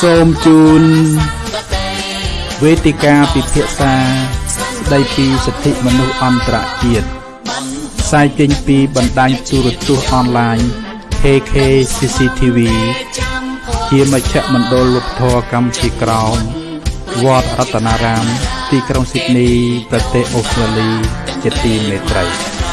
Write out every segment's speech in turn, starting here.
សូមជូនវេទិកាពិភាក្សាស្ដីពីសិទ្ធិមនុស្សអន្តរជាតិផ្សាយចេញពីបណ្ដាញទូរទស្សន៍អនឡាញ KK CCTV ជាមជ្ឈមណ្ឌលលោកធរកម្ពុជាក្រោមវត្តរតនារាម ទីក្រុងស៊ីដនី ប្រទេសអូស្ត្រាលី ជាទីមេត្រី។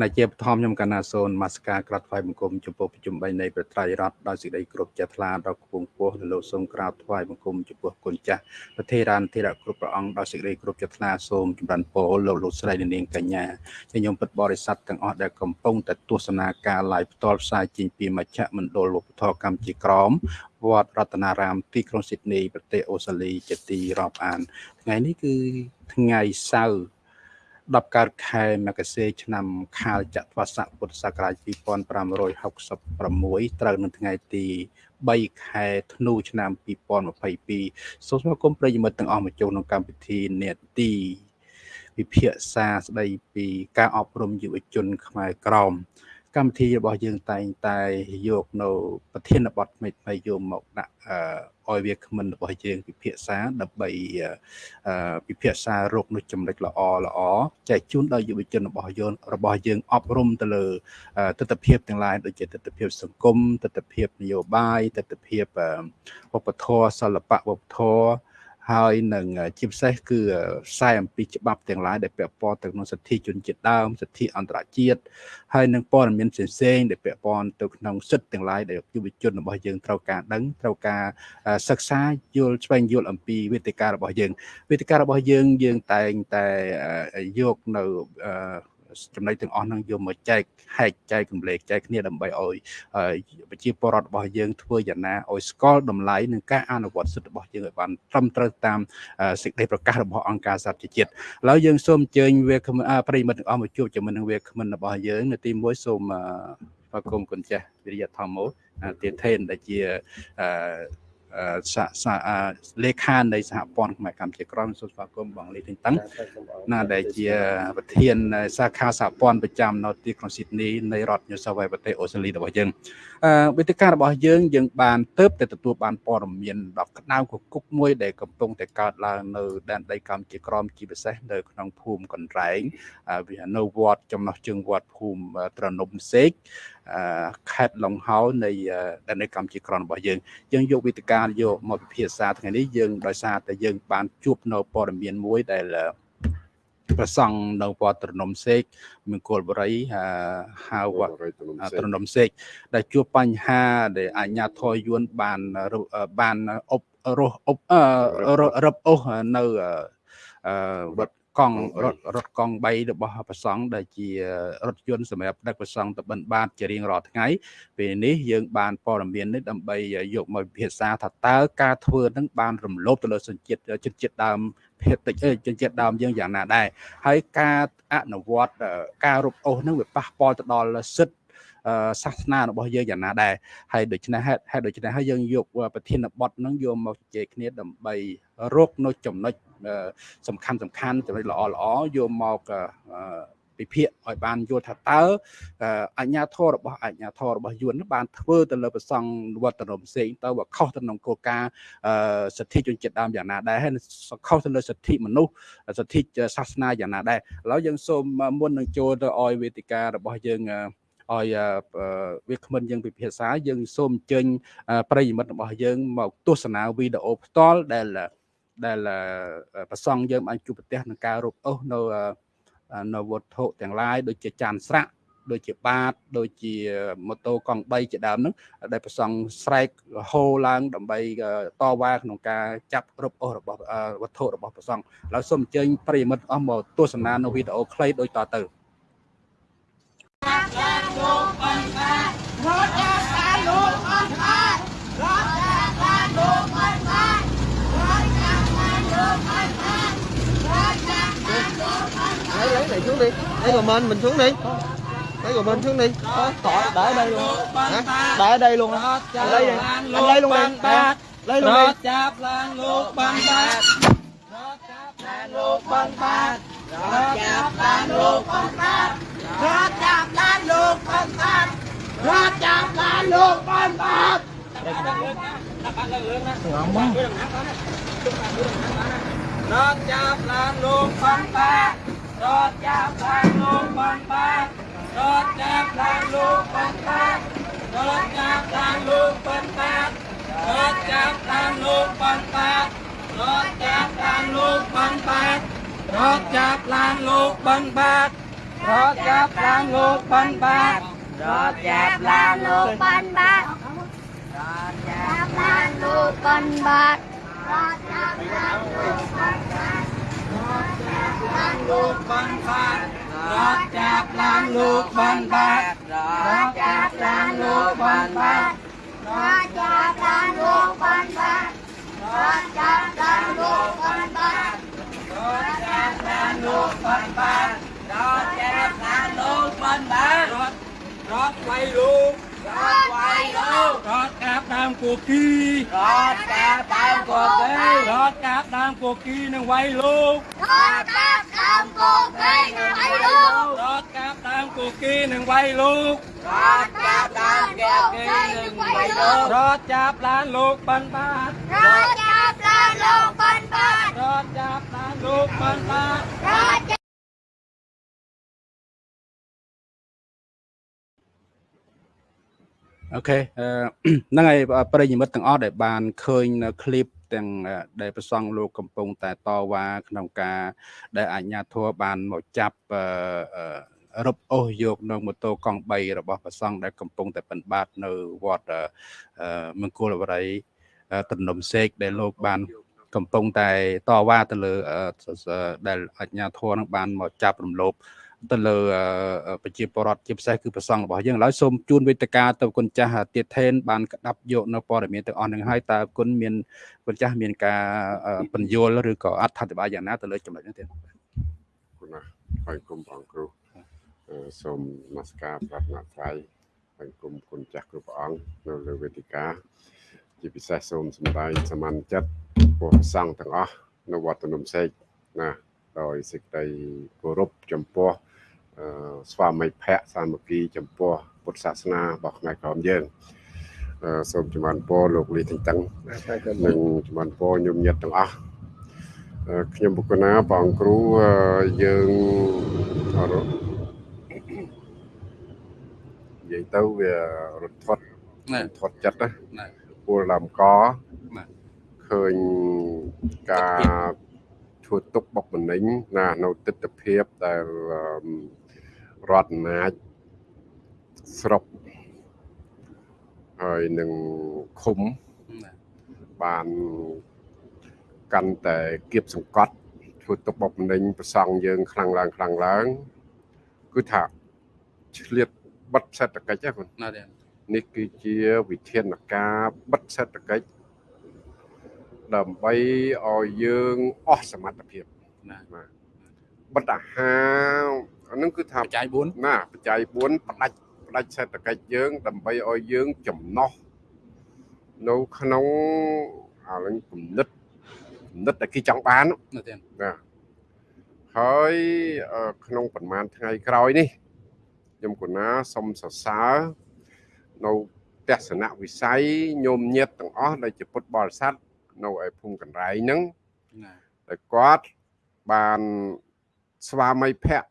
ណាជាបឋមខ្ញុំកណាសូនមាសការក្រាបថ្វាយបង្គំចំពោះប្រជុំ3នៃប្រត្រៃរដ្ឋដោយសេចក្តីគោរពចាស់ថ្លាដល់គង់ពោះនៅលោកសូមក្រាបថ្វាយបង្គំចំពោះគុណចាស់ប្រធារានធិរៈគ្រប់ព្រះអង្គដោយសេចក្តីគោរពចាស់ថ្លាសូមចម្រើនពរលោកលោកស្រីនាងកញ្ញាជាខ្ញុំពិតបរិស័ទទាំងអស់ដែលកំពុងតែទស្សនាការ live ផ្ទាល់ផ្សាយចេញពីមជ្ឈមណ្ឌលវប្បធម៌កម្ពុជាក្រមវត្តរតនារាមទីក្រុងស៊ីដនីប្រទេសអូស្ត្រាលីជាទីរាប់អាន ថ្ងៃនេះគឺថ្ងៃសៅរ៍ 10កើតខែមករាឆ្នាំខាលចត្វាស័កពុទ្ធសករាជ2566ត្រូវនៅថ្ងៃទី3ខែធ្នូឆ្នាំ2022សូមស្វាគមន៍ប្រិយមិត្តទាំងអស់មកចូលក្នុងកម្មវិធីនេតិវិភាសាស្ដីពីការអប់រំយុវជន ខ្មែរក្រមកម្មវិធីរបស់យើងតែងតែយកនៅប្រធានបទថ្មីៗយកមកដាក់ ឲ្យវាគ្មិនរបស់យើងពិភាក្សាដើម្បីពិភាក្សារោគនោះចំណុចល្អល្អចែកជូនដល់យុវជនរបស់យើងរបស់យើងអប់រំទៅលើទស្សនវិជ្ជាទាំងឡាយដូចជាទស្សនវិជ្ជាសង្គមទស្សនវិជ្ជានយោបាយទស្សនវិជ្ជាវប្បធម៌សិល្បៈវប្បធម៌ ហើយនឹងជាពិសេសគឺខ្សែអំពីច្បាប់ទាំងឡាយដែលពាក់ព័ន្ធទៅក្នុងសិទ្ធិជនជាតិដើមសិទ្ធិអន្តរជាតិហើយនឹងព័ត៌មានផ្សេងៗដែលពាក់ព័ន្ធទៅក្នុងសិទ្ធិទាំងឡាយដែលយុវជនរបស់យើងត្រូវការដឹងត្រូវការសិក្សាយល់ស្វែងយល់អំពីវេទិការបស់យើងវេទិការបស់យើងយើងតែងតែយកនៅ ចំណុចទាំងអស់ហ្នឹងយកមកចែកហែកចែកកម្លេចចែកគ្នាដើម្បីឲ្យប្រជាពលរដ្ឋរបស់យើងធ្វើយ៉ាងណាឲ្យស្គាល់តម្លៃនិងការអនុវត្តសិទ្ធិរបស់យើងឲ្យបានត្រឹមត្រូវតាមសេចក្តីប្រកាសរបស់អង្គការសហប្រជាជាតិឥឡូវយើងសូមអញ្ជើញវាប្រិយមិត្តទាំងអស់មកជួបជាមួយនឹងវាគ្មិនរបស់យើងនៅទី1សូមស្វាគមន៍គុណចាស់វិរិយធម្មោទាថេនដែលជា លេខានៃសហព័ន្ធខ្មែរកម្ពុជាក្រមសូមស្វាគមន៍បងលីទីតឹងណាដែលជាប្រធានសាខាសហព័ន្ធប្រចាំនៅទីក្រុងស៊ីដនីនៃរដ្ឋ New South Wales ប្រទេសអូស្ត្រាលីរបស់យើងអឺវេទិការបស់យើងយើងបានទៅតែទទួលបានព័ត៌មានដ៏ក្តៅគគុកមួយដែលកំពុងតែកើតឡើងនៅដែនដីកម្ពុជាក្រមជាពិសេសនៅក្នុងភូមិកន្រែងវានៅវត្តចំណោះជើងវត្តភូមិត្រនំសេកខេត្តឡុងហោនៃដែនដីកម្ពុជាក្រមរបស់យើងយើងយកវេទិកាយកមកពិភាក្សាថ្ងៃនេះយើងដោយសារតែយើងបានជួបនៅព័ត៌មានមួយដែលប្រសង់នៅវត្តត្រនំសេកមង្គលបុរីហៅវត្តត្រនំសេកដែលជួបបញ្ហាដែលអាជ្ញាធរយួនបានបានអប់រស់អប់រឹបអូសនៅវត្ត កង់រថរថកង់3របស់ព្រះសង្ឃដែលជារថយន្តសម្រាប់ដឹកព្រះសង្ឃទៅបិណ្ឌបាតជារៀងរាល់ថ្ងៃពេលនេះយើងបានព័ត៌មាននេះដើម្បីយកមកពិភាក្សាថាតើការធ្វើនឹងបានរំលោភទៅលើសញ្ជាតិជនជាតិដើមភាគតិចជនជាតិដើមយើងយ៉ាងណាដែរហើយការអនុវត្តការរົບអូសនឹងវាប៉ះពាល់ទៅដល់សិទ្ធិ សាសនារបស់យើងយ៉ាងណាដែរហើយដូច្នេះហេតុដូច្នេះហើយយើងយកប្រធានបទហ្នឹងយកមកជជែកគ្នាដើម្បីរកនៅចំណុចសំខាន់សំខាន់ចំណុចល្អល្អយកមកពិភាក្សាឲ្យបានយល់ថាតើអញ្ញាធររបស់អញ្ញាធររបស់យួនបានធ្វើទៅលើប្រសង់វត្តនំផ្សេងទៅវាខុសទៅនឹងគោលការណ៍សិទ្ធិជនជាតិដើមយ៉ាងណាដែរហើយខុសទៅលើសិទ្ធិមនុស្សសិទ្ធិសាសនាយ៉ាងណាដែរឥឡូវយើងសូមមុននឹងចូលទៅឲ្យវេទិការបស់យើង ឲ្យវាគ្មិនយើងពិភាក្សាយើងសូមអញ្ជើញប្រិយមិត្តរបស់យើងមកទស្សនាវីដេអូផ្ទាល់ដែលដែលប្រសង់យើងបានជួបប្រទះនឹងការរົບអូសនៅនៅវត្ថុទាំងឡាយដូចជាចានស្រាក់ដូចជាបាតដូចជាម៉ូតូកង់3ជាដើមហ្នឹងដែលប្រសង់ស្រែកហូរឡើង ដើម្បីតវ៉ាក្នុងការចាប់រົບអូសរបស់វត្ថុរបស់ប្រសង់ឥឡូវសូមអញ្ជើញប្រិយមិត្តអស់មកទស្សនានៅវីដេអូខ្លីដូចតទៅ lấy lấy này xuống đi lấy của mình mình xuống đi lấy rồi mình xuống đi tỏi để ở đây luôn hả để ở đây luôn lấy đi anh lấy luôn đi lấy luôn đi លោកប៉ុនបាទរត់ចាប់បានលោកប៉ុនបាទរត់ចាប់បានលោកប៉ុនបាទរត់ចាប់បានលោកប៉ុនបាទងំមករត់ចាប់បានលោកប៉ុនបាទរត់ចាប់បានលោកប៉ុនបាទរត់ចាប់បានលោកប៉ុនបាទរត់ចាប់បានលោកប៉ុនបាទរត់ចាប់បានលោកប៉ុនបាទ រត់ចាប់បានលោកបានបានរត់ចាប់បានលោកបានបានរត់ចាប់បានលោកបានបានរត់ចាប់បានលោក ban bạc Đạp lan lục ban bạc Đạp lan lục ban bạc បានលោកបានបានរត់ចាប់បានលោកបានបានរត់ចាប់បានលោកបានបាន Đạp lan lục ban bạc Đạp lan lục ban bạc រត់ចាប់បានលោកបានបានរត់ចាប់បានលោកបានបា con chạm đang ngủ con ban con chạm đang ngủ con ban con chạm đang ngủ con ban rót quay luôn rót quay luôn rót cáp ដើមគូគី rót cáp ដើមគូគី ró តកាប់ដើមគូគីនឹងវាយលោករត់កាប់ដើមគូគីនឹងវាយលោករត់កាប់ដើមគូគីនឹងវាយលោករត់កាប់ដើមគូគីនឹងវាយលោករត់ចាប់ឡានលោកបានបាទរត់ ន Đạp đạp lan lục ban bạc រត់ចាប់បានលោកបានបាន Đạp អូខេអឺ ហ្នឹងហើយប្រិយមិត្តទាំងអស់ដែលបានឃើញនៅคลิปទាំងអឺដែលប្រសង់លោកកំពុងតែតវ៉ាក្នុងការដែលអាជ្ញាធរបានមកចាប់អឺអឺរឹបអូសយកនៅម៉ូតូកង់3របស់ប្រសង់ដែលកំពុងតែបិណ្ឌបាតនៅវត្តអឺអឺមង្គលបរិយអឺ ទំនំសេកដែលលោកបាន កំពុងតែតវ៉ាទៅលើអឺសដែលអាជ្ញាធរនឹងបានមកចាប់រំលោភទៅលើអឺប្រជាពលរដ្ឋជាពិសេសគឺប្រសង់របស់យើងឥឡូវសូមជូនវេទិកាទៅគុណចាស់ទៀតថេនបានក្តាប់យកនៅព័ត៌មានទាំងអស់នឹងហើយតើគុណមានគុណចាស់មានការអឺបញ្យល់ឬក៏អត្ថាធិប្បាយយ៉ាងណាទៅលើចំណុចនេះទៀតគុណណាស់ហើយគុំបងគ្រូអឺសូមនមស្ការប្រាថ្នាថ្លៃហើយគុំគុណចាស់គ្រប់ព្រះអង្គនៅលើវេទិកា ជាពិសេសសូមសម្ដែងសមានចិត្តព្រះសង្ឃទាំងអស់នៅវត្តនំសេកណាដោយសេចក្តីគោរពចំពោះអឺស្វាមីភ័ក្រសាមគ្គីចំពោះពុទ្ធសាសនារបស់ខ្មែរក្រមយើងអឺសូមជំរាបពរលោកលីទាំងតឹងនិងជំរាបពរញោមញាតទាំងអស់អឺខ្ញុំបុគ្គលណាបងអង្គគ្រូអឺយើងអរនិយាយទៅវារត់ធាត់ណារត់ធាត់ចិត្តណាណា ពលដើមកបាទឃើញការធ្វើទុកបុកម្នេញណានៅទស្សនភាពដែលអឺរដ្ឋអំណាចស្រុកហើយនឹងឃុំណាបានកាន់តែគៀបសង្កត់ធ្វើទុកបុកម្នេញប្រសង់យើងខ្លាំងឡើងខ្លាំងឡើងគឺថាឆ្លៀតបិទសេដ្ឋកិច្ចហ្នឹងណាទៀត នេះគឺជាវិធានការបិទសេដ្ឋកិច្ចដើម្បីឲ្យយើងអស់សមត្ថភាពណាបាទបិទអាហារអាហ្នឹងគឺថាបច្ច័យ4ណាបច្ច័យ4ផ្ដាច់ផ្ដាច់សេដ្ឋកិច្ចយើង ដើម្បីឲ្យយើងចំណោះនៅក្នុងអានឹងគំនិតគំនិតដែលគេចង់បានណាទៀតណាហើយអឺក្នុងប្រហែលថ្ងៃក្រោយនេះខ្ញុំកណាសូមសរសើរ នៅទស្សនវិស័យញោមញាតទាំងអស់ដែលជាពុទ្ធបរិស័ទនៅឯភូមិកណ្រែងហ្នឹងណាតែគាត់បានស្វាមីភ័ក្រ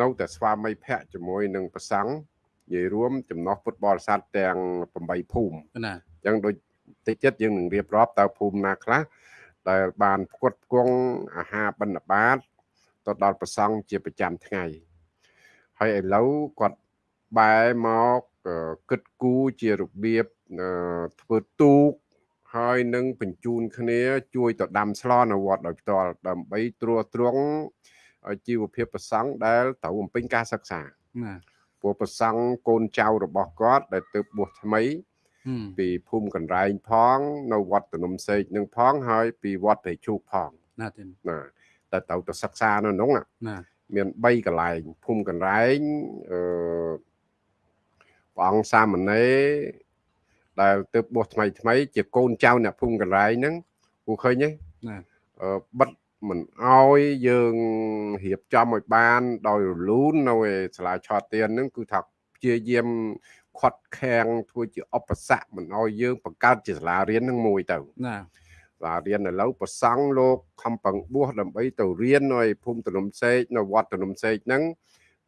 នៅតែស្វាមីភ័ក្រជាមួយនឹងប្រសង់និយាយរួមចំណោះពុទ្ធបរិស័ទទាំង8ភូមិណាអញ្ចឹងដូចតិចទៀតយើងនឹងរៀបរាប់តើភូមិណាខ្លះដែលបានផ្គត់ផ្គង់អាហារបិណ្ឌបាតទៅដល់ប្រសង់ជាប្រចាំថ្ងៃហើយឥឡូវគាត់បែរមកអឺ គិតគូរជារបៀបអឺធ្វើទូកហើយនឹងបញ្ជូនគ្នា ជួយទៅដាំស្លនៅវត្តដោយផ្ទាល់ដើម្បីត្រួតត្រងឲ្យជីវភាពប្រសង់ដែលត្រូវបំពេញការសិក្សាណាព្រោះប្រសង់កូនចៅរបស់គាត់ ដែលទើបបួសថ្មីហឹមពីភូមិកណ្រែងផង នៅវត្តទំនំសេកនឹងផងហើយពីវត្តព្រៃឈូកផងណាទៀតណាតែត្រូវទៅសិក្សានៅនោះណាណាមាន3កន្លែងភូមិកណ្រែងអឺ ព្រះអង្គសាមណេរដែលទើបបួសថ្មីថ្មី ជាកូនចៅអ្នកភូមិកណ្រែងហ្នឹងគូឃើញទេណាអឺបិទមិនអោយយើងរៀបចំឲ្យបាន ដោយរលូននៅឯសាលាឆោតទៀនហ្នឹងគឺថាព្យាយាមខាត់ខាំងធ្វើជាឧបសគ្គមិនអោយយើងបង្កើតជាសាលារៀនហ្នឹងមួយទៅណាសាលារៀនឥឡូវប្រសង់លោកខំប្រឹងបួសដើម្បីទៅរៀននៅឯភូមិទំនុំសេកនៅវត្តទំនុំសេកហ្នឹង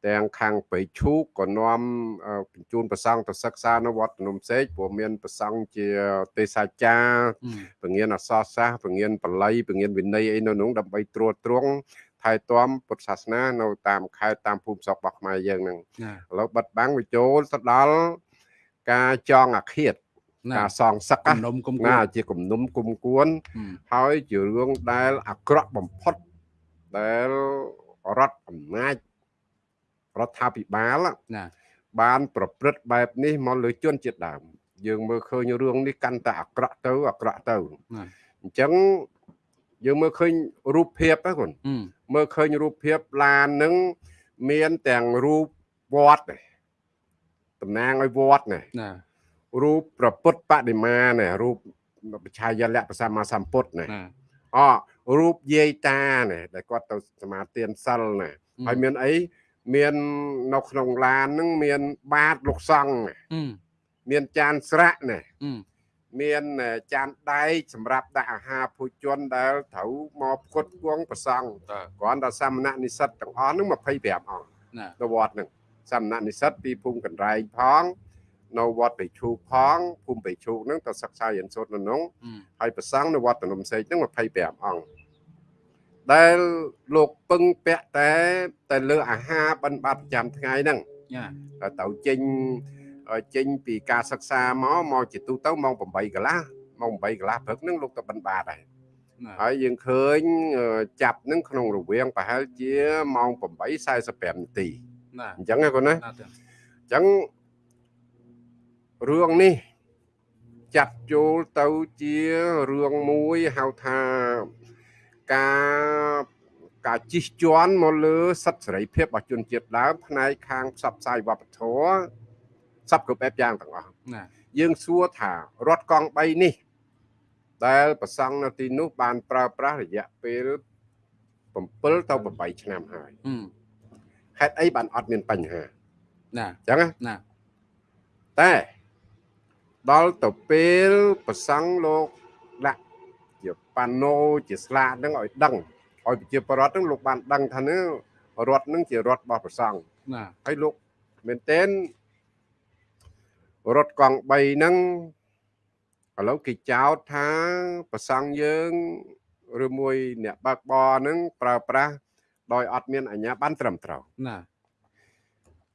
ទាំងខាងបៃឈូកក៏នាំអឺបញ្ជូនប្រសង់ទៅសិក្សានៅវត្តទំនុំសេកព្រោះមានប្រសង់ជាទេសាចារ្យអឺពង្រៀនអក្សរសាស្ត្រពង្រៀនបល័យពង្រៀនវិន័យអីនៅនោះដើម្បីត្រួតត្រងថែទាំពុទ្ធសាសនានៅតាមខេត្តតាមភូមិស្រុករបស់ខ្មែរយើងហ្នឹងណាឥឡូវបិទបាំងវាចូលទៅដល់ការចងអាឃាតណាការសងសឹកគំណានុំគុំគួណានជាគំនុំគុំគួនអឺហើយជារឿងដែលអាក្រក់បំផុតដែលរដ្ឋអំណាច រដ្ឋាភិបាលណាបាន ប្រព្រឹត្តបែបនេះមកលើជនជាតិដើមយើងមើលឃើញរឿងនេះកាន់តែអាក្រក់ទៅអាក្រក់ទៅណាអញ្ចឹងយើងមើលឃើញរូបភាពហ្នឹងគុនអឺមើលឃើញរូបភាពឡានហ្នឹងមានទាំងរូបវត្តនេះតំណាងឲ្យវត្តនេះណារូបប្រពុតបដិមានេះរូបបច្ឆាយលៈប្រសម្មាសម្ពុទ្ធនេះណាអរូបយាយតានេះដែលគាត់ទៅសមាទានសិលណាហើយមានអី មាននៅក្នុងឡានហ្នឹងមានបាតលោកសង្ឃនេះអឺមានចានស្រាក់នេះអឺមានចានដែកសម្រាប់ដាក់អាហារភោជនដែលត្រូវមកផ្គត់ផ្គង់ប្រសង់តើគ្រាន់តែសាមណនិស្សិតទាំងអស់ហ្នឹង25អង្គណានៅវត្តហ្នឹងសាមណនិស្សិតពីភូមិកណ្ដែងផងនៅវត្តបេឈូកផងភូមិបេឈូកហ្នឹងទៅសិក្សារៀនសូត្រនៅក្នុងអឺហើយប្រសង់នៅវត្តទំនុំសេកហ្នឹង25អង្គ ដែលលោកពឹងពាក់តែតែលើអាហារបិណ្ឌបាតប្រចាំថ្ងៃហ្នឹងណាតែទៅចេញចេញពីការសិក្សាមកមកជាទូទៅម៉ោង8កន្លះម៉ោង8កន្លះព្រឹកហ្នឹងលោកទៅបិណ្ឌបាតហើយណាហើយយើងឃើញអឺចាប់ហ្នឹងក្នុងរវាងប្រហែលជាម៉ោង8:45នាទីណាអញ្ចឹងណាគាត់ណាណាទៅអញ្ចឹងរឿងនេះចាត់ចូលទៅជារឿងមួយហៅថា ការការជិះជាន់មកលើសិទ្ធិសេរីភាពរបស់ជនជាតិដើមផ្នែកខាងផ្សព្វផ្សាយវប្បធម៌សពគ្រប់បែបយ៉ាងទាំងអស់ណាយើងសួរថារថកង់3នេះដែលប្រសង់នៅទីនោះបានប្រើប្រាស់រយៈពេល7ទៅ8ឆ្នាំហើយអឺហេតុអីបានអត់មានបញ្ហាណាអញ្ចឹងណាណាតែដល់ទៅពេលប្រសង់លោកដាក់ជា ប៉ាណូជាស្លាកហ្នឹងឲ្យដឹងឲ្យប្រជាពលរដ្ឋហ្នឹងលោកបានដឹងថានេះរដ្ឋហ្នឹងជារដ្ឋរបស់ប្រសង់ណាហើយលោកមែនទែនរថកង់3ហ្នឹងឥឡូវគេចោទថាប្រសង់យើងឬមួយអ្នកបើកបរហ្នឹងប្រើប្រាស់ដោយអត់មានអាជ្ញាប័ណ្ណត្រឹមត្រូវណា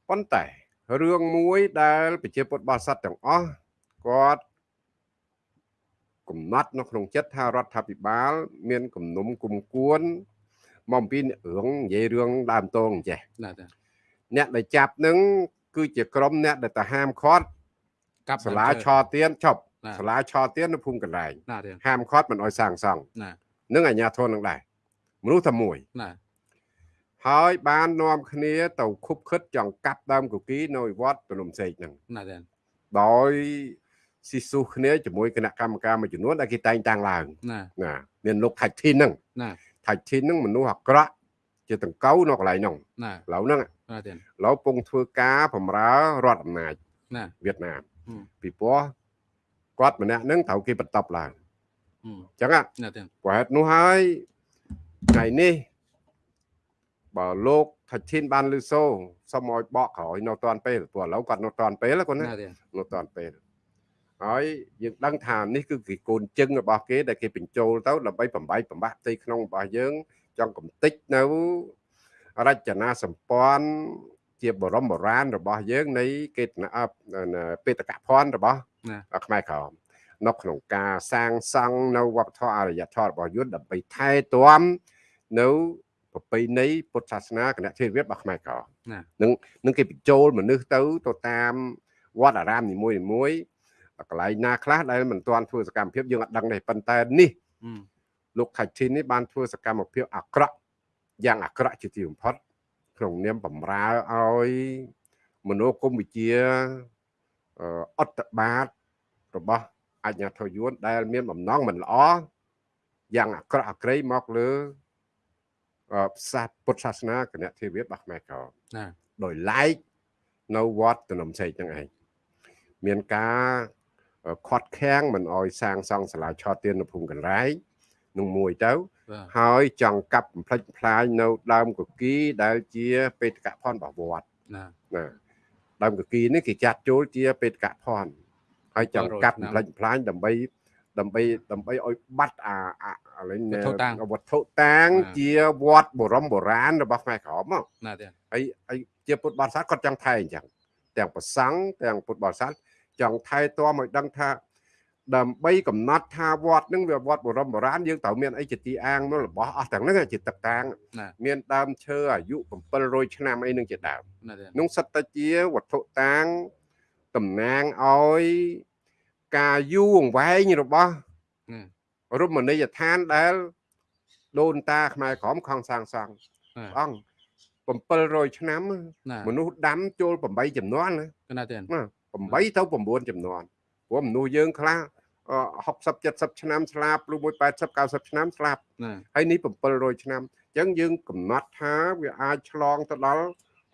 ប៉ុន្តែរឿងមួយដែល ប្រជាពុទ្ធបរិស័ទទាំងអស់គាត់ កំណត់នៅក្នុងចិត្តថារដ្ឋាភិបាល មានគំនុំគុំគួនមកអំពីរឿងនិយាយរឿងដើមតងអញ្ចេះណាទៅអ្នកដែលចាប់នឹងគឺជាក្រុមអ្នកដែលទៅហាមឃាត់កាប់សាលាឆទៀនឈប់ណាសាលាឆទៀននៅភូមិកណ្ដែងណាទៅហាមឃាត់មិនអោយសាងសង់ណានឹងអាជ្ញាធរនឹងដែរមនុស្សតែមួយណាហើយបាននាំគ្នាទៅខុបខិតចង់កាប់ដើមគគីនៅវត្តទនំសេកហ្នឹងណាទៅដោយ ស៊ីស៊ូគ្នាជាមួយគណៈកម្មការមួយចំនួនដែលគេតែងតាំងឡើងណាណាមានលោកថាច់ធីនហ្នឹងណាថាច់ធីនហ្នឹងមនុស្សអាក្រក់ជាតង្កូវនៅកន្លែងហ្នឹងណាឥឡូវហ្នឹងណាទៅឥឡូវពងធ្វើការបម្រើរដ្ឋអំណាចណាវៀតណាមហឹមពីព្រោះគាត់ម្នាក់ហ្នឹងត្រូវគេបន្ទប់ឡើងអឺអញ្ចឹងណាណាទៅព្រោះហេតុនោះហើយថ្ងៃនេះបើលោកថាច់ធីនបានលឺសូសុំឲ្យបកក្រោយនៅតាន់ពេលព្រោះឥឡូវគាត់នៅតាន់ពេលគាត់ណាណាទៅនៅតាន់ពេល ហើយយើងដឹងថានេះគឺគេកូនជឹងរបស់គេដែលគេបញ្ចូលទៅដើម្បីបំបីបំបាក់ផ្ទៃក្នុងរបស់យើងចង់កំតិចនៅរចនាសម្ព័ន្ធជាបរមបុរាណរបស់យើងនៃកេតនអបបេតកភណ្ឌរបស់ណាខ្មែរក្រមនៅក្នុងការសាងសង់នៅវប្បធម៌អរិយធម៌របស់យើងដើម្បីថែទាំនៅប្រពៃណីពុទ្ធសាសនាគណៈធិរាជរបស់ខ្មែរក្រមណានឹងនឹងគេបញ្ចូលមនុស្សទៅទៅតាមវត្តអារាមនីមួយៗមួយ កន្លែងណាខ្លះដែលមិនទាន់ធ្វើសកម្មភាពយើងអត់ដឹងទេប៉ុន្តែនេះអឺលោកថៃធីននេះបានធ្វើសកម្មភាពអាក្រក់យ៉ាងអាក្រក់ជាទីបំផុតក្នុងនាមបំរើឲ្យមនោគមវិជ្ជាអឺអត្តបាទរបស់អាជ្ញាធរយួនដែលមានបំណងមិនល្អយ៉ាងអាក្រក់អាក្រៃមកលើអឺសាសពុទ្ធសាសនាគណៈទេវរបស់ខ្មែរក្រមណាដោយឡែកនៅវត្តតំណំសេកហ្នឹងឯងមានការ ខាត់ខាំងមិនអោយសាងសង់សាលាឆោតទៀននៅភូមិកន្លែងនឹងមួយទៅបាទហើយចង់កាប់បំផ្លិចបំផ្លាញនៅដើមកគីដែលជាបេតកភណ្ឌរបស់វត្តណាណាដើមកគីនេះគេចាត់ចូលជាបេតកភណ្ឌហើយចង់កាប់បំផ្លិចបំផ្លាញដើម្បីដើម្បីដើម្បីឲ្យបាត់អាអាអាឡែងវត្ថុតាងវត្ថុតាងបាទជាវត្តបរមបុរាណរបស់ខ្មែរក្រមមកណាទេហើយហើយជាពុទ្ធបរិស័ទគាត់ចង់ថែអញ្ចឹងទាំងប្រសង់ទាំងពុទ្ធបរិស័ទ ចង់ថែទាំឲ្យដឹងថាដើម្បីកំណត់ថាវត្តហ្នឹងវាវត្តបរមបុរាណយើងត្រូវមានអីជាទីអាងនោះរបស់អស់ទាំងហ្នឹងជាទឹកតាងណាមានដើមឈើអាយុ700ឆ្នាំអីហ្នឹងជាដើមណាទេនោះសិតតែជាវត្ថុតាងតំណាងឲ្យការយូរអង្វែងរបស់ណារមណីយដ្ឋានដែលដូនតាខ្មែរក្រមខំសាងសង់ណាព្រះអង្គ700ឆ្នាំណាមនុស្សដាំចូល8ចំនួនណាណាទេណា 8ទៅ9ចំនួនព្រោះមនុស្សយើងខ្លះអឺ60 70ឆ្នាំស្លាប់ឬមួយ80 90ឆ្នាំស្លាប់ណាហើយនេះ700ឆ្នាំអញ្ចឹងយើងកំណត់ថាវាអាចឆ្លងទៅដល់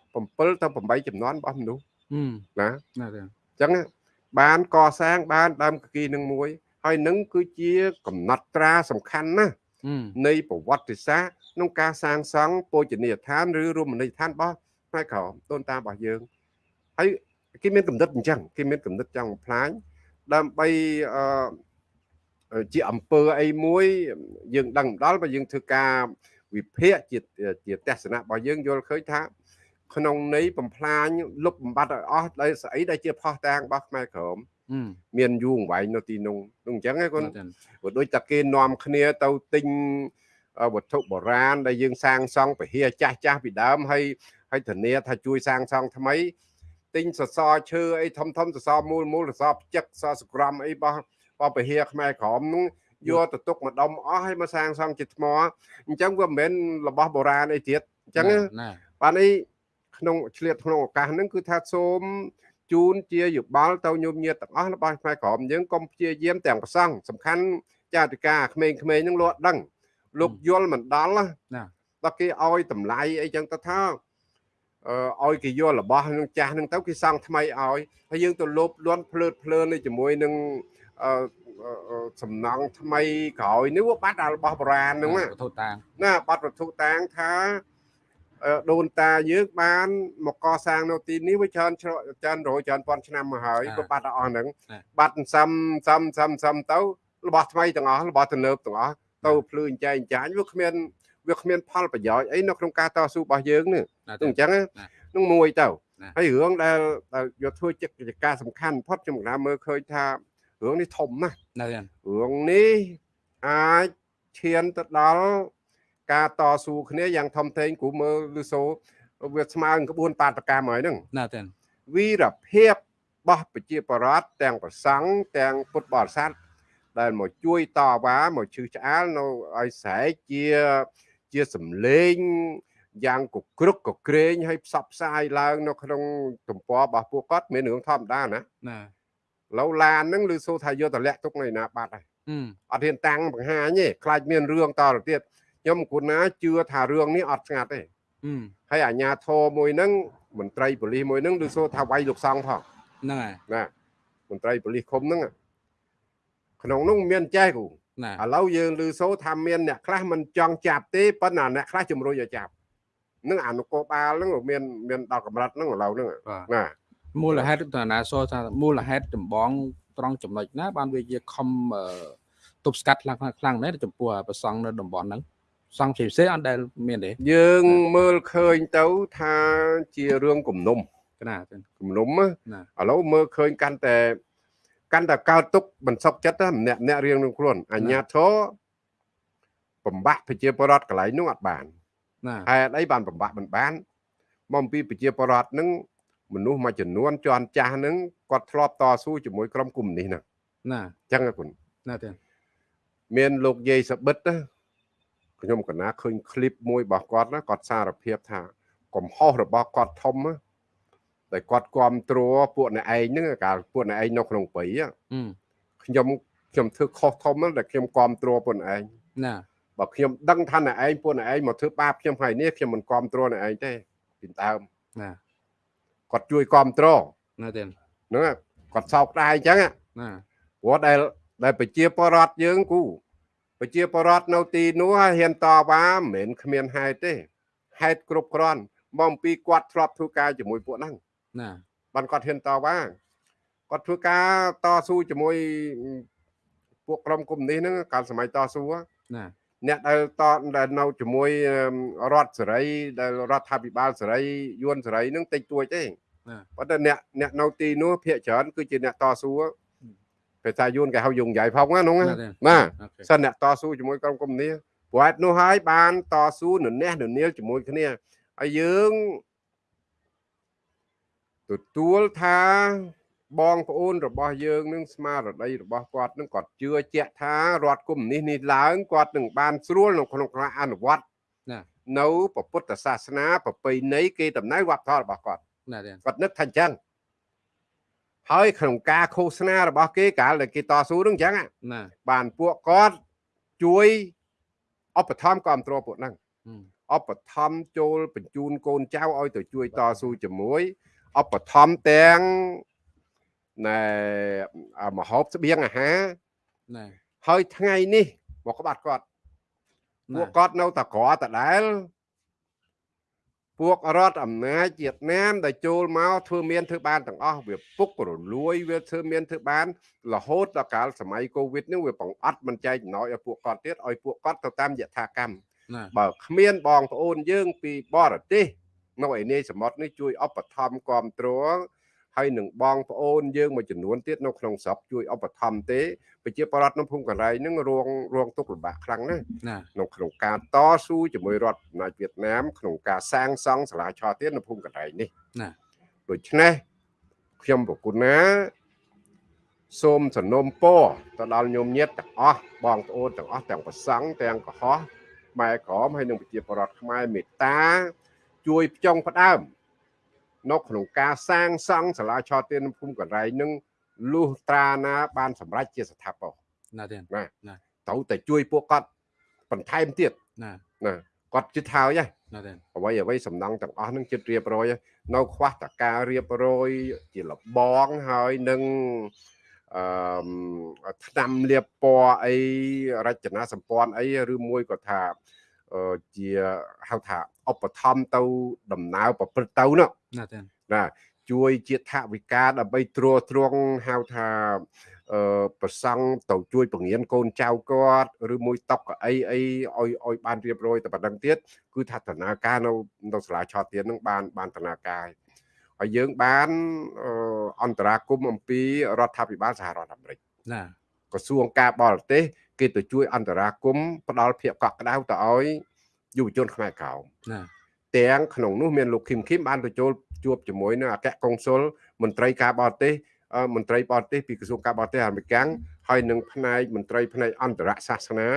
7ទៅ8ចំនួនរបស់មនុស្សហឹមណាណាទេអញ្ចឹងបានកសាងបានដើមកគីនឹងមួយ ហើយនឹងគឺជាកំណត់ត្រាសំខាន់ណាស់ហឹមនៃប្រវត្តិសាស្ត្រក្នុងការសាងសង់ពោជនីយដ្ឋានឬរមណីយដ្ឋានរបស់ផ្នែកក្រមដូនតារបស់យើងហើយ គេមានកំណត់អញ្ចឹងគេមានកំណត់ចង់បំផ្លាញដើម្បីអឺជាអំពើអីមួយ យើងដឹងដល់បើយើងធ្វើការវិភាគជាជាទស្សនៈរបស់យើងយល់ឃើញថាក្នុងន័យបំផ្លាញលុបបំបត្តិឲ្យអស់ដោយស្អីដែលជាផោះតាងរបស់ខ្មែរក្រមហឹមមានយូរអង្វែងនៅទីនោះនោះអញ្ចឹងឯងគុណណាទេព្រោះដូចតែគេនាំគ្នាទៅទិញអឺវត្ថុបុរាណដែលយើងសាងសង់ពហិចាស់ចាស់ពីដើមហើយហើយធានាថាជួយសាងសង់ថ្មី ទិញសសរឈើអីធំធំសសរមូលមូលសសរផ្ចឹកសសរសក្រមអីរបស់របស់ពហិខ្មែរក្រមនោះយកទៅទុកម្ដុំអស់ហើយមកសាងសង់ជាថ្មអញ្ចឹងវាមិនមែនរបស់បុរាណអីទៀតអញ្ចឹងណាណាបាទនេះក្នុងឆ្លៀតក្នុងឱកាសហ្នឹងគឺថាសូមជូនជាយោបល់ទៅញោមញាតទាំងអស់របស់ខ្មែរក្រមយើងកុំព្យាយាមទាំងប្រសង់សំខាន់ចាតិកាក្មេងៗហ្នឹងលោកដឹងលោកយល់មិនដល់ណាណាដល់គេឲ្យតម្លៃអីចឹងទៅថាអឺ ឲ្យគេយករបស់នឹងចាស់ហ្នឹងទៅគេសង់ថ្មីឲ្យហើយយើងទៅលោបលន់ភ្លើតភ្លើននេះជាមួយនឹងអឺអឺអឺសំណង់ថ្មីក្រោយនេះវាបាត់ដល់របស់បុរាណហ្នឹងណាវត្ថុតាងណាបាត់វត្ថុតាងថាអឺដូនតាយើងបានមកកសាងនៅទីនេះវាច្រើនច្រច្រើនរយច្រើនពាន់ឆ្នាំមកហើយក៏បាត់ដល់អស់ហ្នឹងបាត់សំសំសំសំទៅរបស់ថ្មីទាំងអស់របស់ទំនើបទាំងអស់ទៅភ្លឺអញ្ចែងអញ្ចាញវាគ្មាន វាគ្មានផលប្រយោជន៍អីនៅក្នុងការតស៊ូរបស់យើងនេះណាទៅទេអញ្ចឹងណាណានឹងមួយទៅណាហើយរឿងដែលដែលយកធ្វើកិច្ចការសំខាន់បំផុតខ្ញុំកណាមើលឃើញថារឿងនេះធំណាស់ណាទេរឿងនេះអាចឈានទៅដល់ការតស៊ូគ្នាយ៉ាងធំធេងគ្រូមើលឬសូវាស្មើនឹងក្បួនបាតកម្មហើយហ្នឹងណាទេវីរភាពរបស់ប្រជាបរតទាំងប្រសង់ទាំងពុទ្ធបរិស័ទដែលមកជួយតវ៉ាមកជឿឆ្អាលនៅឲ្យស្រែកជា ជាសំឡេងយ៉ាងកក្រឹកកក្រែងឲ្យផ្សព្វផ្សាយឡើង នៅក្នុងទំព័ររបស់ពួកគាត់មានរឿងធម្មតាណាណាឡូឡានហ្នឹងឬសូថាយកតលាក់ទុកនៅឯណាបាត់ហើយហឹមអត់ហ៊ានតាំងបង្ហាញទេខ្លាចមានរឿងតទៅទៀតខ្ញុំគូណាជឿថារឿងនេះអត់ស្ងាត់ទេហឹមហើយអាជ្ញាធរមួយហ្នឹងមន្ត្រីប៉ូលីសមួយហ្នឹងឬសូថាវាយលោកសង្ឃផងហ្នឹងហើយណាមន្ត្រីប៉ូលីសឃុំហ្នឹងក្នុងនោះមានចេះគូណា ឥឡូវយើងឮសូថាមានអ្នកខ្លះមិនចង់ចាប់ទេប៉ុន្តែអ្នកខ្លះជំរុញឲ្យចាប់នឹងអនុកោបាលហ្នឹងមានមានដល់កម្រិតហ្នឹងឥឡូវហ្នឹងបាទណាមូលហេតុតាណាសថាមូលហេតុចម្បងត្រង់ចំណុចណា បានវាជាខំអឺទប់ស្កាត់ខ្លាំងខ្លាំងណាស់ចំពោះប្រសង់នៅតំបន់ហ្នឹងសង់ផ្សេងផ្សេងអត់ដែលមានទេយើងមើលឃើញទៅថាជារឿងគំនុំណាទេគំនុំណាណាឥឡូវមើលឃើញកាន់តែ កាន់តែកើតទុកបន្សុកចិត្តម្នាក់ម្នាក់រៀងនឹងខ្លួនអញ្ញាធរបំបាក់ប្រជាពលរដ្ឋកន្លែងនោះអត់បានហេតុអីបានបំបាក់មិនបានមកពីប្រជាពលរដ្ឋនឹងមនុស្សមួយចំនួនជន់ចាស់នឹងគាត់ធ្លាប់តស៊ូជាមួយក្រុមគុំនេះហ្នឹងណាអញ្ចឹងគុណណាទេមានលោកយាយសបិតខ្ញុំកណាឃើញឃ្លីបមួយរបស់គាត់ណាគាត់សារភាពថាកំហុសរបស់គាត់ធំណា តែគាត់គ្រប់គ្រងពួកអ្នកឯងហ្នឹងកាលពួកអ្នកឯងនៅក្នុងព្រៃហឹមខ្ញុំខ្ញុំធ្វើខុសធំណាស់ដែលខ្ញុំគ្រប់គ្រងពួកអ្នកឯងណាបើខ្ញុំដឹងថាអ្នកឯងពួកអ្នកឯងមកធ្វើបាបខ្ញុំហើយនេះខ្ញុំមិនគ្រប់គ្រងអ្នកឯងទេពីដើមណាគាត់ជួយគ្រប់គ្រងណាទេហ្នឹងណាគាត់សោកស្ដាយអញ្ចឹងណាណាព្រោះដែលដែលប្រជាពលរដ្ឋយើងគូប្រជាពលរដ្ឋនៅទីនោះហ៊ានតវ៉ាមិនមែនគ្មានហេតុទេហេតុគ្រប់គ្រាន់មកអំពីគាត់ធ្លាប់ធ្វើការជាមួយពួកហ្នឹង ណា បានគាត់ហ៊ានតវ៉ាគាត់ធ្វើការតស៊ូជាមួយពួកក្រុមកុំនេះហ្នឹងកាលសម័យតស៊ូហ៎ ណា អ្នកដែលតដែលនៅជាមួយរដ្ឋសេរីដែលរដ្ឋាភិបាលសេរីយួនសេរីហ្នឹងតិចតួចទេប៉ុន្តែអ្នកអ្នកនៅទីនោះភាគច្រើនគឺជាអ្នកតស៊ូភាសាយួនគេហៅយងໃຫญ่ផងណានោះណា ទេ ណា អូខេ សិនអ្នកតស៊ូជាមួយក្រុមកុំនេះព្រោះហេតុនោះហើយបានតស៊ូននះននាលជាមួយគ្នាហើយយើង ទទួលថាបងប្អូនរបស់យើងនឹងស្មារតីរបស់គាត់នឹងគាត់ជឿជាក់ថារដ្ឋកុម្មុយនីសនេះឡើងគាត់នឹងបានស្រួលនៅក្នុងការអនុវត្តណានៅពុទ្ធសាសនាប្រពៃណីគេតំណែងវប្បធម៌របស់គាត់ណាទេគាត់នឹកថាអញ្ចឹងហើយក្នុងការឃោសនារបស់គេកាលដែលគេតស៊ូនឹងអញ្ចឹងហ่ะណាបានពួកគាត់ជួយឧបត្ថម្ភគ្រប់គ្រងពួកហ្នឹងហឹមឧបត្ថម្ភចូលបញ្ជូនកូនចៅឲ្យទៅជួយតស៊ូជាមួយ ឧបត្ថម្ភទាំងណែអាមហូបស្បៀងអាហារណាហើយថ្ងៃនេះមកក្បាត់គាត់ពួកគាត់នៅតែក្រដដែល ពួករដ្ឋអំណាចវៀតណាមដែលចូលមកធ្វើមានធ្វើបានទាំងអស់វាពុករលួយវាធ្វើមានធ្វើបាន រហូតដល់កាលសម័យកូវីដនេះវាបង្អត់មិនចែកចំណោយឲ្យពួកគាត់ទៀតឲ្យពួកគាត់ទៅតាមយថាកម្មណាបើគ្មានបងប្អូនយើងពីបរទេស នៅឯនេះសមុទ្រនេះជួយឧបត្ថម្ភគ្រប់គ្រងហើយនឹងបងប្អូនយើងមួយចំនួនទៀតនៅក្នុងស្រុកជួយឧបត្ថម្ភទេប្រជាពលរដ្ឋនៅភូមិកន្លែងហ្នឹងរងរងទុក្ខលំបាកខ្លាំងណាស់ណានៅក្នុងការតស៊ូជាមួយរដ្ឋអំណាចវៀតណាមក្នុងការសាងសង់សាលាឆទាននៅភូមិកន្លែងនេះណាដូច្នេះខ្ញុំប្រគុណណាសូមសនំពរទៅដល់ញោមញាតទាំងអស់បងប្អូនទាំងអស់ទាំងប្រសង់ទាំងកុហកម៉ែក្រមហើយនិងប្រជាពលរដ្ឋខ្មែរមេត្តា ជួយផ្ចង់ផ្ដើមនៅក្នុងការសាងសង់សាលាឆទាននៅភូមិកន្លែងនឹងលុះត្រាណា បានសម្រេចជាស្ថាពរណាទេត្រូវតែជួយពួកគាត់បន្ថែមទៀតណាណាគាត់ជិតហើយហ៎ណាទេអ្វីអ្វីសំណង់ទាំងអស់នឹងចិត្តរៀបរយហើយនៅខ្វះតការរៀបរយជាលបងហើយនឹងអឺឆ្នាំលៀបពណ៌អីរចនាសម្ព័ន្ធអីឬមួយក៏ថាអឺ ជាហៅថាឧបត្ថម្ភទៅដំណើរប្រព្រឹត្តទៅនោះណាទេណាជួយជាថវិកាដើម្បីត្រួតត្រងហៅថាអឺប្រសង់ទៅជួយពង្រៀនកូនចៅគាត់ឬមួយតបកៅអីអីឲ្យឲ្យបានរៀបរយតែប៉ុណ្្នឹងទៀតគឺថាដំណើរការនៅនៅសាលាឆោតទៀននឹងបានបានដំណើរការហើយយើងបានអឺអន្តរាគមន៍អំពីរដ្ឋាភិបាលសហរដ្ឋអាមេរិកណា ក្រសួងការបរទេសគេទៅជួយអន្តរាគមន៍ផ្ដល់ភាពកក់ក្ដៅទៅឲ្យយុវជនខ្មែរក្រោមណាទាំងក្នុងនោះមានលោកឃឹមឃឹមបានទៅចូលជួបជាមួយនឹងអគ្គកុងស៊ុលមន្ត្រីការបរទេសអឺមន្ត្រីបរទេសពីក្រសួងការបរទេសអាមេរិកហើយនឹងផ្នែកមន្ត្រីផ្នែកអន្តរសាសនា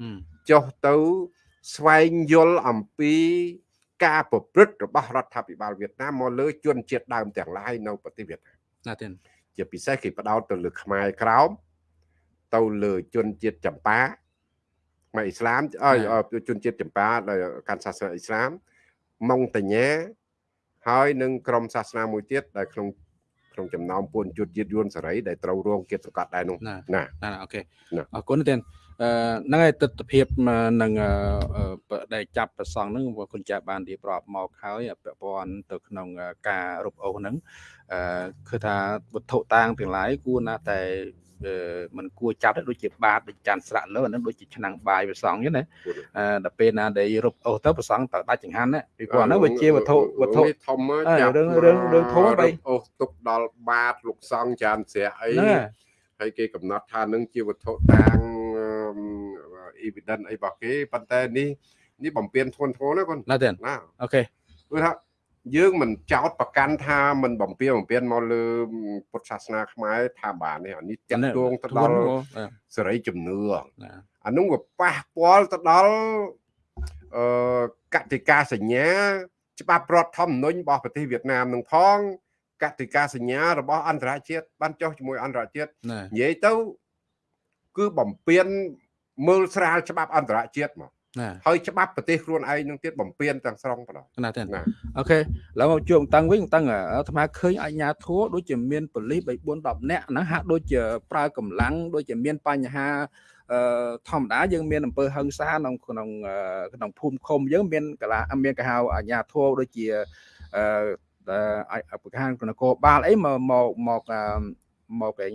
ហឹមចុះទៅស្វែងយល់អំពីការប្រព្រឹត្តរបស់រដ្ឋាភិបាលវៀតណាមមកលើជនជាតិដើមទាំងឡាយនៅប្រទេសវៀតណាមណាទេជាពិសេសគេផ្ដោតទៅលើខ្មែរក្រោម ទៅលើជនជាតិចម្ប៉ាខ្មែរអ៊ីស្លាមអើយអឺជនជាតិចម្ប៉ាដែលកាន់សាសនាអ៊ីស្លាមម៉ុងតាញ៉ាហើយនឹងក្រុមសាសនាមួយទៀតដែលក្នុងក្នុងចំណោមពួនយុទ្ធជាតិយួនសេរីដែលត្រូវរងគៀបសង្កត់ដែរនោះណាណាណាអូខេណាអរគុណទេអឺហ្នឹងហើយទស្សនវិជ្ជានឹងអឺអឺដែលចាប់ប្រសងហ្នឹងបងគុណចាស់បានរៀបរាប់មកហើយពាក់ព័ន្ធទៅក្នុងអឺការរົບអូសហ្នឹងអឺគឺថាវត្ថុតាងទាំងឡាយគួរណាស់តែ អឺมันគួរចាប់ដែរដូចជាបាតដូចចាន់ស្រាក់លើអាហ្នឹងដូចជាឆ្នាំងបាយប្រសងអញ្ចឹងណាអឺដល់ពេលណាដែលរົບអូសទៅប្រសងទៅដាច់ចង្ហាន់ណាពីព្រោះអាហ្នឹងវាជាវត្ថុវត្ថុ នេះធំ អើ ចាប់ រឿងរឿងរឿងធំហ៎បី អូសទុកដល់បាតលោកសង្ឃចានស្រាក់អី ហ្នឹងហើយ ហើយគេកំណត់ថានឹងជាវត្ថុតាងអ៊ីវីដិនអីរបស់គេប៉ុន្តែនេះនេះបំពេញធ្ងន់ធ្ងរណាគាត់ ណាទេ ណា អូខេ គឺថា យើងមិនចោតប្រកាន់ថាមិនបំពេញបំពេញមកលើពុទ្ធសាសនាខ្មែរថាបាននេះអានេះតាក់ទងទៅដល់សេរីជំនឿណាអានោះវាប៉ះពាល់ទៅដល់អឺកតិកាសញ្ញា ច្បាប់រដ្ឋធម្មនុញ្ញរបស់ប្រទេសវៀតណាមនឹងផងកតិកាសញ្ញារបស់អន្តរជាតិបានចុះជាមួយអន្តរជាតិណានិយាយទៅគឺបំពេញមើលស្រាលច្បាប់អន្តរជាតិមកណា ហើយច្បាប់ប្រទេសខ្លួនឯងនឹងទៀតបំពេញទាំងស្រុងបណ្ដោយណាទេណាអូខេឥឡូវមកជួបតាំងវិញតាំងអាត្មាឃើញអាជ្ញាធរដូចជាមានប៉ូលីស3 4 10នាក់ហ្នឹងហាក់ដូចជាប្រើកម្លាំងដូចជាមានបញ្ហាអឺធម្មតាយើងមានអំពើហិង្សាក្នុងក្នុងអឺក្នុងភូមិឃុំយើងមានកលាមានគេហៅអាជ្ញាធរដូចជាអឺអឺប្រកាសនគរបាលអីមកមកមកអឺ មកគេ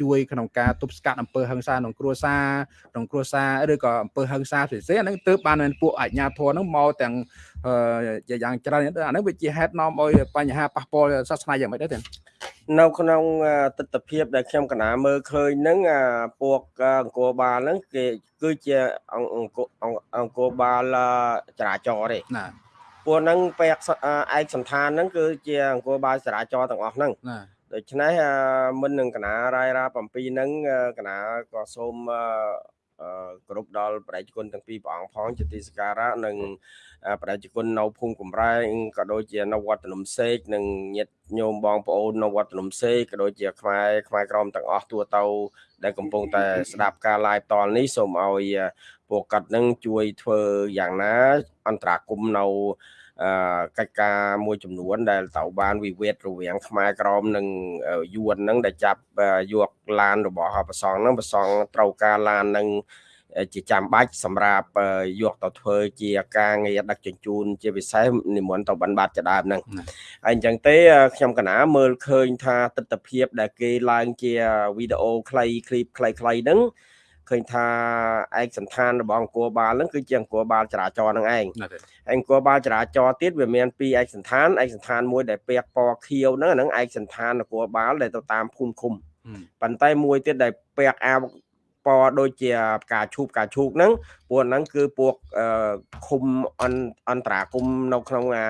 ជួយក្នុងការទប់ស្កាត់អំពើហិង្សាក្នុងគ្រួសារក្នុងគ្រួសារឬក៏អំពើហិង្សាផ្សេងៗអាហ្នឹងទើបបានមានពួកអាជ្ញាធរហ្នឹងមកទាំងអឺជាយ៉ាងច្រើនអាហ្នឹងវាជាហេតុនាំឲ្យបញ្ហាប៉ះពាល់សាសនាយ៉ាងម៉េចដែរទេនៅក្នុងអឺទស្សនវិជ្ជាដែលខ្ញុំកណាមើលឃើញហ្នឹងអាពួកអឺអង្គរបាលហ្នឹងគេគឺជាអង្គអង្គអង្គអង្គរបាលអឺចរាចរណ៍ទេណាពួកហ្នឹងពាក់សអឺឯកសន្តានហ្នឹងគឺជាអង្គរបាលចរាចរណ៍ទាំងអស់ហ្នឹងណា ដូច្នេះអឺមុននឹងកណារាយរាប់អំពីហ្នឹងអឺកណាក៏សូមអឺអឺគ្រប់ដល់ប្រជាជនទាំងពីរព្រះអង្គផងជាទីសក្ការៈនិងអឺប្រជាជននៅភូមិកំរែងក៏ដូចជានៅវត្តនំសេកនិងញាតិញោមបងប្អូននៅវត្តនំសេកក៏ដូចជាខ្មែរខ្មែរក្រមទាំងអស់ទូទៅដែលកំពុងតែស្ដាប់ការ live តលនេះសូមឲ្យអឺពួកគាត់នឹងជួយធ្វើយ៉ាងណា អន្តរាគមន៍នៅអឺ កិច្ចការមួយចំនួន ដែលត្រូវបានវិវាទរវាងខ្មែរក្រមនិងយួនហ្នឹងដែលចាប់យកឡានរបស់ប្រសងហ្នឹងប្រសងត្រូវការឡានហ្នឹងជាចាំបាច់សម្រាប់យកទៅធ្វើជាការងារដឹកជញ្ជូន ជាពិសេសនិមន្តទៅបានបាទចដើមហ្នឹងហើយអញ្ចឹងទេខ្ញុំកណាមើលឃើញថាទស្សនវិជ្ជាដែលគេឡើងជាវីដេអូខ្លីឃ្លីបខ្លីៗហ្នឹង ឃើញថាឯកសន្តានរបស់អង្គរបាលហ្នឹងគឺជាអង្គរបាលចរាចរណ៍ហ្នឹងឯងណាទេអង្គរបាលចរាចរណ៍ទៀតវាមានពីរឯកសន្តានឯកសន្តានមួយដែលពាក់ពណ៌ខៀវហ្នឹងអាហ្នឹងឯកសន្តាននគរបាលដែលទៅតាមភូមិឃុំប៉ុន្តែមួយទៀតដែលពាក់អាវពណ៌ដូចជាផ្កាឈូកផ្កាឈូកហ្នឹងពួកហ្នឹងគឺពួកអឺឃុំអន្តអន្តរាគមន៍នៅក្នុងអា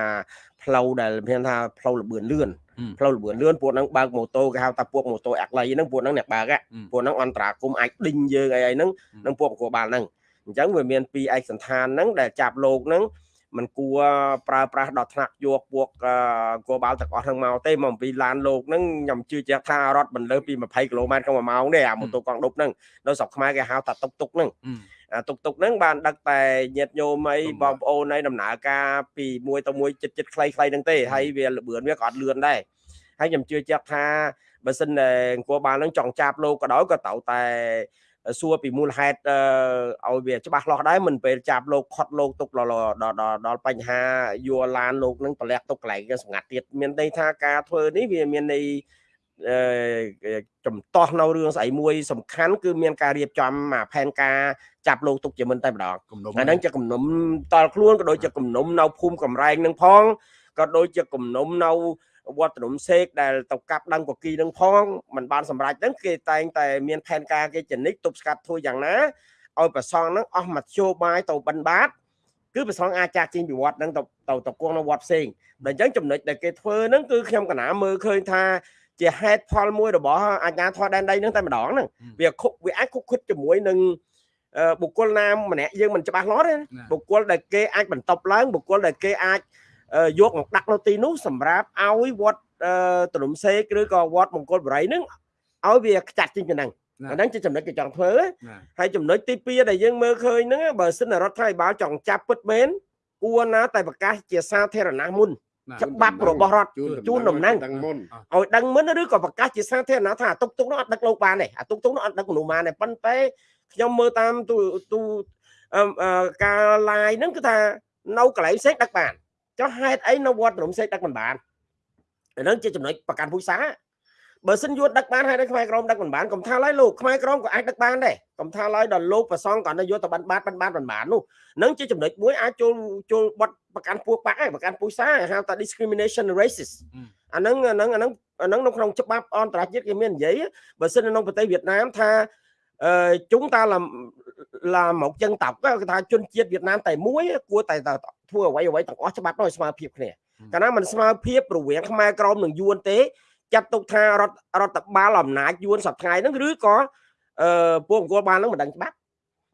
ផ្លូវដែលមានថាផ្លូវលបឿនលឿនហឹម ផ្លូវលម្អឿនលឿនពួកហ្នឹងបើកម៉ូតូគេហៅថាពួកម៉ូតូអាក់លីហ្នឹងពួកហ្នឹងអ្នកបើកពួកហ្នឹងអន្តរាគមអាចដេញយើងអីហ្នឹងនឹងពួកប្រកួតបាល់ហ្នឹងអញ្ចឹងវាមានពីរឯកសន្តានហ្នឹងដែលចាប់លោកហ្នឹងมันគួរប្រើប្រាស់ដល់ថ្នាក់យកពួកគួរបាល់ទាំងអស់ហ្នឹងមកទេមកអំពីឡានលោកហ្នឹងខ្ញុំជឿជាក់ថារត់មិនលើពី20គីឡូម៉ែត្រក្នុងមួយម៉ោងទេអាម៉ូតូកង់ដប់ហ្នឹងនៅស្រុកខ្មែរគេហៅថាតុកតុកហ្នឹង ហឹមអាតុកតុកហ្នឹងបានដឹកតែញាតិញោមអីបំបងប្អូនអីដំណើរការពីមួយទៅមួយចិត្តចិត្តខ្លីៗហ្នឹងទេហើយវាលបឿនវាក៏អត់លឿនដែរហើយខ្ញុំជឿជាក់ថាបើសិនតែអង្គរបាលហ្នឹងចង់ចាប់លោកក៏ដោយក៏ត្រូវតែសួរពីមូលហេតុអឺឲ្យវាច្បាស់លាស់ដែរមិនពេលចាប់លោកខត់លោកទុកដល់ដល់ដល់ដល់បញ្ហាយកឡានលោកហ្នឹងប្រលាក់ទុកកន្លែងគេសម្ងាត់ទៀតមានន័យថាការធ្វើនេះវាមានន័យអឺ ចំទាស់នៅរឿងស្អីមួយសំខាន់គឺមានការរៀបចំអាផែនការចាប់លោកទុកជាមិនតែម្ដងគំនុំអាហ្នឹងជាគំនុំតល់ខ្លួនក៏ដូចជាគំនុំនៅភូមិកំរែងនឹងផងក៏ដូចជាគំនុំនៅវត្តនំសេកដែលទៅកាប់ដឹងកគីនឹងផងมันបានសម្រេចហ្នឹងគេតែងតែមានផែនការគេចនិចទប់ស្កាត់ធ្វើយ៉ាងណាឲ្យប្រសងហ្នឹងអស់មធ្យោបាយទៅបិណ្ឌបាតគឺប្រសងអាចចាក់ចេញពីវត្តហ្នឹងទៅទៅទៅគង់នៅវត្តផ្សេងដល់អញ្ចឹងចំណុចដែលគេធ្វើហ្នឹងគឺខ្ញុំកណាមើលឃើញថា ជាហេតុផលមួយរបស់អាជ្ញាធរដែនដីហ្នឹងតែម្ដងហ្នឹងវាខុកវាអាចខុកខិតជាមួយនឹងអឺបុគ្គលណាម្នាក់យើងមិនច្បាស់លាស់ទេបុគ្គលដែលគេអាចបន្តប់ឡើងបុគ្គលដែលគេអាចអឺយកមកដាក់នៅទីនោះសម្រាប់ឲ្យវត្តអឺទលំសេកឬក៏វត្តមង្គលបរិយហ្នឹងឲ្យវាខ្ចាត់ចេញពីហ្នឹងអាហ្នឹងជាចំណុចគេចង់ធ្វើណាហើយចំណុចទី2ដែលយើងមើលឃើញហ្នឹងបើសិនរដ្ឋាភិបាលចង់ចាប់ពិតមែនគួរណាតែប្រកាសជាសាធារណៈមុនណា ច្បាប់របស់រដ្ឋជូនដំណឹងទាំងមុនឲ្យដឹងមុនឬក៏ប្រកាសជាសាធារណៈថាអាទុកទុកនោះអត់ដឹកលោកបានទេអាទុកទុកនោះអត់ដឹកមនុស្សបានទេប៉ុន្តែខ្ញុំមើលតាមទូទូអឺអឺការ live ហ្នឹងគឺថានៅកន្លែងផ្សេងដឹកបានចុះហេតុអីនៅវត្តរំសេកដឹកមិនបានអាហ្នឹងជាចំណុចប្រកាន់ពូជសា បើសិនយួនដឹកបានហេតុអីខ្មែរក្រមដឹកមិនបានកុំថាឡើយលោកខ្មែរក្រមក៏អាចដឹកបានដែរកុំថាឡើយដល់លោកប្រសងគាត់នៅយកទៅបានបានបានបានបាននោះហ្នឹងជាចំណុចមួយអាចចូលចូលបត់ប្រកាន់ពួកបាក់ហើយប្រកាន់ពូជសាហៅថា discrimination racist អាហ្នឹងអាហ្នឹងអាហ្នឹងអាហ្នឹងនៅក្នុងច្បាប់អន្តរជាតិគេមាននិយាយបើសិននៅក្នុងប្រទេសវៀតណាមថាអឺជុងតាឡាឡាមកចឹងតោកគេថាជនជាតិវៀតណាមតែមួយគួរតែធ្វើអ្វីអ្វីទាំងអស់ច្បាប់នោះឲ្យស្មើភាពគ្នាកាលណាមិនស្មើភាពរវាងខ្មែរក្រមនិងយួនទេ ចាត់ទុកថារដ្ឋរដ្ឋបាលអំណាចយួនសប្តាហ៍ហ្នឹងឬក៏អឺពួកអង្គរបាលហ្នឹងមិនដឹងច្បាប់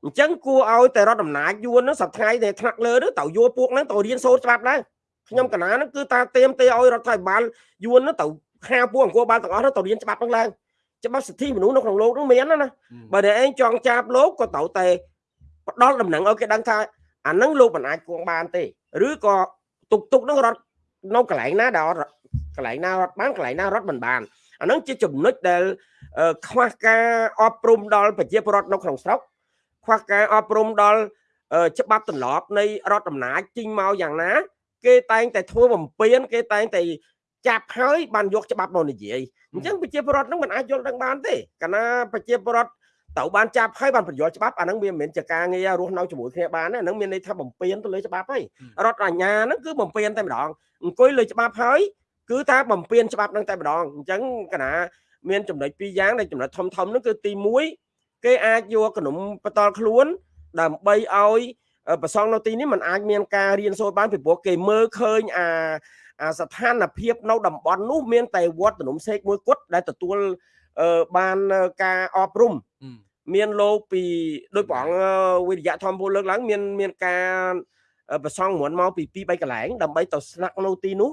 អញ្ចឹងគួរឲ្យតែរដ្ឋអំណាចយួនហ្នឹងសប្តាហ៍ដែលថ្នាក់លើហ្នឹងត្រូវយកពួកហ្នឹងទៅរៀនសូត្រច្បាប់ឡើងខ្ញុំកណាហ្នឹងគឺតាเตรียมទេឲ្យរដ្ឋាភិបាលយួនហ្នឹងទៅខាពួកអង្គរបាលទាំងអស់ហ្នឹងទៅរៀនច្បាប់ហ្នឹងឡើង ច្បាប់សិទ្ធិមនុស្សនៅក្នុងលោកនោះមានណាណាបើតែឯងចង់ចាប់លោកក៏ត្រូវតែផ្ដល់ដំណឹងឲ្យគេដឹងថាអានឹងលោកមិនអាចគង់បានទេឬក៏ទុកទុកនឹងរត់នៅកន្លែងណាដែល កន្លែងណារត់បានកន្លែងណារត់មិនបានអានឹងជាចំណុចដែលខ្វះការអប់រំដល់ប្រជាពលរដ្ឋនៅក្នុងស្រុកខ្វះការអប់រំដល់ច្បាប់ទម្លាប់នៃរដ្ឋអំណាចជីងមកយ៉ាងណា គេតែងតែធ្វើបំពេញគេតែងតែចាប់ហើយបានយកច្បាប់មកនិយាយអញ្ចឹងប្រជាពលរដ្ឋនឹងមិនអាចយល់ដឹងបានទេកាលណាប្រជាពលរដ្ឋត្រូវបានចាប់ហើយបានបញ្យល់ច្បាប់អាហ្នឹងវាមិនមែនជាការងាររស់នៅជាមួយគ្នាបានទេអាហ្នឹងមានន័យថាបំពេញទៅលើច្បាប់ហើយរដ្ឋអាជ្ញាហ្នឹងគឺបំពេញតែម្ដងអង្គុយលើច្បាប់ហើយ គឺថាបំពេញច្បាប់ហ្នឹងតែម្ដងអញ្ចឹងកាលណាមានចំណុចពីរយ៉ាងដែលចំណុចធំធំហ្នឹងគឺទី1គេអាចយកកណុំបន្តខ្លួន ដើម្បីឲ្យប្រសងនៅទីនេះมันអាចមានការរៀនសូត្របានពីព្រោះគេមើលឃើញអាអាស្ថានភាពនៅតំបន់នោះមានតែវត្តទំនុំសេកមួយគត់ដែលទទួលបានការអប់រំមានលោកពីដោយព្រះអង្គវិរិយៈធម្មពលលើកឡើង មានមានការប្រសងមុនមកពី2 3កន្លែងដើម្បីទៅស្នាក់នៅទីនោះ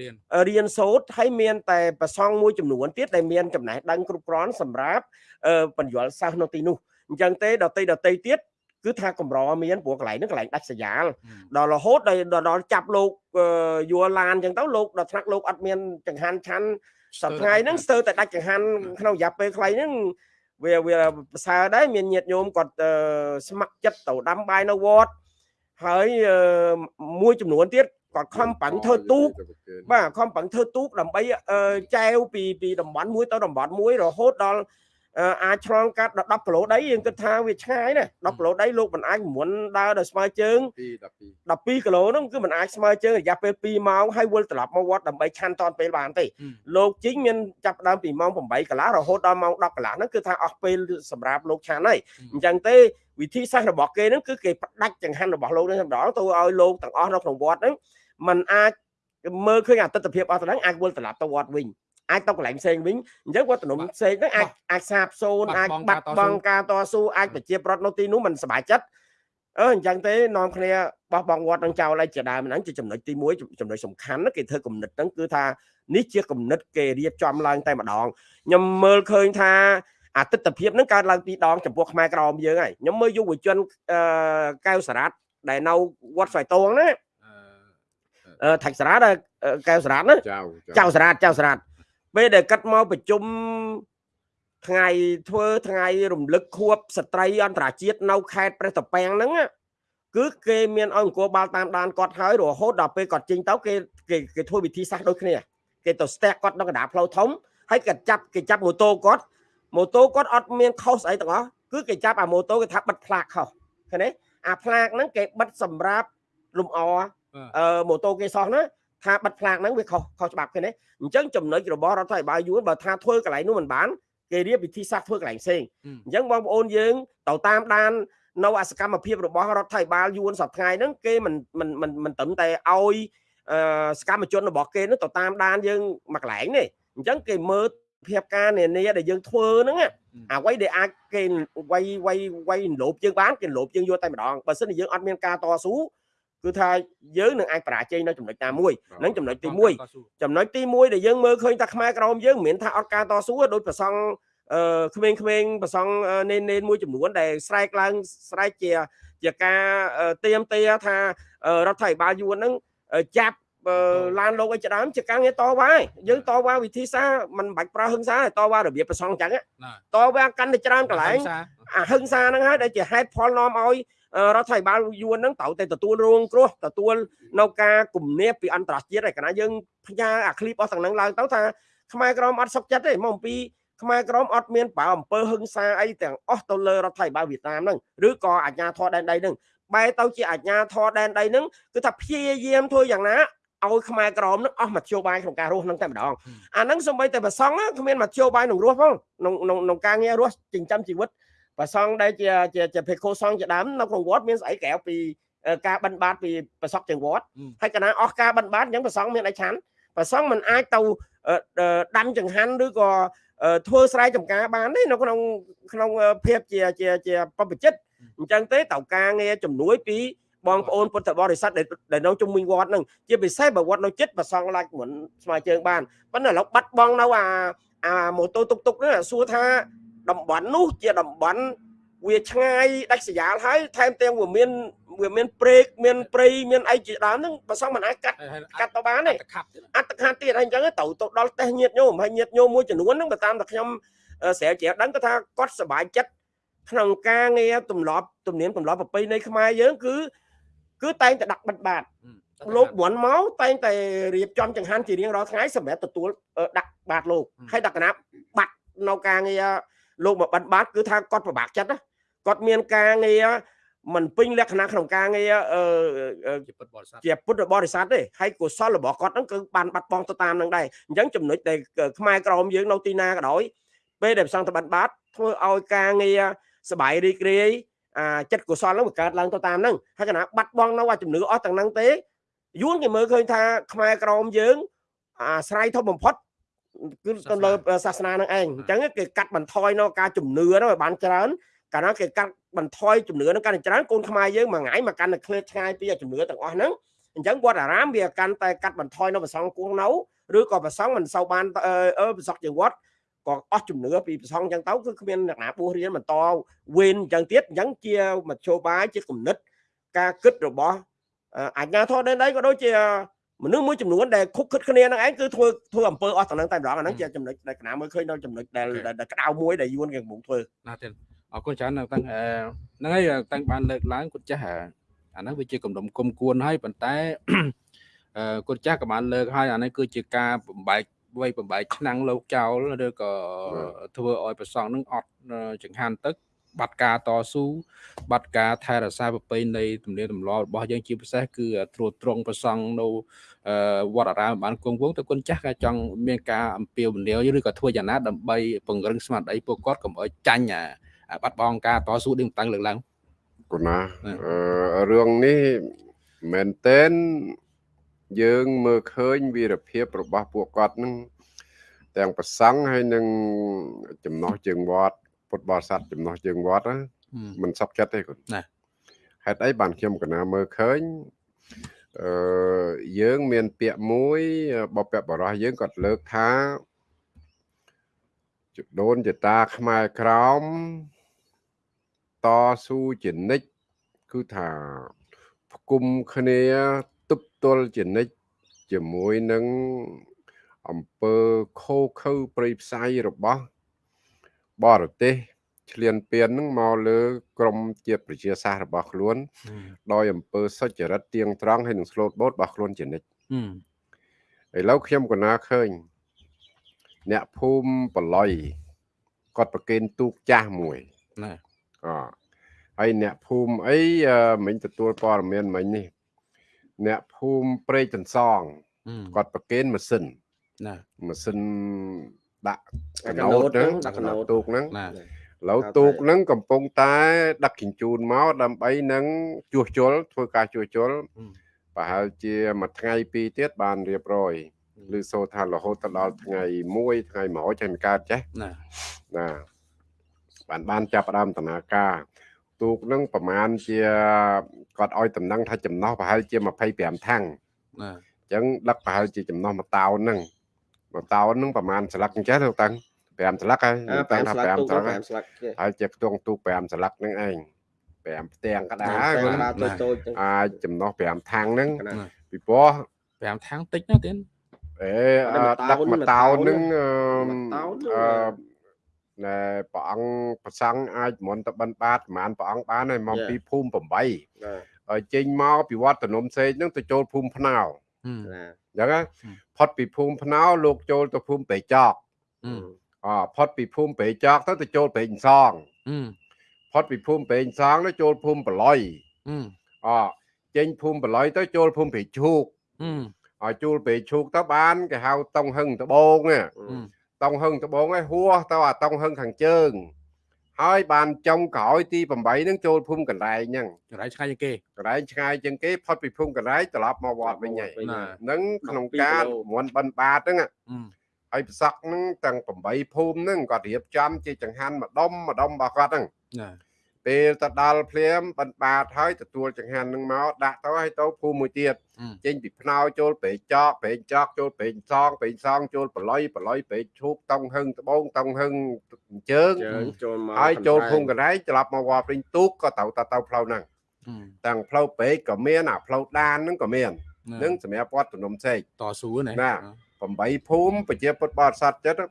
រៀនរៀនសូត្រហើយមានតែប្រសងមួយចំនួនទៀតដែលមានចំណេះដឹងគ្រប់គ្រាន់សម្រាប់បញ្យលសិស្សនៅទីនោះអញ្ចឹងទេដតីដតីទៀតគឺថាកម្រមានព្រោះកន្លែងហ្នឹងកន្លែងដាច់ស្រយាលដល់រហូតដល់ចាប់លោកយួរឡានអញ្ចឹងទៅលោកដល់ថ្នាក់លោកអត់មានចង្ហាន់ឆាន់សប្តាហ៍ហ្នឹងស្ទើរតែដាច់ចង្ហាន់ក្នុងរយៈពេលខ្លីហ្នឹងវាវាប្រសើរដែរមានញាតិញោមគាត់ស្ម័គ្រចិត្តទៅដាំបាយនៅវត្តហើយមួយចំនួនទៀត គាត់ខំប្រឹងធ្វើទូកបាទខំប្រឹងធ្វើទូកដើម្បីចែវពីពីតំបន់មួយទៅតំបន់មួយរហូតដល់ អាចឆ្លងកាត់ដល់10គីឡូដីយើងគិតថាវាឆ្ងាយណា10គីឡូដីលោកមិនអាចមុនដើរដល់ស្មើជើង12គីឡូហ្នឹងគឺមិនអាចស្មើជើងរយៈពេល2ម៉ោងហើយវិលត្រឡប់មកវត្តដើម្បីឆាន់តនពេលបានទេលោកជីងមានចាប់ដើមពីម៉ោង8កន្លះរហូតដល់ម៉ោង10កន្លះហ្នឹងគឺថាអស់ពេលសម្រាប់លោកឆាន់ហើយអញ្ចឹងទេវិធីសាស្ត្ររបស់គេហ្នឹងគឺគេផ្ដាច់ចង្ហាន់របស់លោកនេះម្ដងទៅឲ្យលោកទាំងអស់នៅក្នុងវត្តហ្នឹងมันអាចមើលឃើញអតិថិភាពអស់ទៅហ្នឹងអាចវិលត្រឡប់ទៅវត្តវិញ អាចទៅកន្លែងផ្សេងវិញអញ្ចឹងវត្តនំផ្សេងហ្នឹងអាចអាចសាបសូន្យអាចបាត់បង់ការតស៊ូអាចប្រជាប្រដ្ឋនៅទីនោះមិនសប្បាយចិត្តអឺអញ្ចឹងទេនាំគ្នាបោះបង់វត្តនឹងចោលឲ្យជាដើមហ្នឹងជាចំណុចទី1ចំណុចសំខាន់គេធ្វើគំនិតហ្នឹងគឺថានេះជាគំនិតគេរៀបចំឡើងតែម្ដងខ្ញុំមើលឃើញថាអតិថិភាពហ្នឹងកើតឡើងពីរដងចំពោះខ្មែរក្រមយើងហើយខ្ញុំមើលយុវជនអឺកៅសារ៉ាត់ដែលនៅវត្តស្វាយតងណាអឺថាច់សារ៉ាត់កៅសារ៉ាត់ណាចៅសារ៉ាត់ចៅសារ៉ាត់ ពេលដែលកាត់មកប្រជុំថ្ងៃធ្វើថ្ងៃរំលឹកខួបស្ត្រីអន្តរជាតិនៅខេត្តព្រះតពាំងហ្នឹងគឺគេមានឲ្យអង្គបាល់តាមដានគាត់ហើយរហូតដល់ពេលគាត់ចេញទៅគេគេគេធ្វើវិធីសាស្ត្រដូចគ្នាគេទៅស្ទះគាត់នៅកណ្ដាលផ្លូវធំហើយគេចាប់គេចាប់ម៉ូតូគាត់ម៉ូតូគាត់អត់មានខុសស្អីទាំងអស់គឺគេចាប់អាម៉ូតូគេថាបិទផ្លាកខុសឃើញទេអាផ្លាកហ្នឹងគេបិទសម្រាប់លំអអឺម៉ូតូគេសោះណា ថាបិទផ្លាកហ្នឹងវាខុសខុសច្បាប់គេណាអញ្ចឹងចំណុចរបស់រដ្ឋាភិបាលយួនបើថាធ្វើកន្លែងនោះមិនបានគេរៀបវិធីសាស្ត្រធ្វើកន្លែងផ្សេងអញ្ចឹងបងប្អូនយើងទៅតាមដាននៅអសកម្មភាពរបស់រដ្ឋាភិបាលយួនសប្តាហ៍ហ្នឹងគេមិនមិនមិនមិនត្រឹមតែឲ្យសកម្មជនរបស់គេនឹងទៅតាមដានយើងមួយកន្លែងនេះអញ្ចឹងគេមើលភាពការនានាដែលយើងធ្វើហ្នឹងអ្វីដែលអាចគេវាយវាយវាយលោបយើងបានគេលោបយើងយកតែម្ដងបើមិនយើងអត់មានការតស៊ូ គឺថាយើងនឹងអាចបរាជ័យនៅចំណុចណាមួយនឹងចំណុចទី1ចំណុចទី1ដែលយើងមើលឃើញថាខ្មែរក្រមយើងមិនមែនថាអត់ការតស៊ូដោយប្រសង់អឺក្មេងៗប្រសង់នេននេនមួយចំនួនដែលស្រែកឡើងស្រែកជាជាការទៀមទាថារដ្ឋាភិបាលយួនហ្នឹងចាប់ឡានលោកឲ្យច្ដើមជាការងារតវ៉ាយើងតវ៉ាវិធីសាមិនបាច់ប្រើហឹង្សាតវ៉ារបៀបប្រសងអញ្ចឹងតវ៉ាកាន់តែច្រើនកន្លែងអាហឹង្សាហ្នឹងហើយដែលជាហេតុផលនាំឲ្យ រដ្ឋាភិបាលយួនហ្នឹងត្រូវតែទទួលរងគ្រោះទទួលនៅការគំនាបពីអន្តរជាតិឯកណាយើងផ្ញើអាឃ្លីបអស់ទាំងហ្នឹងឡើងទៅថាខ្មែរក្រមអត់សុខចិត្តទេមកអំពីខ្មែរក្រមអត់មានប្រៅអំពើហឹង្សាអីទាំងអស់ទៅលើរដ្ឋាភិបាលវៀតណាមហ្នឹងឬក៏អាជ្ញាធរដែនដីហ្នឹងបែរទៅជាអាជ្ញាធរដែនដីហ្នឹងគឺថាព្យាយាមធ្វើយ៉ាងណាឲ្យខ្មែរក្រមនឹងអស់មធ្យោបាយក្នុងការរស់នឹងតែម្ដងអាហ្នឹងសំបីតែប្រសងគ្មានមធ្យោបាយនឹងរស់ផងក្នុងក្នុងការងាររស់ចិញ្ចឹមជីវិត ប្រសងដែលជាជាជាភិក្ខុសង្ឃជាដើមនៅក្នុងវត្តមានស្អីក្រៅពីការបិណ្ឌបាតពីប្រសពទាំងវត្តហើយកណាអស់ការបិណ្ឌបាតអញ្ចឹងប្រសងមានអីឆាន់ប្រសងមិនអាចទៅដាំចង្ហាន់ឬក៏ធ្វើស្រែចម្ការបានទេនៅក្នុងក្នុងភាពជាជាជាបព្វជិតអញ្ចឹងទេតើការងារជំនួយពីបងប្អូនពុទ្ធបរិស័ទដែលនៅជុំវិញវត្តនឹងជាពិសេសបើវត្តនៅចិត្តប្រសងឡាច់មុនស្មើជើងបានប៉ុន្តែឥឡូវបាត់បង់នៅអាអាម៉ូតូតុកតុកហ្នឹងសួរថា តំបន់នោះជាតំបន់វាឆ្ងាយដាច់ស្រយាលហើយថែមទាំងវាមានវាមានព្រែកមានព្រៃមានអីជាដើមហ្នឹងបើសិនមិនអាចកាត់កាត់ទៅបានទេខាត់ទៀតអត្តខានទៀតហើយអញ្ចឹងទៅទៅដល់តេះញាតញោមហើយញាតញោមមួយចំនួនហ្នឹងបើតាមតែខ្ញុំអឺស្រាវជ្រាវដឹងគាត់ថាគាត់សប្បាយចិត្តក្នុងការងារទម្លាប់ទំនៀមទម្លាប់ប្រពៃណីខ្មែរយើងគឺគឺតែងតែដាក់បិទបាតលោកមន់មកតែងតែរៀបចំចង្ហាន់ជារៀងរាល់ថ្ងៃសម្រាប់ទទួលអឺដាក់បាតលោកហើយដាក់កណាបាត់នៅការងារ លោកមកបិណ្ឌបាតគឺថាគាត់ពិបាកចិត្តណាគាត់មានការងារមិនពេញលក្ខណៈក្នុងការងារជាពុទ្ធបរិស័ទជាពុទ្ធបរិស័ទទេហើយកុសលរបស់គាត់ហ្នឹងគឺបានបាត់បង់ទៅតាមនឹងដែរអញ្ចឹងចំណុចដែលខ្មែរក្រមយើងនៅទីណាក៏ដោយពេលដែលផ្សងតបិណ្ឌបាតធ្វើឲ្យការងារសបាយរីករាយអាចិត្តកុសលហ្នឹងវាកើតឡើងទៅតាមហ្នឹងហើយកណាបាត់បង់នៅអាជំនឿអស់ទាំងហ្នឹងទេយួនគេមើលឃើញថាខ្មែរក្រមយើងអាស្រ័យធំបំផុត គឺទៅលើសាសនាហ្នឹងឯងអញ្ចឹងគេកាត់បន្ថយនៅការជំនឿហ្នឹងឲ្យបានច្រើនកាលណាគេកាត់បន្ថយជំនឿហ្នឹងកាន់តែច្រើនកូនខ្មែរយើងមួយថ្ងៃមកកាន់តែឃ្លាតឆ្ងាយពីជំនឿទាំងអស់ហ្នឹងអញ្ចឹងវត្តអារាមវាកាន់តែកាត់បន្ថយនៅប្រសងគួងនៅឬក៏ប្រសងមិនសូវបានអឺអឺប្រសងជាវត្តក៏អស់ជំនឿពីប្រសងអញ្ចឹងទៅគឺគ្មានអ្នកណាបួសរៀនបន្តវេនអញ្ចឹងទៀតអញ្ចឹងជាមធ្យោបាយជាគំនិត ការគិតរបស់អឺអាជ្ញាធរដែនដីក៏ដូចជា មនុស្សមួយចំនួនដែលខុបខិតគ្នានឹងឯងគឺធ្វើធ្វើអំពើអស់ទាំងហ្នឹងតែម្ដងអាហ្នឹងជាចំណុចដែលកណាមើលឃើញនៅចំណុចដែលដែលក្តៅមួយដែលយួនគេកំពុងធ្វើណាទៀតអរគុណច្រើននៅតាំងអឺហ្នឹងហើយតាំងបានលើកឡើងគាត់ចាស់អាហ្នឹងវាជាគំនុំគុំគួនហើយប៉ុន្តែអឺគាត់ចាស់ក៏បានលើកហើយអានេះគឺជាការបំបែកវ័យបំបែកឆ្នាំងលោកចោលឬក៏ធ្វើឲ្យប្រសងនឹងអត់ចង្ហាន់ទឹក បាត់ការតស៊ូបាត់ការថែរក្សាប្រពៃណីទំនៀមទម្លាប់របស់យើងជាពិសេសគឺត្រួតត្រងប្រសងនៅអឺវត្តអារាមបានគង់វងទៅគុណចាស់ក៏ចង់មានការអំពាវនាវឬក៏ធ្វើយ៉ាងណាដើម្បីពង្រឹងស្មារតីពួកគាត់កុំឲ្យចាញ់អាអាបាត់បង់ការតស៊ូដូចតាំងលើកឡើងគណាណាអឺរឿងនេះមែនតែនយើងមើលឃើញវីរភាពរបស់ពួកគាត់នឹងទាំងប្រសង់ហើយនឹងចំណោះជើងវត្ត ពុទ្ធបរិស័ទចំណោះជើងវត្តណាមិនសុខចិត្តទេគាត់ណាហេតុអីបានខ្ញុំកណាមើលឃើញអឺយើងមានពាក្យមួយបពបរោះយើងគាត់លើកថាជដូនចតាខ្មែរក្រមតស៊ូជានិច្ចគឺថាផ្គុំគ្នាទប់ទល់ជានិច្ចជាមួយនឹងអំពើខូខើព្រៃផ្សៃរបស់ បរទេសឆ្លៀនពៀននឹងមកលើក្រមជាតិប្រជាសាស្ត្ររបស់ខ្លួន ដោយអំពើសុចរិតទៀងត្រង់ហើយនឹងស្លូតបូតរបស់ខ្លួនជានិច្ចឥឡូវខ្ញុំក៏ណាឃើញ អ្នកភូមិបល័យគាត់ប្រគេនទូកចាស់មួយណាអហើយអ្នកភូមិអីអឺមិញទទួលព័ត៌មានមិញនេះអ្នកភូមិព្រែកតន្សងគាត់ប្រគេនម៉ាស៊ីនណាម៉ាស៊ីន ដាក់កកណោណូតតហ្នឹងដាក់កណូតទូកហ្នឹងណាឥឡូវទូកហ្នឹងកំពុងតែដឹកជញ្ជូនមកដើម្បីនឹងជួសជុលធ្វើការជួសជុលប្រហែលជាមួយថ្ងៃពីរទៀតបានរៀបរយឬសូថារហូតទៅដល់ថ្ងៃ1ថ្ងៃ100ចេះមិនកើតចេះណាណាបានបានចាប់ផ្ដើមដំណើរការទូកនឹងប្រហែលជាគាត់ឲ្យតំណែងថាចំណោះប្រហែលជា25ថាំងណាអញ្ចឹងដឹកប្រហែលជាចំណោះមួយតោនហ្នឹង មកតោននឹងប្រហែលស្លឹកអញ្ចេះទៅតាំង5ស្លឹកហើយតាំងថា5ស្លឹកហើយជាខ្ទង់ទូ5ស្លឹកហ្នឹងឯង5ផ្ទាំងកដាអាចចំណោះ5ថាំងហ្នឹងពីព្រោះ5ថាំងតិចណាស់ទៀតអេដាក់មកតោនហ្នឹងអឺណែព្រះអង្គប្រសង់អាចមន្តបិណ្ឌបាតប្រហែលព្រះអង្គបានហើយមកពីភូមិ8ចេញមកពីវត្តតនំសេកហ្នឹងទៅចូលភូមិភ្នៅអញ្ចឹង ផុតពីភូមិភ្នៅលោកចូលទៅភូមិព្រៃចកអផុតពីភូមិព្រៃចកទៅទៅចូលព្រៃអ៊ីនសងផុតពីភូមិព្រៃអ៊ីនសងទៅចូលភូមិបល័យអចេញភូមិបល័យទៅចូលភូមិព្រៃឈូកឲ្យជួលព្រៃឈូកទៅបានគេហៅតុងហឹងដបងណាតុងហឹងដបងឯងហួសទៅអាតុងហឹងខាងជើង ហើយបានចុងក្រោយទី8ហ្នឹងចូលភូមិកន្លែងហ្នឹងចរៃឆ្ងាយជាងគេកន្លែងឆ្ងាយជាងគេផុតពីភូមិកន្លែងត្រឡប់មកវត្តវិញហើយណាហ្នឹងក្នុង12ការគីឡូមន់បិណ្ឌបាតហ្នឹងណាហើយប្រសក់ហ្នឹងទាំង8ភូមិហ្នឹងគាត់រៀបចំជាចង្ហាន់ម្ដុំម្ដុំរបស់គាត់ហ្នឹងណា ពពេលទៅដល់ភ្លាមបិណ្ឌបាតហើយទទួលចង្ហាន់នឹងមកដាក់ទៅឲ្យទៅភូមិមួយទៀតអឺចេញពីភ្នោចូលប្រេងចកប្រេងចកចូលប្រេងសងប្រេងសងចូលប្រឡុយប្រឡុយប្រេងឈូកតង់ហឹងត្បូងតង់ហឹងអញ្ជើងជើងចូលមកហើយចូលភូមិកកណ្ដែងត្រឡប់មកវត្តព្រីងទូកក៏ទៅទៅទៅផ្លូវហ្នឹងអឺទាំងផ្លូវពេកក៏មានអាផ្លូវដានហ្នឹងក៏មានណានឹងសម្រាប់វត្តទំនុំសេកតស៊ូណាណា8ភូមិប្រជាពុទ្ធបរិស័ទចិត្តឥ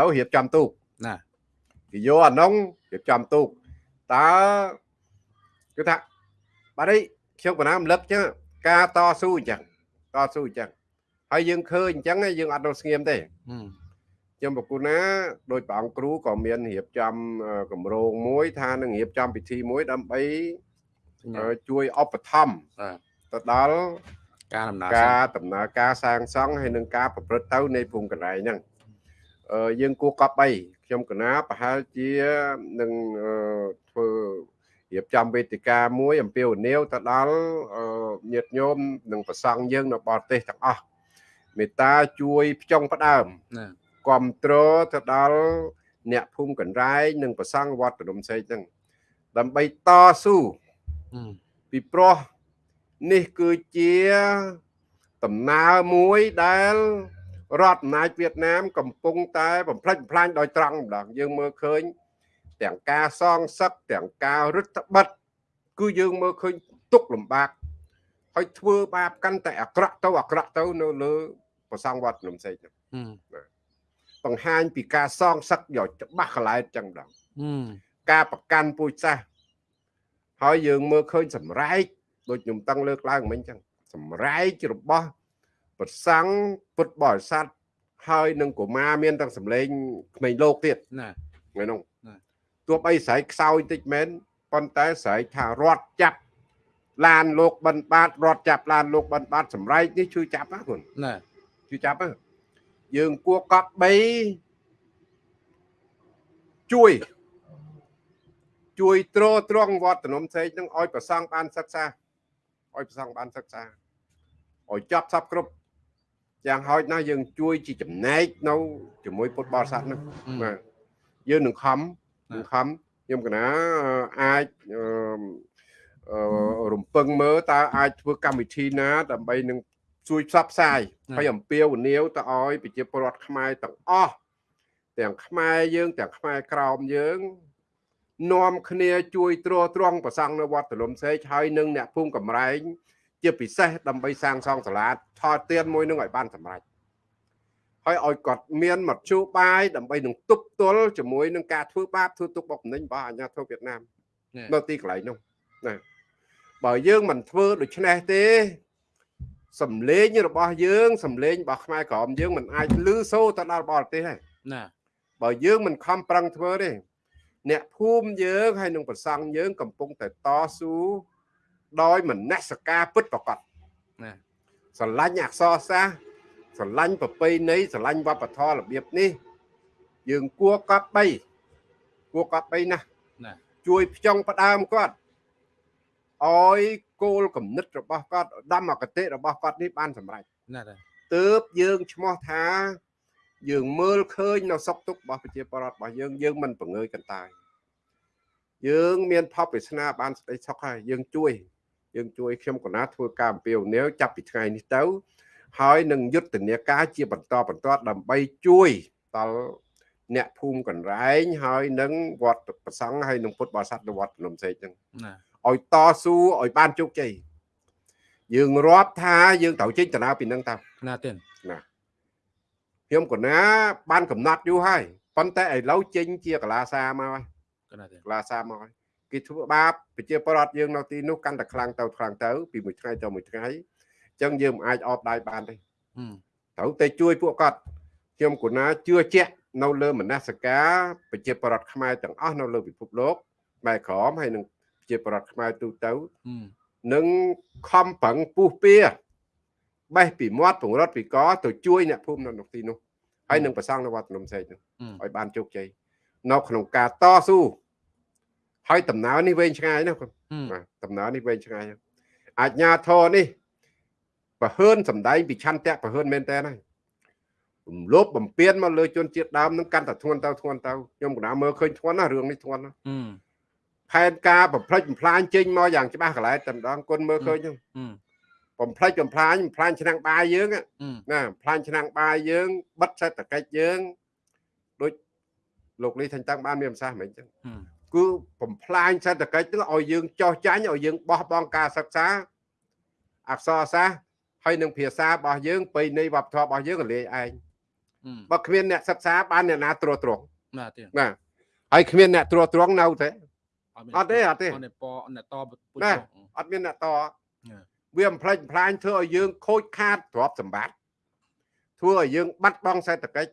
ឡូវរៀបចំទូកណាគេយកអានោះរៀបចំទូក តើគឺថាបាទនេះខ្ញុំកណាមលឹកចឹងការតស៊ូអញ្ចឹងតស៊ូអញ្ចឹងហើយយើងឃើញអញ្ចឹងយើងអត់នៅស្ងៀមទេអឺខ្ញុំប្រគុណណាដោយព្រះអង្គគ្រូក៏មានរៀបចំអឺគម្រោងមួយ ថានឹងរៀបចំពិធីមួយដើម្បីអឺជួយឧបត្ថម្ភបាទទៅដល់ការដំណើរការដំណើរការសាងសង់ហើយនឹងការប្រព្រឹត្តទៅនៃភូមិកន្លែងហ្នឹងអឺយើងគួរកប់3ខ្ញុំកណាប្រហែលជានឹងអឺធ្វើ រៀបចំវេទិកាមួយអំពាវនាវទៅដល់អឺញាតិញោមនិងប្រសង់យើងនៅបរទេសទាំងអស់មេត្តាជួយផ្ចង់ផ្ដើមណាគ្រប់គ្រងទៅដល់អ្នកភូមិកណ្ដែងនិងប្រសង់វត្តរំសេកហ្នឹងដើម្បីតស៊ូអឺពីព្រោះនេះគឺជាដំណើរមួយដែលរដ្ឋអំណាចវៀតណាមកំពុងតែបំផ្លិចបំផ្លាញដោយត្រង់ម្ដងយើងមើលឃើញ ទាំងការសងសឹកទាំងការរឹតបន្តឹងគឺយើងមើលឃើញទុកលំបាកហើយធ្វើបាបកាន់តែអាក្រក់ទៅអាក្រក់ទៅនៅលើប្រសង់វត្តនំសេកហ្នឹងអឺបង្ហាញពីការសងសឹកយកច្បាស់កន្លែងចឹងម្ដងអឺការប្រកាន់ពូជសាសន៍ហើយយើងមើលឃើញសម្រែកដូចខ្ញុំតឹងលើកឡើងមិញចឹងសម្រែករបស់ប្រសង់ពុទ្ធបរិស័ទហើយនឹងកុមារមានទាំងសម្លេងក្មេងលោកទៀតណាថ្ងៃនោះណា ទោះបីស្រែកខ្សោយតិចមែនប៉ុន្តែស្រែកថារត់ចាប់ឡានលោកបិណ្ឌបាតរត់ចាប់ឡានលោកបិណ្ឌបាតសម្រែកនេះជួយចាប់ណាគុណណាជួយចាប់ណាយើងគួរកប់3ជួយជួយទ្រទ្រង់វត្តនំសេកនឹងឲ្យប្រសង់បានសិក្សាឲ្យប្រសង់បានសិក្សាឲ្យចប់សពគ្រប់យ៉ាងហោចណាស់យើងជួយជាចំណែកនៅជាមួយពុទ្ធបរិស័ទហ្នឹងបាទយើងនឹងខំនឹង ខំខ្ញុំកណាអាចអឺអឺរំពឹងមើលតើអាចធ្វើកម្មវិធីណា ដើម្បីនឹងជួយផ្សព្វផ្សាយហើយអំពាវនាវទៅឲ្យប្រជាពលរដ្ឋខ្មែរទាំងអស់ទាំងខ្មែរយើងទាំងខ្មែរក្រោមយើងនាំគ្នាជួយទ្រទ្រង់ប្រសង់នៅវត្តទលំសេកហើយនឹងអ្នកភូមិកំរែងជាពិសេសដើម្បីសាងសង់សាលាថតទៀនមួយនឹងឲ្យបានសម្រេច ហើយឲ្យគាត់មានមធ្យោបាយដើម្បីនឹងទប់ទល់ជាមួយនឹងការធ្វើបាបធ្វើទុកបុកម្នេញរបស់អាជ្ញាធរវៀតណាមនៅទីកន្លែងនោះណាបើយើងមិនធ្វើដូច្នេះទេសំលេងរបស់យើងសំលេងរបស់ខ្មែរក្រមយើងមិនអាចលឺសូរទៅដល់បរទេសទេណាបើយើងមិនខំប្រឹងធ្វើទេអ្នកភូមិយើងហើយនឹងប្រសង់យើង កំពុងតែតស៊ូដោយមនសិការពិតប្រកបណាស្រឡាញ់អក្សរសាស្ត្រ ស្រឡាញ់ប្រពៃណីស្រឡាញ់វប្បធម៌របៀបនេះ យើងគួរកប់បីគួរកប់បីណាស់ណាជួយផ្ចង់ផ្ដើមគាត់ឲ្យគោលគំនិតរបស់គាត់ឧត្តមគតិរបស់គាត់នេះបានសម្រេចណាតាទើបយើងឈ្មោះថា យើងមើលឃើញនៅសុខទុក្ខរបស់ប្រជាពលរដ្ឋរបស់យើងយើងមិនបង្ងើយកន្តើយយើងមានផលប្រាថ្នាបានសេចក្តីសុខហើយយើងជួយ យើងជួយខ្ញុំកណាធ្វើការអំពាវនាវចាប់ពីថ្ងៃនេះទៅ ហើយនឹងយុទ្ធនាការជាបន្តបន្ទាប់ដើម្បីជួយដល់អ្នកភូមិកណ្រែងហើយនឹងវត្តប្រសង់ហើយនឹងពុទ្ធបរិស័ទនៅវត្តភ្នំសេកហ្នឹងណាឲ្យតស៊ូឲ្យបានជោគជ័យយើងរាប់ថាយើងត្រូវចេញដំណើរពីនឹងតើណាទៀតណាខ្ញុំកណាបានកំណត់យូរហើយប៉ុន្តែឥឡូវចេញជាកលាសាមកហើយកណាទៀតកលាសាមកហើយគេធ្វើបាបប្រជាពលរដ្ឋយើងនៅទីនោះកាន់តែខ្លាំងទៅខ្លាំងទៅពីមួយថ្ងៃទៅមួយថ្ងៃអញ្ចឹងយើងមិនអាចអបដៃបានទេអឺត្រូវតែជួយពួកគាត់ខ្ញុំកណាជឿជាក់នៅលើមនសិការប្រជាពលរដ្ឋខ្មែរទាំងអស់នៅលើពិភពលោកម៉ែក្រមហើយនឹងប្រជាពលរដ្ឋខ្មែរទូទៅអឺនឹងខំប្រឹងពុះពៀបេះពីមាត់ពង្រត់ពីកទៅជួយអ្នកភូមិនៅក្នុងទីនោះហើយនឹងប្រសង់នៅវត្តភ្នំសេកនោះអឺឲ្យបានជោគជ័យនៅក្នុងការតស៊ូហើយដំណើរនេះវែងឆ្ងាយណាស់គាត់អឺបាទដំណើរនេះវែងឆ្ងាយណាស់អាជ្ញាធរនេះ ប្រហើនសំដែងពីឆន្ទៈប្រហើនមែនតើហើយរំលោភបំពានមកលើជនជាតិដើមនឹងកាន់តែធ្ងន់ទៅធ្ងន់ទៅខ្ញុំកណាមើលឃើញធ្ងន់ណាស់រឿងនេះធ្ងន់ណាស់អឺផផែនការបំផ្លិចបំផ្លាញចេញមកយ៉ាងច្បាស់កន្លែងតែម្ដងគុណមើលឃើញហ្នឹងអឺបំផ្លិចបំផ្លាញបំផ្លាញឆ្នាំងបាយយើងណាអឺណាបំផ្លាញឆ្នាំងបាយយើងបិទសេដ្ឋកិច្ចយើងដូចលោកលីថាញ់តាំងបានមានប្រសាសន៍មិនអញ្ចឹងអឺគឺបំផ្លាញសេដ្ឋកិច្ចហ្នឹងឲ្យយើងចោះចាញ់ឲ្យយើងបោះបង់ការសិក្សាអក្សរសាស្ត្រ ហើយនឹងភាសារបស់យើងប្រៃនៃវប្បធម៌របស់យើងក៏លាយឯងអឺបើគ្មានអ្នកសិក្សាបានអ្នកណាត្រួតត្រងណាទៀតណាហើយគ្មានអ្នកត្រួតត្រងនៅទេមានអត់ទេអត់ទេអត់ទេពអ្នកតពុជណាចុះអត់មានអ្នកតណាវាបំផ្លិចបំផ្លាញធ្វើឲ្យយើងខូចខាតទ្រព្យសម្បត្តិធ្វើឲ្យយើងបាត់បង់សេដ្ឋកិច្ច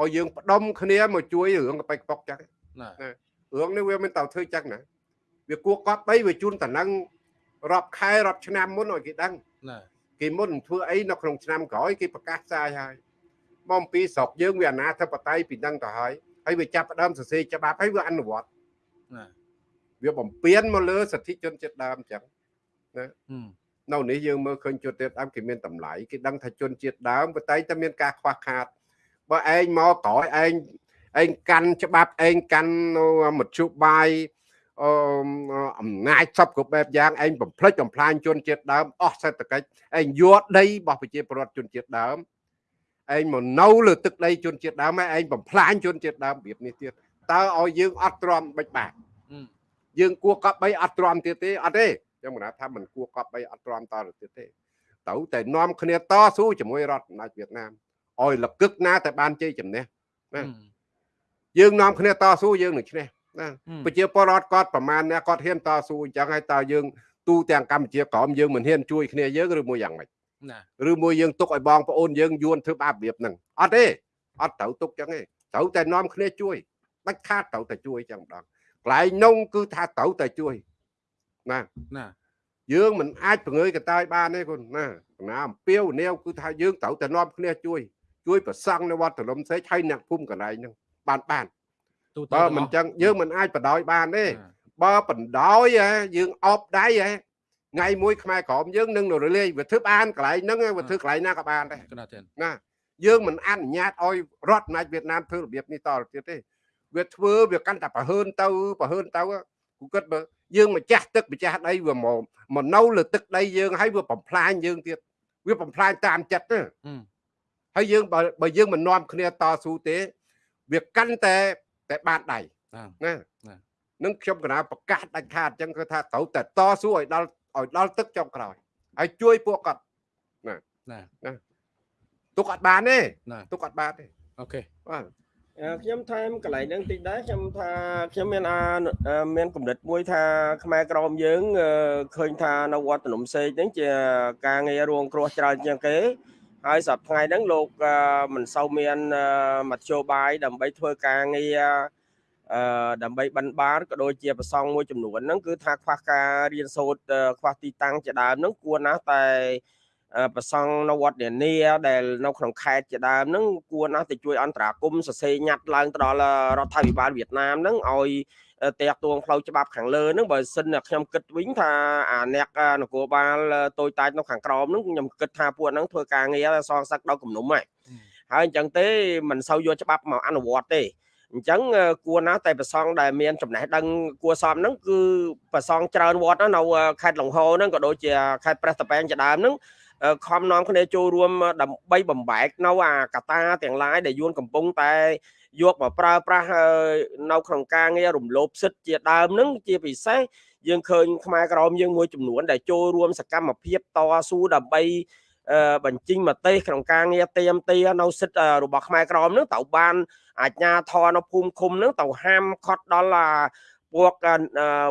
ឲ្យយើងផ្ដុំគ្នាមកជួយរឿងកប៉ិកប៉ុកចឹងណារឿងនេះវាមិនទៅធ្វើចឹងណាវាគួរកប់បីវាជូនតំណែងរាប់ខែរាប់ឆ្នាំមុនឲ្យគេដឹងណា គេមុនធ្វើអីនៅក្នុងឆ្នាំក្រោយគេប្រកាសផ្សាយហើយមកអំពីស្រុកយើងវាអនាធិបតេយ្យពីដឹងទៅហើយហើយវាចាប់ផ្ដើមសរសេរច្បាប់ហើយវាអនុវត្តណាវាបំពេញមកលើសិទ្ធិជនជាតិដើមអញ្ចឹងអឺនៅនេះយើងមើលឃើញជនជាតិដើមគេមានតម្លៃគេដឹងថាជនជាតិដើមប៉ុន្តែតែមានការខ្វះខាតបើឯងមកក្រោយឯងឯងកាន់ច្បាប់ឯងកាន់នៅមធ្យោបាយ អឺអំណាចសពគ្រប់បែបយ៉ាងឯងបំផ្លិចបំផ្លាញជនជាតិដើមអស់សេដ្ឋកិច្ចឯងយកដីរបស់ប្រជាពលរដ្ឋជនជាតិដើមឯងមកនៅលើទឹកដីជនជាតិដើមហើយឯងបំផ្លាញជនជាតិដើមរបៀបនេះទៀតតើឲ្យយើងអត់ទ្រាំបិចបាក់អឺយើងគួរកប់បីអត់ទ្រាំទៀតទេអត់ទេខ្ញុំមិនថាមិនគួរកប់បីអត់ទ្រាំតទៅទៀតទេត្រូវតែនាំគ្នាតស៊ូជាមួយរដ្ឋអំណាចវៀតណាមឲ្យលកឹកណាតែបានជ័យជំនះអឺយើងនាំគ្នាតស៊ូយើងនឹងឈ្នះ ណាអឺប្រជាពលរដ្ឋគាត់ប្រមាណអ្នកគាត់ហ៊ានតស៊ូអញ្ចឹងហើយតើយើងទូទាំងកម្ពុជាក្រមយើងមិនហ៊ានជួយគ្នាយើងឬមួយយ៉ាងម៉េចណាឬមួយយើងទុកឲ្យបងប្អូនយើងយួនធ្វើបាបរបៀបហ្នឹងអត់ទេអត់ត្រូវទុកអញ្ចឹងទេត្រូវតែនាំគ្នាជួយបាច់ខាតត្រូវតែជួយអញ្ចឹងម្ដងកន្លែងនោះគឺថាត្រូវតែជួយណាណាយើងមិនអាចបង្ើយកតាយបានទេគុណណាណាអំពាវនាវគឺថាយើងត្រូវតែនាំគ្នាជួយជួយប្រសង់នៅវត្តលំសេចហើយអ្នកភូមិកន្លែងហ្នឹងបានបាន ទូទៅបើទាំងមិនអស់ចឹងយើងមិនអាចបដ ாய் បានទេណាបើបណ្ដោយហ៎យើងអបដៃហ៎ថ្ងៃមួយខ្មែរក្រមយើងនឹងរលាយវាធ្វើបានកន្លែងហ្នឹងវាធ្វើកន្លែងណាក៏បានដែរកណាទៀតណាយើងមិនអនុញ្ញាតឲ្យរដ្ឋអំណាចវៀតណាមធ្វើរបៀបនេះតទៅទៀតទេវាធ្វើវាកាន់តែប្រហើនទៅប្រហើនទៅគូគិតបើយើងម្ចាស់ទឹកម្ចាស់ដីវាមកមកនៅលើទឹកដីយើងហើយវាបំផ្លាញយើងទៀតវាបំផ្លាញតាមចិត្តទេអឺហើយយើងបើបើយើងមិននាំគ្នាតស៊ូទេ វាកាន់តែ តែបានដៃណាណាណានឹងខ្ញុំកណាប្រកាសដាច់ខាតអញ្ចឹងគឺថាត្រូវតែតស៊ូឲ្យដល់ឲ្យដល់ទឹកចុងក្រោយហើយជួយពួកគាត់ណាទុកអត់បានទេណាទុកអត់បានទេអូខេបាទអឺខ្ញុំថែមកន្លែងហ្នឹងតិចដែរខ្ញុំថាខ្ញុំមានអាអឺមានគំនិតមួយថាខ្មែរក្រមយើងអឺឃើញថានៅវត្តភ្នំសេកហ្នឹងជាការងាររងគ្រោះច្រើនជាងគេ ហើយសប្តាហ៍ថ្ងៃហ្នឹងលោកអឺមិនសូវមានអឺមធ្យោបាយដើម្បីធ្វើការងារអឺដើម្បីបិណ្ឌបាតក៏ដូចជាប្រសង់មួយចំនួនហ្នឹងគឺថាខ្វះការរៀនសូត្រអឺខ្វះទីតាំងជាដើមហ្នឹងគួរណាស់តែអឺប្រសង់នៅវត្តនានាដែលនៅក្នុងខេត្តជាដើមហ្នឹងគួរណាស់ទៅជួយអន្តរាគមន៍សរសេរញ៉ាត់ឡើងទៅដល់រដ្ឋាភិបាលវៀតណាមហ្នឹងឲ្យ តាក់ទងផ្លូវច្បាប់ខាងលើហ្នឹងបើសិនតែខ្ញុំគិតវិញថាអាអ្នកនគរបាលតូចតាចនៅខាងក្រោមហ្នឹងខ្ញុំគិតថាពួកហ្នឹងធ្វើការងារសងសឹកដល់គំនុំហើយហើយអញ្ចឹងទេមិនសូវយកច្បាប់មកអនុវត្តទេអញ្ចឹងអឺគួរណាស់តែប្រសងដែលមានចំណេះដឹងគួរសមហ្នឹងគឺប្រសងច្រើនវត្តណានៅខេត្តលង្ហោហ្នឹងក៏ដូចជាខេត្តព្រះតប៉ែងជាដើមហ្នឹងអឺខំនាំគ្នាចូលរួមដើម្បីបំបែកនៅអាកតាទាំងឡាយដែលយួនកំពុងតែ យកមកប្រើប្រាស់អឺនៅក្នុងការងាររំលោភសិទ្ធិជាដើមហ្នឹងជាពិសេសយើងឃើញខ្មែរក្រមយើងមួយចំនួន ដែលចូលរួមសកម្មភាពតស៊ូដើម្បីអឺបញ្ចេញមតិក្នុងការងារទៀមទានៅសិទ្ធិអឺរបស់ខ្មែរក្រមហ្នឹងត្រូវបានអាជ្ញាធរនៅភូមិឃុំហ្នឹងទៅហាមឃាត់ដល់អាពួកអឺ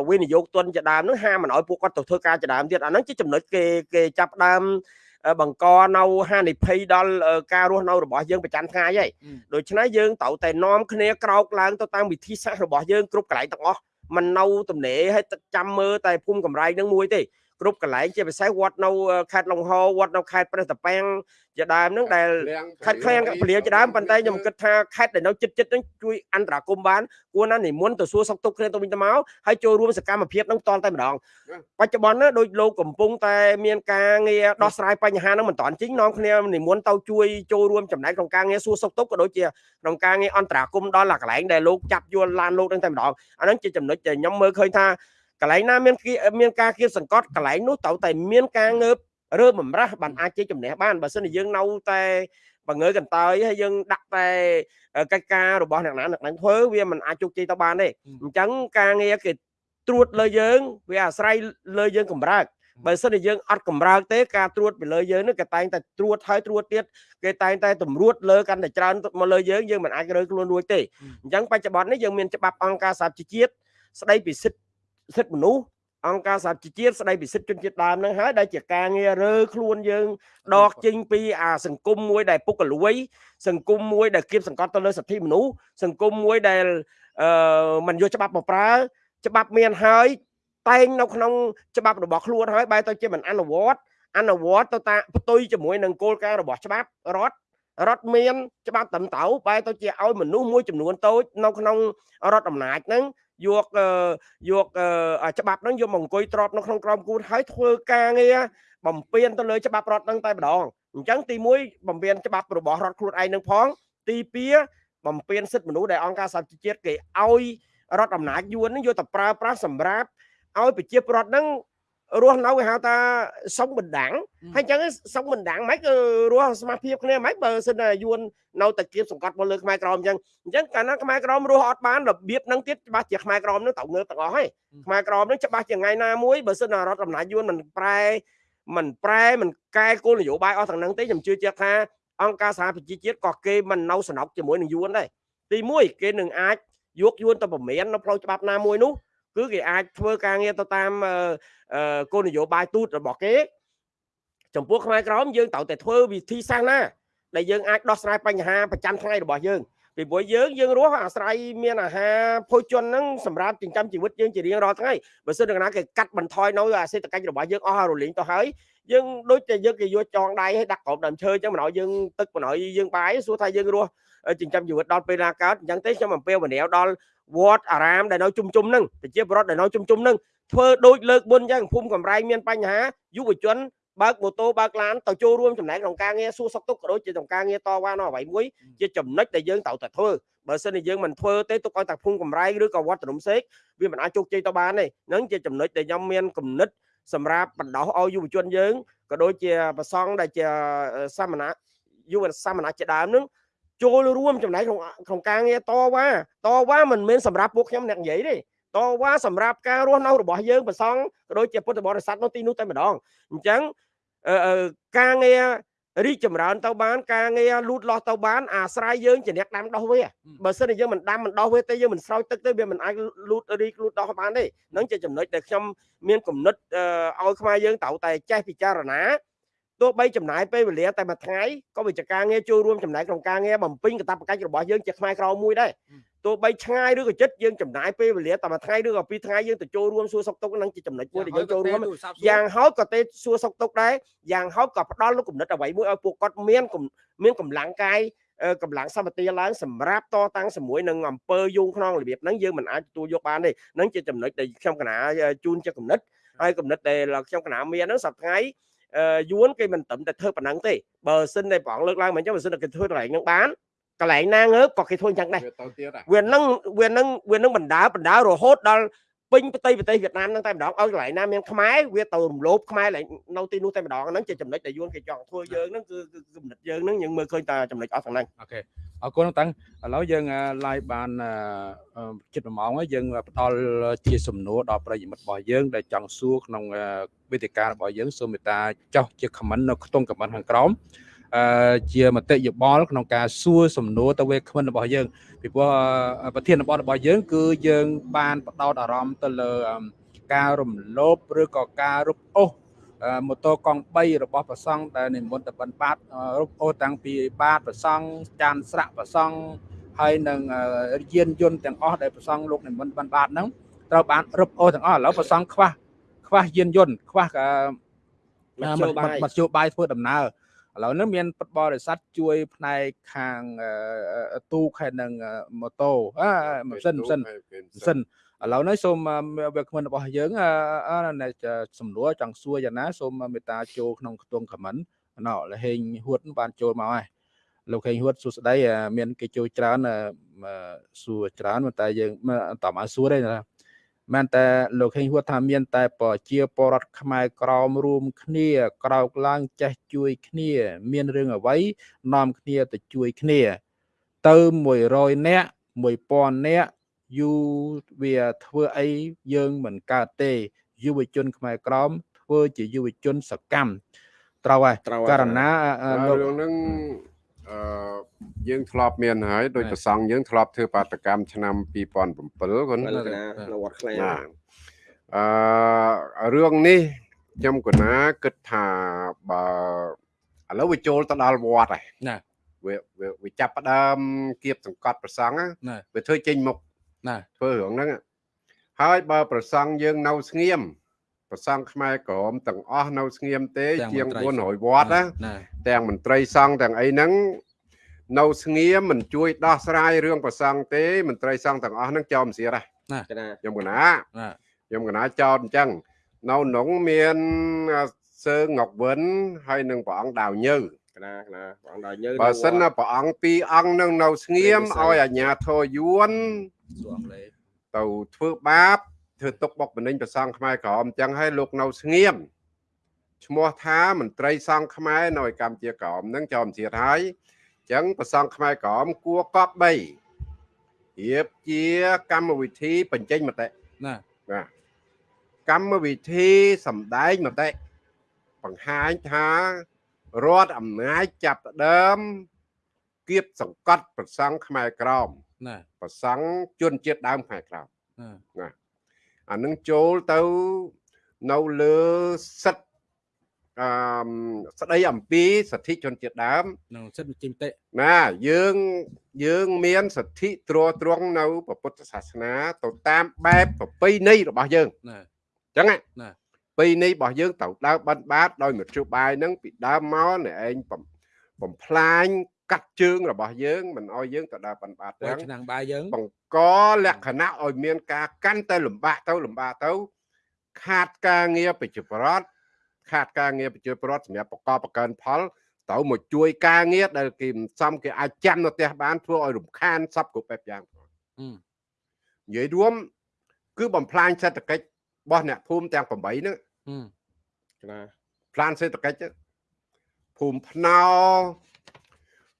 វិនិយោគទុនជាដើមហ្នឹងហាមមិនឲ្យពួកគាត់ទៅធ្វើការជាដើមទៀតអាហ្នឹងជាចំណុចគេគេចាប់ផ្ដើមអឺ បង្កនៅហានិភ័យដល់អឺការរស់នៅរបស់យើងប្រចាំថ្ងៃហើយដូច្នេះយើងត្រូវតែនាំគ្នាក្រោកឡើងទៅតាមវិធីសាស្ត្ររបស់យើងគ្រប់កន្លែងទាំងអស់មិននៅទំនេរឲ្យទឹកចាំមើលតែភូមិកំរៃនឹងមួយទេគ្រប់កន្លែងជាពិសេសវត្តនៅខេត្តលង្ហោវត្តនៅខេត្តព្រះតាពាំង ជាដើមហ្នឹងដែលខេត្តឃ្លាំងពលាជាដើមប៉ុន្តែខ្ញុំគិតថាខេត្តដែលនៅចិត្តចិត្តហ្នឹងជួយអន្តរាគមបានគួរណានិមន្តទៅសួរសុខទុក្ខគ្នាទៅវិញទៅមកហើយចូលរួមសកម្មភាពហ្នឹងតតែម្ដងបច្ចុប្បន្នណាដូចលោកកំពុងតែមានការងារដោះស្រាយបញ្ហាហ្នឹងមិនតាន់ជីងនាំគ្នានិមន្តទៅជួយចូលរួមចំណែកក្នុងការងារសួរសុខទុក្ខក៏ដូចជាក្នុងការងារអន្តរាគមដល់កន្លែងដែលលោកចាប់យល់ឡានលោកហ្នឹងតែម្ដងអាហ្នឹងជាចំណុចដែលខ្ញុំមើលឃើញថាកន្លែងណាមានមានការគៀបសង្កត់កន្លែងនោះត្រូវតែមានការងើប រើបំរាស់បានអាចជាជំនះបានបើសិនជាយើងនៅតែបង្ងើកន្តើយហើយយើងដាក់តែកិច្ចការរបស់អ្នកណាអ្នកណាធ្វើវាមិនអាចជោគជ័យទៅបានទេអញ្ចឹងការងារគេត្រួតលើយើងវាអាស្រ័យលើយើងកម្រើកបើសិនជាយើងអត់កម្រើកទេការត្រួតពីលើយើងនេះគេតែងតែត្រួតហើយត្រួតទៀតគេតែងតែតម្រួតលើកាន់តែច្រើនមកលើយើងយើងមិនអាចរើខ្លួនរួចទេអញ្ចឹងបច្ចុប្បន្ននេះយើងមានច្បាប់អង្គការសហជីវជាតិស្ដីពីសិទ្ធិសិទ្ធិមនុស្ស អង្គការសហជីវជាតិស្ដីពីសិទ្ធិជនជាតិដើមនឹងហើយដែលជាការងាររើខ្លួនយើងដកចេញពីអាសង្គមមួយដែលពុករលួយ សង្គមមួយដែលគៀបសង្កត់ទៅលើសិទ្ធិមនុស្សសង្គមមួយដែលអឺមិនយកច្បាប់មកប្រើ ច្បាប់មានហើយតែងនៅក្នុងច្បាប់របស់ខ្លួនហើយបែរទៅជាមិនអនុវត្តអនុវត្តទៅតាមផ្ទុយជាមួយនឹងគោលការណ៍របស់ច្បាប់រដ្ឋរដ្ឋមានច្បាប់ត្រឹមត្រូវបែរទៅជាឲ្យមនុស្សមួយចំនួនតូចនៅក្នុងរដ្ឋអំណាចហ្នឹង យកយកច្បាប់ហ្នឹងយកមកអង្គុយទ្របនៅក្នុងក្រមគូនហើយធ្វើការងារបំពេញទៅលើច្បាប់រដ្ឋហ្នឹងតែម្ដងអញ្ចឹងទី1បំពេញច្បាប់របស់រដ្ឋខ្លួនឯងនឹងផង ទី2បំពេញសិទ្ធិមនុស្សដែលអង្គការសហជីវជាតិគេឲ្យរដ្ឋអំណាចយួននឹងយកទៅប្រើប្រាស់សម្រាប់ឲ្យប្រជាពលរដ្ឋហ្នឹង រស់នៅគេហៅថាសុំបណ្ដាំងហើយអញ្ចឹងសុំបណ្ដាំងមិនគឺរស់សមាភិបគ្នាមិនបើសិនតែយួននៅតែគៀបសង្កត់មកលើខ្មែរក្រមអញ្ចឹងអញ្ចឹងកាលណាខ្មែរក្រមរស់អត់បានរបៀបហ្នឹងទៀតច្បាស់ជាខ្មែរក្រមហ្នឹងត្រូវងើបទាំងអស់ហើយខ្មែរក្រមហ្នឹងច្បាស់ជាថ្ងៃណាមួយបើសិនតែរដ្ឋអំណាចយួនមិនប្រែមិនប្រែមិនកែគោលនយោបាយអស់ទាំងហ្នឹងទេខ្ញុំជឿជាក់ថាអង្គការសហប្រជាជាតិក៏គេមិននៅសំណុកជាមួយនឹងយួនដែរទី1គេនឹងអាចយកយួនទៅប្រមាននៅផ្លូវច្បាប់ណាមួយនោះ គឺគេអាចធ្វើការងារទៅតាមគោលនយោបាយទូតរបស់គេ ចំពោះខ្មែរក្រមយើងត្រូវតែធ្វើវិធីសាស្ត្រណាដែលយើងអាចដោះស្រាយបញ្ហាប្រចាំថ្ងៃរបស់យើងពីព្រោះយើងយើងរស់អាស្រ័យមានអាហារភោជនហ្នឹងសម្រាប់ចិញ្ចឹមជីវិតយើងជារៀងរាល់ថ្ងៃបើសិនណាគេកាត់បន្ថយនៅអាសេដ្ឋកិច្ចរបស់យើងអស់រលីងទៅហើយយើងដូចតែយើងគេយកចងដៃឲ្យដាក់ក្រោមដើមឈើអញ្ចឹងមិនឲ្យយើងទឹកមិនឲ្យយើងបាយសួរថាយើងរស់ចិញ្ចឹមជីវិតដល់ពេលណាកើតអញ្ចឹងទេខ្ញុំអំពាវនាវដល់ វត្តអារាមដែលនៅជុំជុំហ្នឹងប្រជាពលរដ្ឋដែលនៅជុំជុំហ្នឹងធ្វើដូចលើកមុនអញ្ចឹងភូមិកំរែងមានបញ្ហាយុវជនបើកម៉ូតូបើកឡានទៅចូលរួមចំណែកក្នុងការងារសួរសុខទុក្ខក៏ដូចជាក្នុងការងារតវ៉ានៅអ្វីមួយជាចំណុចដែលយើងត្រូវតែធ្វើបើសិនជាយើងមិនធ្វើទេទុកឲ្យតែភូមិកំរែងឬក៏វត្តរំសេកវាមិនអាចជោគជ័យទៅបានទេហ្នឹងជាចំណុចដែលខ្ញុំមានគំនិតសម្រាប់បណ្ដោះឲ្យយុវជនយើងក៏ដូចជាប្រសង់ដែលជាសាមណៈយុវសាមណៈជាដើមនឹង ចូលរួមចំណែកក្នុងក្នុងការងារតវ៉ាតវ៉ាមិនមែនសម្រាប់ពួកខ្ញុំអ្នកនិយាយទេតវ៉ាសម្រាប់ការរស់នៅរបស់យើងប្រសង់ក៏ដូចជាពុទ្ធបរិស័ទនៅទីនោះតែម្ដងអញ្ចឹងការងាររីកចម្រើនទៅបានការងារលូតលាស់ទៅបានអាស្រ័យយើងជាអ្នកដាំដុះវាបើសិនជាយើងមិនដាំមិនដោះវាទេយើងមិនស្រោចទឹកទេវាមិនអាចលូតរីកលូតដោះបានទេនឹងជាចំណុចដែលខ្ញុំមានគំនិតឲ្យខ្មែរយើងត្រូវតែចេះពិចារណា ទោះបីចំណាយពេលវេលាតែមួយថ្ងៃក៏វិជ្ជាការងារចូលរួមចំណែកក្នុងការងារបំពេញកាតព្វកិច្ចរបស់យើងជាខ្មែរក្រមួយដែរទោះបីឆ្ងាយឬក៏ចិត្តយើងចំណាយពេលវេលាតែមួយថ្ងៃឬក៏ពីរថ្ងៃយើងទៅចូលរួមសួរសុខទុក្ខនឹងជាចំណុចមួយដែលយើងចូលរួមយ៉ាងហោចក៏ទេសួរសុខទុក្ខដែរយ៉ាងហោចក៏ផ្ដល់នូវគំនិតអ្វីមួយឲ្យពួកគាត់មានមានកម្លាំងកាយកម្លាំងសម្បទាឡើងសម្រាប់តតាំងជាមួយនឹងអង្គើយងក្នុងរបៀបហ្នឹងយើងមិនអាចទទួលយកបានទេហ្នឹងជាចំណុចដែលខ្ញុំកណាជូនជាគំនិតហើយគំនិតដែលខ្ញុំកណាមានហ្នឹងសប្តាហ៍ យួនគេមិនត្រឹមតែធ្វើប៉ុណ្ណឹងទេបើសិនតែប្រងលើកឡើងមិនអញ្ចឹងបើសិនតែគេធ្វើកន្លែងហ្នឹងបានកន្លែងណាងើបក៏គេធ្វើអញ្ចឹងដែរវានឹងវានឹងវានឹងបណ្ដាបណ្ដារហូតដល់ ពេញប្រទេសប្រទេសវៀតណាមហ្នឹងតែម្ដងឲ្យកន្លែងណាមានខ្មែរវាទៅរំលោភខ្មែរនៅទីនោះតែម្ដងហ្នឹងជាចំណុចដែលយួនគេចង់ធ្វើយើងហ្នឹងគឺគំនិតយើងហ្នឹងយើងមើលឃើញតែចំណុចអស់ទាំងហ្នឹងអូខេអរគុណតាំងឥឡូវយើង live បានជិត1ម៉ោងហើយយើងផ្ដល់ជាសំណួរដល់ប្រិយមិត្តរបស់យើងដែលចង់សួរក្នុងវេទិការបស់យើងសូមមេត្តាចុះជា comment នៅក្នុង comment ខាងក្រោមអឺ ជាមតិយោបល់ក្នុងការសួរសំណួរទៅវាគ្មិនរបស់យើងពីព្រោះប្រធានបទរបស់យើង គឺយើងបានបដោតអារម្មណ៍ទៅលើការរំលោភឬក៏ការរឹបអូសម៉ូតូកង់3របស់ប្រសង់ដែលនិមន្តទៅបិណ្ឌបាតរឹបអូសតាំងពីបាតប្រសង់ចានស្រាក់ប្រសង់ហើយនឹងយានយន្តទាំងអស់ដែលប្រសង់លោកនិមន្តបិណ្ឌបាតហ្នឹងត្រូវបានរឹបអូសទាំងអស់ឥឡូវប្រសង់ខ្វះខ្វះយានយន្តខ្វះអឺមធ្យោបាយមធ្យោបាយធ្វើដំណើរ ឥឡូវនេះមានពុតបរិស័ទជួយផ្នែកខាងអឺទូកហើយនឹងអឺម៉ូតូអឺម៉ាស៊ីនម៉ាស៊ីនម៉ាស៊ីនឥឡូវនេះសូមអឺវាគ្មិនរបស់យើងអឺអឺនៅសំណួរចង់សួរយ៉ាងណាសូមមេត្តាចូលក្នុងខ្ទង់ comment ណោលហេងហួតបានចូលមកហើយលោកហេងហួតសួស្ដីអឺមានគេចូលច្រើនអឺអឺសួរច្រើនប៉ុន្តែយើងមិនអត់តមកសួរទេណា មែនតែលោកហេងហួតថាមាន តែប្រជាពលរដ្ឋខ្មែរក្រមរួមគ្នា ក្រោកឡើងចេះជួយគ្នា មានរឿងអ្វីនាំគ្នាទៅជួយគ្នា ទៅ100នាក់1000នាក់យូរវាធ្វើអីយើងមិនកើតទេយុវជនខ្មែរក្រមធ្វើជាយុវជនសកម្មត្រូវហើយត្រូវហើយករណីអឺលោករឿងហ្នឹង អឺយើងធ្លាប់មានហើយដោយបាទប្រសង់យើងធ្លាប់ធ្វើបាតកម្មឆ្នាំ2007គាត់លក្ខណៈនៅវត្តខ្លែងណាអឺរឿងនេះខ្ញុំកណាគិតថាបើឥឡូវវាចូលទៅដល់វត្តហើយណាវាវាវាចាប់ផ្ដើមគៀបសង្កត់ប្រសង់ណាណាវាធ្វើចេញមុខណាធ្វើរឿងហ្នឹងហើយបើប្រសង់យើងនៅស្ងៀម ប្រសង់ខ្មែរក្រមទាំងអស់នៅស្ងៀមទេ ជាង400វត្តណាណាទាំងមន្ត្រីសង្ឃទាំងអីហ្នឹងនៅស្ងៀមមិនជួយដោះស្រាយរឿងប្រសង់ទេមន្ត្រីសង្ឃទាំងអស់ហ្នឹងចោលមិនសៀតដែរកណាខ្ញុំកណាណាខ្ញុំកណាចោលអញ្ចឹងនៅក្នុងមានអ่าសើងុកវិនហើយនឹងព្រះអង្គដាវញើកណាកណាបងដល់យើងបើសិនណាព្រះអង្គពីរអង្គនឹងនៅស្ងៀមព្រះវិស័យឲ្យអាជ្ញាធរយួនសួរអង់គ្លេសទៅធ្វើបាប ធ្វើទុកបុកម្នេញប្រសង់ខ្មែរក្រមអញ្ចឹងឲ្យលោកនៅស្ងៀមឈ្មោះថាមន្ត្រីសង្ឃខ្មែរនៅឯកម្ពុជាក្រមនឹងចោលមិនទៀតហើយអញ្ចឹងប្រសង់ខ្មែរក្រមគួរកប់3រៀបជាកម្មវិធីបញ្ចេញមតិណាបាទកម្មវិធីសម្ដែងមតិបង្ហាញថារដ្ឋអំណាចចាប់ផ្ដើមគៀបសង្កត់ប្រសង់ខ្មែរក្រមណាប្រសង់ជនជាតិដើមខ្មែរក្រមណា អានឹងចូលទៅនៅលើសិទ្ធិអឺមស្ដីអំពីសិទ្ធិជនជាតិដើមនឹងសិទ្ធិបញ្ចេញមតិណាយើងយើងមានសិទ្ធិត្រួតត្រងនៅព្រះពុទ្ធសាសនា ទៅតាមបែបប្រពៃណីរបស់យើងណាអញ្ចឹងណាណាប្រពៃណីរបស់យើងត្រូវដើរបិណ្ឌបាតដោយមធ្យោបាយហ្នឹងពីដើមមកអ្នកឯងបំបំផ្លាញ កាត់ជើងរបស់យើងមិនអោយយើងទៅដើរបិណ្ឌបាតបើទាំងឆ្នាំងបាយយើងបង្កលក្ខណៈឲ្យមានការកាន់តែលំបាកទៅលំបាកទៅ ខាតការងារប្រជាប្រដ្ឋខាតការងារប្រជាប្រដ្ឋសម្រាប់បកបបង្កើនផលទៅមកជួយការងារដែលគេមិនសមគេអាចចាំនៅផ្ទះបានធ្វើឲ្យរំខានសពគ្រប់បែបយ៉ាងអឺនិយាយរួម គឺបំផ្លាញសេដ្ឋកិច្ចរបស់អ្នកភូមិទាំង8ហ្នឹងអឺកណាផ្លានសេដ្ឋកិច្ចហ្នឹងភូមិភ្នោ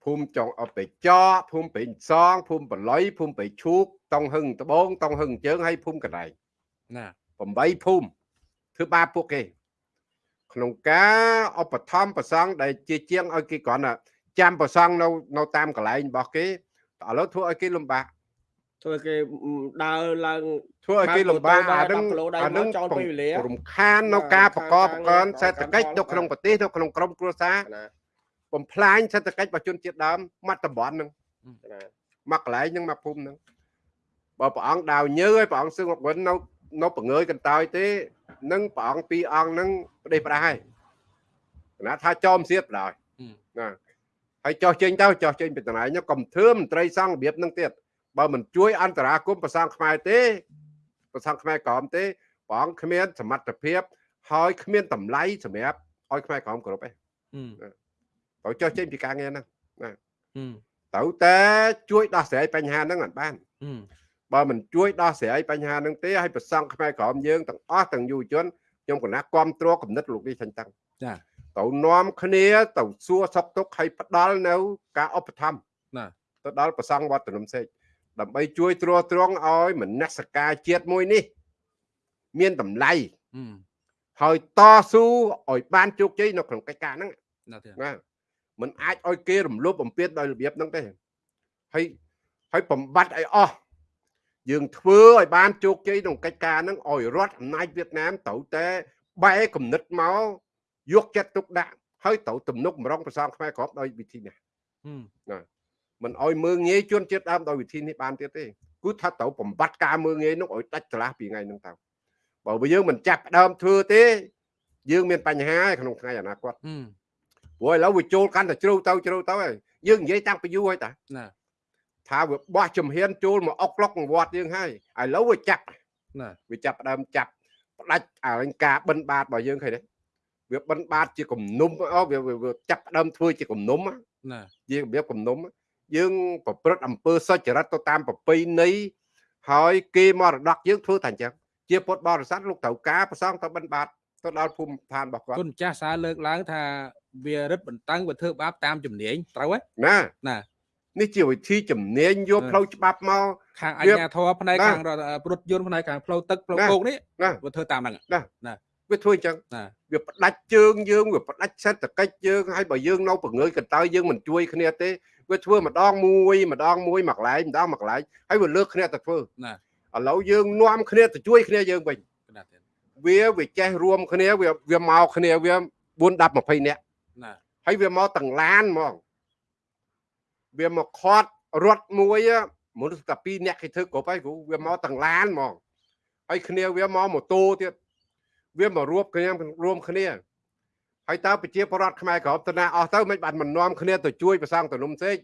ភូមិចុងអបេចកភូមិពេញសងភូមិបល័យភូមិបេឈូកតុងហឹងត្បូងតុងហឹងជើងហើយភូមិកណ្ដែងណា8ភូមិធ្វើបាបពួកគេ ក្នុងការឧបត្ថម្ភប្រសង់ដែលជាជាងឲ្យគេគ្រាន់តែចាំប្រសង់នៅនៅតាមកន្លែងរបស់គេឥឡូវធ្វើឲ្យគេលំបាកធ្វើគេដើរឡើងធ្វើឲ្យគេលំបាកបើអាទៅនឹង10គីឡូដៃអានឹងមកចោលពេលវេលារំខាននៅការប្រកបខាប្រនកើការនងារសេដ្ឋកិច្ចប្រនៅកាន់ផលក្នុងប្រទេសនៅក្នុងក្រុមគ្រួសារកណា បំផ្លាញសេដ្ឋកិច្ចរបស់ជនជាតិដើមមាត់តំបន់ហ្នឹងកណាមកកន្លែងហ្នឹងមកភូមិហ្នឹងបើព្រះអង្គដាវញើឲ្យព្រះអង្គសឹងមកវិញនៅនៅបង្ើយកន្តើយទេនឹងព្រះអង្គពីរអង្គហ្នឹងប្រទេសប្រាស់ហើយគណៈថាចោមសៀតបណ្ដោយអឺណាហើយចោះចេញទៅចោះចេញពីតំណែងហ្នឹងកុំធ្វើមន្ត្រីសង្ឃរបៀបហ្នឹងទៀតបើមិនជួយអន្តរាគមន៍ប្រសង់ខ្មែរទេប្រសង់ខ្មែរក្រមទេព្រះអង្គគ្មានសមត្ថភាពហើយគ្មានតម្លៃសម្រាប់ឲ្យខ្មែរក្រមគ្រប់ទេអឺ ត្រូវចោះចេញពីការងារហ្នឹងអឺត្រូវតែជួយដោះស្រាយបញ្ហាហ្នឹងមិនបានអឺបើមិនជួយដោះស្រាយបញ្ហាហ្នឹងទេឲ្យប្រសង់ខ្មែរក្រមយើងទាំងអស់ទាំងយុវជនខ្ញុំគណៈគ្រប់គ្រងគំនិតលោកនេះចឹងតាំងចាទៅនាំគ្នាទៅសួរសុខទុក្ខឲ្យផ្ដល់នៅការឧបត្ថម្ភណាទៅដល់ប្រសង់វត្តនំសេកដើម្បីជួយត្រួតត្រងឲ្យមនសិការជាតិមួយនេះ មានតម្លៃអឺហើយតស៊ូឲ្យបានជោគជ័យនៅក្នុងកិច្ចការហ្នឹងណា ទៀតណាมันអាចឲ្យគេរំលោភបំពានដោយរបៀបហ្នឹងទេហើយហើយបំបត្តិឲ្យអស់យើងធ្វើឲ្យបានជោគជ័យក្នុងកិច្ចការហ្នឹងឲ្យរដ្ឋអំណាចវៀតណាមត្រូវតែបែរគំនិតមកយកចិត្តទុកដាក់ហើយត្រូវទំនុកម្រងប្រសងខ្មែរគ្រប់ដោយវិធីនេះអឺមិនឲ្យមើងងាយជនជាតិដើមដោយវិធីនេះបានទៀតទេគឺថាត្រូវបំបត្តិការមើងងាយនោះឲ្យដាច់ស្រឡះពីថ្ងៃហ្នឹងទៅបើយើងមិនចាប់ផ្ដើមធ្វើទេ យើងមានបញ្ហាក្នុងថ្ងៃអនាគតហឹម ព្រោះឥឡូវវាចូលកាន់តែជ្រៅទៅជ្រៅទៅហើយយើងនិយាយតាំងពីយូរហើយតាណាថាវាបោះជំហានចូលមកអុកក្លុកវត្តយើងហើយឥឡូវវាចាប់ណាវាចាប់ផ្ដើមចាប់ផ្ដាច់អលង្ការបិណ្ឌបាតរបស់យើងឃើញទេវាបិណ្ឌបាតជាគំនុំអូវាវាវាចាប់ផ្ដើមធ្វើជាគំនុំណាណាយើងរបៀបគំនុំយើងប្រព្រឹត្តអំពើសុចរិតទៅតាមប្រពៃណីហើយគេមរតកយើងធ្វើតែអញ្ចឹងជាពុទ្ធបរិស័ទលោកត្រូវការប្រសងទៅបិណ្ឌបាត ទៅដល់ភូមិឋានរបស់គាត់គុណម្ចាស់សារលើកឡើងថាវារឹតបន្តឹងវាធ្វើបាបតាមជំនាញត្រូវហ៎ណាណានេះជាវិធីជំនាញយកផ្លូវច្បាប់មកខាងអវាញ្ញាធរផ្នែកណាខាងរដ្ឋព្រុតយន្តផ្នែកខាងផ្លូវទឹកផ្លូវណាគោកនេះណាវាធ្វើតាមហ្នឹងវាធ្វើអញ្ចឹងណាវាផ្ដាច់ជើងយើងវាផ្ដាច់សេដ្ឋកិច្ចយើងហើយបើយើងនៅពង្រើយកន្តើយយើងមិនជួយគ្នាទេវាធ្វើម្ដងមួយម្ដងមួយមួយកន្លែងម្ដងមួយកន្លែងហើយវាលើកគ្នាទៅធ្វើណាឥឡូវយើងនាំគ្នាទៅជួយគ្នាយើងវិញកណាទៀត វាវាចេះរួមគ្នាវាវាមកគ្នាវា4 10 20នាក់ណាហើយវាមកទាំងឡានហ្មងវាមកខត់រត់មួយ á មនុស្សតែ2នាក់គេធ្វើគ្រប់ហើយគ្រូវាមកទាំងឡានហ្មងហើយគ្នាវាមកម៉ូតូទៀតវាមករួបគ្នារួមគ្នាហើយតើប្រជាពលរដ្ឋខ្មែរក្រមតណាអស់ទៅមិនបានមិននាំគ្នាទៅជួយប្រសង់តំណុំសេក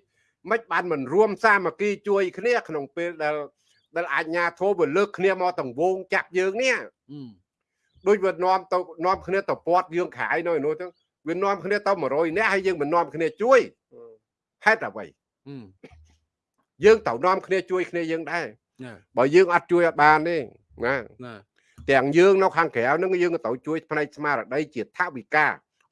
មិនបានមិនរួមសាមគ្គីជួយគ្នាក្នុងពេលដែលដែលអាជ្ញាធរវាលើកគ្នាមកទាំងវងចាប់យើងនេះអឺ ដូចវានាំទៅនាំគ្នាទៅពាត់យើងខាយនៅឯនោះទៅវានាំគ្នាទៅ100នាក់ហើយយើងមិននាំគ្នាជួយហេតុអ្វីអឺយើងត្រូវនាំគ្នាជួយគ្នាយើងដែរណាបើយើងអត់ជួយអត់បានទេណាណាទាំងយើងនៅខាងក្រៅហ្នឹងយើងក៏ត្រូវជួយផ្នែកស្មារតីជាថវិកា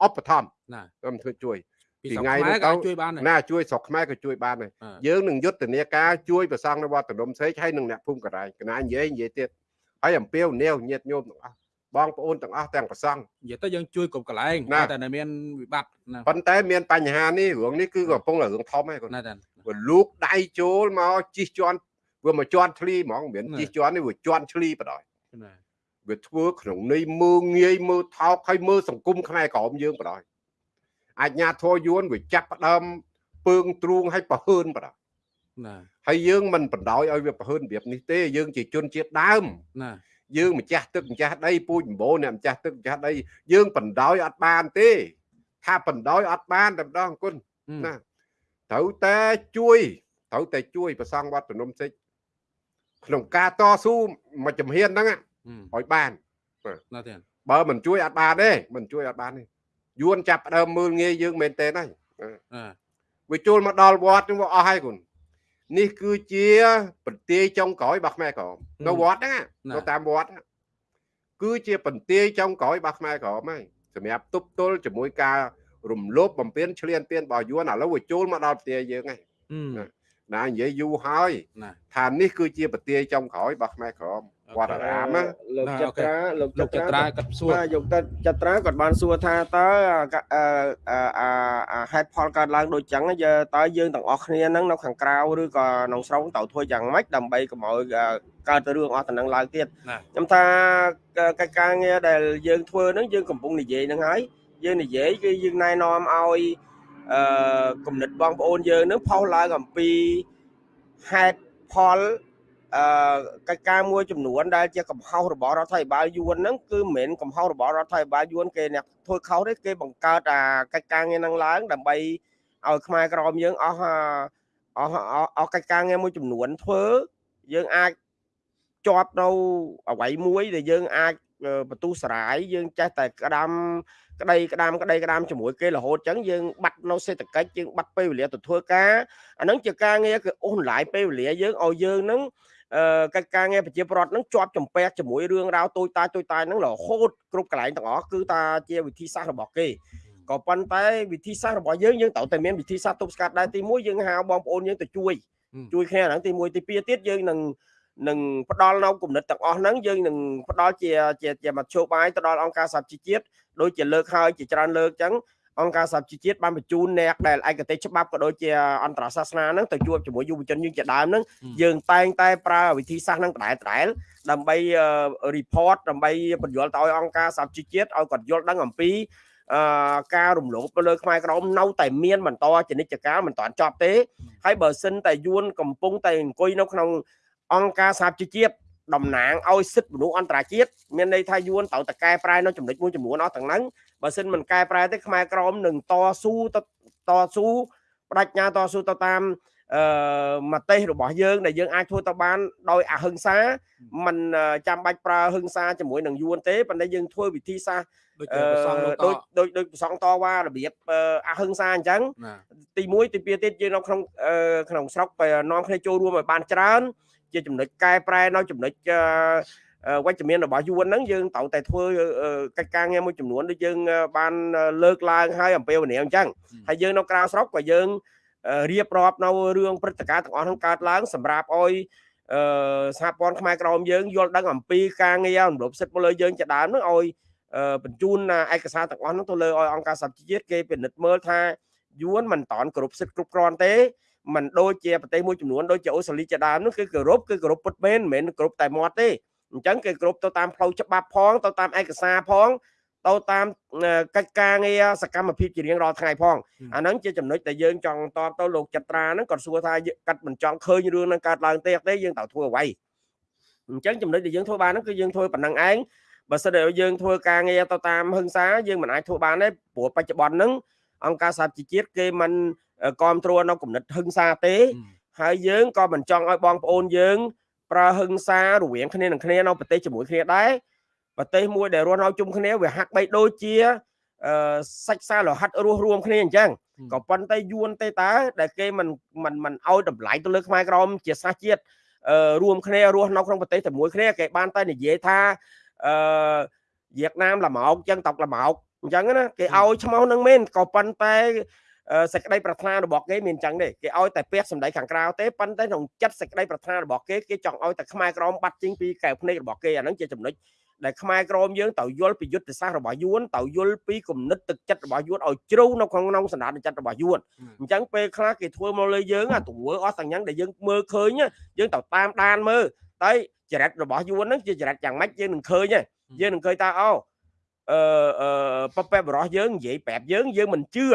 ឧបត្ថម្ភណាខ្ញុំធ្វើជួយពីពីស្រុកថ្ងៃខ្មែរនេះក៏ទៅអាចជួយបានដែរណាជួយស្រុកខ្មែរក៏ជួយបានដែរអឺយើងនឹងយុទ្ធនាការជួយប្រសង់នៅវត្តតំណសេកហើយនឹងអ្នកភូមិកណ្ដាលកណានិយាយនិយាយទៀតហើយអំពាវនាវញាតិញោមទាំងអស់ បងប្អូនទាំងអស់ទាំងប្រសង់និយាយទៅយើងជួយគ្រប់កន្លែងតែតែមានវិបត្តិប៉ុន្តែមានបញ្ហានេះរឿងនេះគឺកំពុងតែរឿងធំឯងគាត់វាលូកដៃចូលមកជីកជន់វាមកជន់ធ្លីហ្មងមានជីកជន់នេះវាជន់ធ្លីបណ្ដោយវាធ្វើក្នុងនៃមើងងាយមើលថោកហើយមើលសង្គមខ្មែរក្រមយើងបណ្ដោយអាជ្ញាធរយួនវាចាប់ផ្ដើមពើងទ្រូងឲ្យប្រហើនបណ្ដោយណាហើយយើងមិនបណ្ដោយឲ្យវាប្រហើនរបៀបនេះទេយើងជាជនជាតិដើមណា យើងម្ចាស់ទឹកម្ចាស់ដីពូជម្បូរអ្នកម្ចាស់ទឹកម្ចាស់ដីយើងបណ្ដោយអត់បានទេ ថាបណ្ដោយអត់បានតែម្ដងគុណអឺណាត្រូវតែជួយត្រូវតែជួយប្រសង់វត្តនំសិចក្នុងការតស៊ូមួយជំហានហ្នឹងអឺឲ្យបានណាទៀតបើមិនជួយអត់បានទេមិនជួយអត់បានទេយួនចាប់ផ្ដើមមើលងាយយើងមែនទេហើយអឺវាចូលមកដល់វត្តហ្នឹងវាអស់ហើយគុណ នេះគឺជាប្រទាយចុងក្រោយរបស់ខ្មែរក្រមនៅវត្តហ្នឹងណានៅតាមវត្តហ្នឹងគឺជាបន្ទាយចុងក្រោយរបស់ខ្មែរក្រមហើយសម្រាប់ទប់ទល់ជាមួយការរំលោភបំពានឈ្លានពានរបស់យួនឥឡូវវាចូលមកដល់ផ្ទះយើងហើយអឺណានិយាយយូរហើយណាថានេះគឺជាប្រទាយចុងក្រោយរបស់ខ្មែរក្រម វត្តអារាមណាលោកណាចអូខេត្រាលោកលោកចត្រាគាត់សួរបាទយកទៅចត្រាគាត់បានសួរថាតើអឺអឺអឺអាហេតុផលកើតឡើងដូចចឹងយើតើយើងទាំងអស់គ្នាហ្នឹងនៅខាងក្រៅឬក៏ក្នុងស្រុកត្រូវធ្វើយ៉ាងម៉េចដើម្បីកុំឲ្យអឺកើតរឿងអស់ទៅនឹងឡើងទៀតណាខ្ញុំថាកិច្ចការងារដែលយើងធ្វើហ្នឹងយើងកំពុងនិយាយហ្នឹងហើយយើងនិយាយគឺយើងណែនាំឲ្យអឺគំនិតបងប្អូនយើងហ្នឹងផុសឡើងអំពីហេតុផល អឺកិច្ចការមួយចំនួនដែលជាកំហុសរបស់រដ្ឋាភិបាលយួនហ្នឹងគឺមិនមែនកំហុសរបស់រដ្ឋាភិបាលយួនគេអ្នកធ្វើខុសទេគេបង្កើតអាកិច្ចការងារហ្នឹងឡើងដើម្បីឲ្យខ្មែរក្រមយើងអស់អស់អស់អស់កិច្ចការងារមួយចំនួនធ្វើយើងអាចជាប់នៅអវ័យមួយដែលយើងអាចបន្ទុះស្រាយយើងចេះតែក្តាំក្តីក្តាំក្តីក្តាំជាមួយគេរហូតចឹងយើងបាត់នៅសេដ្ឋកិច្ចយើងបាត់ពេលវេលាទៅធ្វើការអាហ្នឹងជាការងារគឺអូសបន្លាយពេលវេលាយើងឲ្យយើងហ្នឹងអឺ កិច្ចការងារប្រជាប្រដ្ឋហ្នឹងជាប់ចំពាក់ជាមួយរឿងរ៉ាវតូចតាចតូចតាចហ្នឹងរហូតគ្រប់កន្លែងទាំងអស់គឺតាជាវិធីសាស្ត្ររបស់គេក៏ប៉ុន្តែវិធីសាស្ត្ររបស់យើងយើងត្រូវតែមានវិធីសាស្ត្រទប់ស្កាត់ដែរទី1យើងហៅបងប្អូនយើងទៅជួយជួយគ្នាហ្នឹងទី1ទី2ទៀតយើងនឹងនឹងផ្ដល់នៅគំនិតទាំងអស់ហ្នឹងយើងនឹងផ្ដល់ជាជាជាមធ្យោបាយទៅដល់អង្គការសហជីវជាតិដូចជាលើកហើយជាច្រើនលើកចឹង អង្គការសហជីវជាតិបានបញ្ជូនអ្នកដែលឯកទេសច្បាប់ក៏ដូចជាអន្តរសាសនាហ្នឹងទៅជួបជាមួយយុវជនយើងជាដើមហ្នឹងយើងតែងតែប្រើវិធីសាស្ត្រហ្នឹងដដែលដដែលដើម្បី report ដើម្បីបញ្យល់ទៅឲ្យអង្គការសហជីវជាតិឲ្យគាត់យល់ដឹងអំពីអឺការរំលោភទៅលើខ្មែរក្រមនៅតែមានបន្តចនិច្ចការមិនតាន់ចប់ទេហើយបើសិនតែយួនកំពុងតែអង្គុយនៅក្នុងអង្គការសហជីវជាតិ តំណាងឲ្យសិទ្ធិមនុស្សអន្តរជាតិមានន័យថាយួនត្រូវតែកែប្រែនៅចំណុចមួយចំនួនអស់ទាំងហ្នឹងបើសិនមិនកែប្រែទេខ្មែរក្រមនឹងតស៊ូទៅតស៊ូបដិញ្ញាតស៊ូទៅតាមអឺមតិរបស់យើងដែលយើងអាចធ្វើទៅបានដោយអហិង្សាมันចាំបាច់ប្រើហិង្សាជាមួយនឹងយួនទេប៉ុន្តែយើងធ្វើវិធីសាស្ត្រដូចជាប្រសងលោកដូចដូចដូចប្រសងតវ៉ារបៀបអហិង្សាអញ្ចឹងណាទី1ទី2ទៀតយើងនៅក្នុងអឺក្នុងស្រុកទៅនាំគ្នាចូលរួមឲ្យបានច្រើន ជាចំណុចកែប្រែនៅចំណុចអឺអឺវិជ្ជមានរបស់យួនហ្នឹងយើងត្រូវតែធ្វើអឺកិច្ចការងារមួយចំនួនដូចយើងអឺបានលើកឡើងហើយអំពីវនីអញ្ចឹងហើយយើងនៅក្រៅស្រុកក៏យើងអឺរៀបរាប់នៅរឿងព្រឹត្តិការណ៍ទាំងអស់ហ្នឹងកើតឡើងសម្រាប់ឲ្យអឺសហព័ន្ធខ្មែរក្រមយើងយល់ដឹងអំពីការងាររំលោភសិទ្ធិមកលើយើងជាដើមហ្នឹងឲ្យអឺបញ្ជូនឯកសារទាំងអស់ហ្នឹងទៅលើឲ្យអង្គការសហជីវជាតិគេពិនិត្យមើលថាយួនមិនតាន់គ្រប់សិទ្ធិគ្រប់គ្រាន់ទេ มันដូចជាប្រទេសមួយចំនួនដូចជាអូស្ត្រាលីជាដើមនោះគឺគោរពគឺគោរពពិតមែនមិនមែនគោរពតែមាត់ទេអញ្ចឹងគេគោរពទៅតាមផ្លូវច្បាប់ផងទៅតាមឯកសារផងទៅតាមកិច្ចការងារសកម្មភាពជារៀងរាល់ថ្ងៃផងអាហ្នឹងជាចំណុចដែលយើងចង់តបទៅលោកចត្រាហ្នឹងគាត់សួរថាកាត់មិនចង់ឃើញរឿងហ្នឹងកើតឡើងទេទេយើងត្រូវធ្វើអ្វីអញ្ចឹងចំណុចដែលយើងធ្វើបានហ្នឹងគឺយើងធ្វើប៉ុណ្ណឹងឯងបើសិនតែយើងធ្វើការងារទៅតាមហិង្សាយើងមិនអាចធ្វើបានទេព្រោះបច្ចុប្បន្នហ្នឹងអង្គការសហជីវជាតិគេមិន គ្រប់គ្រងនៅគំនិតហិង្សាទេហើយយើងក៏មិនចង់ឲ្យបងប្អូនយើងប្រើហិង្សារវាងគ្នានឹងគ្នានៅប្រទេសជាមួយគ្នាដែរប្រទេសមួយដែលរស់នៅជុំគ្នាវាហាក់បីដូចជាអឺសាច់សារលោហិតរស់រួមគ្នាអញ្ចឹងក៏ប៉ុន្តែយួនទេតើដែលគេមិនមិនមិនឲ្យតម្លៃទៅលើខ្មែរក្រមជាសាសជាតិអឺរួមគ្នារស់នៅក្នុងប្រទេសតែមួយគ្នាគេបានតែនិយាយថាអឺវៀតណាមល្មោកចឹងតុកល្មោកអញ្ចឹងណាគេឲ្យឈ្មោះនឹងមែនក៏ប៉ុន្តែ សេចក្តីប្រាថ្នារបស់គេមានអញ្ចឹងទេគេឲ្យតែពះសម្ដីខាងក្រៅទេប៉ុន្តែក្នុងចិត្តសេចក្តីប្រាថ្នារបស់គេគេចង់ឲ្យតែខ្មែរក្រមបាត់ចេញពីកែវភ្នែករបស់គេអាហ្នឹងជាចំណុចដែលខ្មែរក្រមយើងត្រូវយល់ពីយុទ្ធសាស្ត្ររបស់យួនត្រូវយល់ពីគំនិតទឹកចិត្តរបស់យួនឲ្យជ្រៅនៅក្នុងក្នុងសន្តានចិត្តរបស់យួនអញ្ចឹងពេលខ្លះគេធ្វើមកលើយើងអាទង្វើអស់ទាំងយ៉ាងដែលយើងមើលឃើញយើងត្រូវតាមដានមើលតែចរិតរបស់យួនហ្នឹងជាចរិតយ៉ាងម៉េចយើងនឹងឃើញយើងនឹងឃើញថាអូអឺអឺប៉ប៉ែបរោះយើងនិយាយប្រាប់យើងយើងមិនជឿ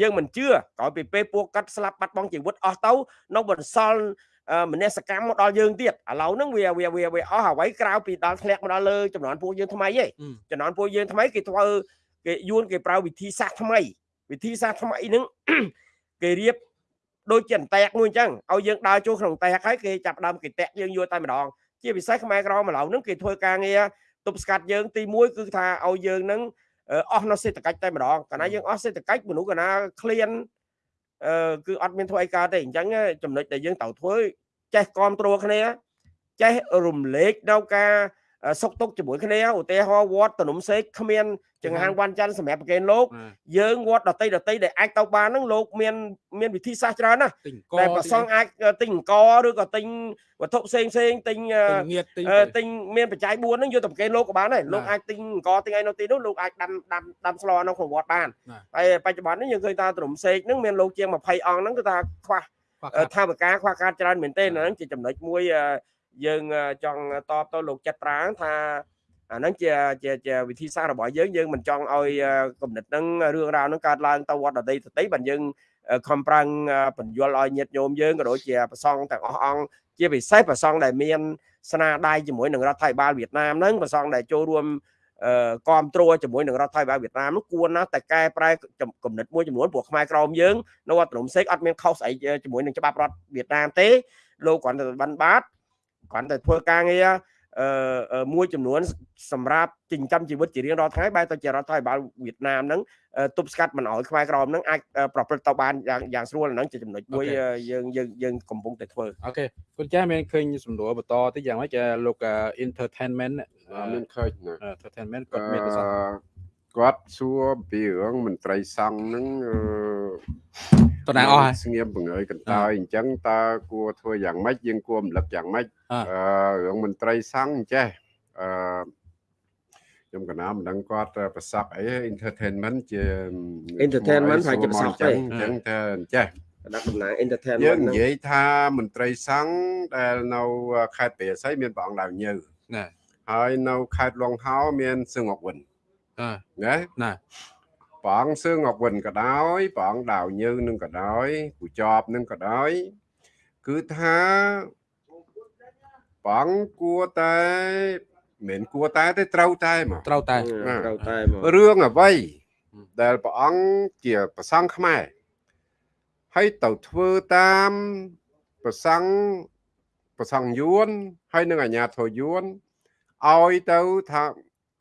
យើងមិនជឿក្រោយពីពេលពួកគាត់ស្លាប់បាត់បង់ជីវិតអស់ទៅនៅបន្សល់មនសកម្មមកដល់យើងទៀតឥឡូវហ្នឹងវាវាវាវាអស់អ្វីក្រៅពីដល់ធ្លាក់មកដល់លើចំនួនពួកយើងថ្មីឯងចំនួនពួកយើងថ្មីគេធ្វើគេយួនគេប្រើវិធីសាស្ត្រថ្មី វិធីសាស្ត្រថ្មីហ្នឹងគេរៀបដូចជាអន្តែកមួយអញ្ចឹងឲ្យយើងដើរចូលក្នុងតែកហើយគេចាប់ដើមគេតាក់យើងយកតែម្ដងជាពិសេសខ្មែរក្រមឥឡូវហ្នឹងគេធ្វើការងារទប់ស្កាត់យើងទី1គឺថាឲ្យយើងហ្នឹង អស់នៅសេដ្ឋកិច្ចតែម្ដងកាលណាយើងអស់សេដ្ឋកិច្ចមនុស្សកាលណាឃ្លានអឺគឺអត់មានធ្វើអីកើតទេអញ្ចឹងចំណុចដែលយើងត្រូវធ្វើចេះគ្រប់គ្រងគ្នាចេះរំលែកនៅការ សុកទុកជាមួយគ្នាឧទាហរណ៍វត្តតនុំសេកគ្មានចង្ហាន់វ៉ាន់ច័ន្ទសម្រាប់ប្រកេនលោកយើងវត្តដតីដតីដែលអាចទៅបានហ្នឹងលោកមានមានវិធីសាស្ត្រច្រើនណាស់តែប្រសងអាចទិញអង្គឬក៏ទិញវត្ថុផ្សេងផ្សេងទិញទិញមានបច្ច័យ4ហ្នឹងយកទៅប្រកេនលោកក៏បានដែរលោកអាចទិញអង្គទិញអីនៅទីនោះលោកអាចដាំដាំដាំស្លនៅក្នុងវត្តបានហើយបច្ចុប្បន្ននេះយើងឃើញថាតនុំសេកហ្នឹងមានលោកជាង20អង្គហ្នឹងគឺថាខ្វះថាវិការខ្វះការច្រើនមែនទេហ្នឹងជាចំណុចមួយ យើងចង់តបទៅលោកចិត្តប្រាងថាអាហ្នឹងជាជាជាវិធីសាស្ត្ររបស់យើងយើងមិនចង់ឲ្យគំនិតហ្នឹងរឿងរ៉ាវហ្នឹងកើតឡើងទៅវត្តដតីទៅទីបានយើងខំប្រឹងបញ្យល់ឲ្យញាតិញោមយើងក៏ដូចជាប្រសងទាំងអស់អង្គជាពិសេសប្រសងដែលមានស្នាដៃជាមួយនឹងរដ្ឋាភិបាលវៀតណាមហ្នឹងប្រសងដែលចូលរួមគ្រប់គ្រងជាមួយនឹងរដ្ឋាភិបាលវៀតណាមនោះគួរណាស់តែកែប្រែគំនិតមួយចំនួនព្រោះខ្មែរក្រមយើងនៅវត្តភ្នំសេកអត់មានខុសស្អីជាមួយនឹងច្បាប់រដ្ឋវៀតណាមទេលោកគ្រាន់តែបានបាត គ្រាន់តែធ្វើការងារអឺមួយចំនួនសម្រាប់ចិញ្ចឹមជីវិតជារៀងរាល់ថ្ងៃបែរទៅជារដ្ឋាភិបាលវៀតណាមហ្នឹងទប់ស្កាត់មិនឲ្យខ្មែរក្រមហ្នឹងអាចប្រព្រឹត្តទៅបានយ៉ាងយ៉ាងស្រួលហ្នឹងជាចំណុចមួយយើងយើងយើងកំពុងតែធ្វើអូខេគុណចាស់មានឃើញសំណួរបន្តតិចយ៉ាងម៉េចលោក entertainment មានឃើញ entertainment គាត់មានប្រសាសន៍ គាត់សួរពីរឿងមន្ត្រីសង្ឃហ្នឹងតំណាងអស់ហើយស្ងៀមបង្ហើយកន្តើយអញ្ចឹងតើគួរធ្វើយ៉ាងម៉េចយើងគួររំលឹកយ៉ាងម៉េចអឺរឿងមន្ត្រីសង្ឃអញ្ចេះអឺខ្ញុំកណាមិនដឹងគាត់ប្រសពអី entertainment ជា entertainment ហើយជាប្រសពទេអញ្ចឹងតែអញ្ចេះដាក់តំណាង entertainment យើងនិយាយថាមន្ត្រីសង្ឃដែលនៅខេត្តព្រះសីមានព្រះអង្គដាវញើណាហើយនៅខេត្តលងហោមានសឹងអកវិន ណាណាព្រះអង្គសឿងអវិនក៏ដោយព្រះអង្គដាវញើនឹងក៏ដោយគូចប់នឹងក៏ដោយគឺថាព្រះព្រះអង្គគួរតែមិនមែនគួរតែទេត្រូវតែមកត្រូវតែត្រូវតែមករឿងអ្វីហឹមដែលព្រះអង្គជាប្រសង់ខ្មែរហើយទៅធ្វើតាមប្រសង់ប្រសង់យួនហើយនឹងអាជ្ញាធរយួនឲ្យទៅថា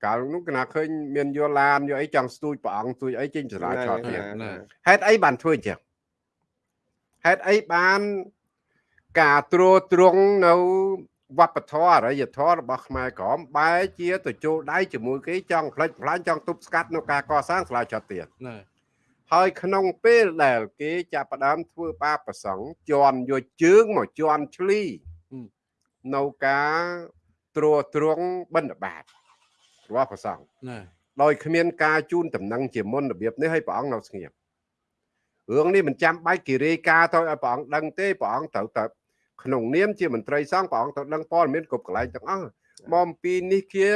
កាលនោះគណៈឃើញមានយល់ឡានយកអីចង់ស្ទួយព្រះអង្គស្ទួយអីចេញចរាចរណ៍ទៀតណាហេតុអីបានធ្វើអញ្ចឹងហេតុអីបានការត្រួតត្រងនៅវប្បធម៌អរិយធម៌របស់ខ្មែរក្រមបែរជាទៅចូលដៃជាមួយគេចង់ផ្លិចផ្លាញចង់ទប់ស្កាត់នៅការកសាងសាលាចតទៀតណាហើយក្នុងពេលដែលគេចាប់ផ្ដើមធ្វើបាបប្រសង់ជន់យកជើងមកជន់ឆ្លីនៅការត្រួតត្រងបណ្ឌបាត របស់ប្រសង់ណាដោយគ្មានការជូនដំណឹងជាមុនរបៀបនេះឲ្យព្រះអង្គនៅស្ងៀមរឿងនេះមិនចាំបាច់គិរីការទៅឲ្យព្រះអង្គដឹងទេព្រះអង្គត្រូវតែក្នុងនាមជាមន្ត្រីសង្ឃព្រះអង្គត្រូវដឹងព័ត៌មានគ្រប់កន្លែងទាំងអស់មកអំពីនេះជា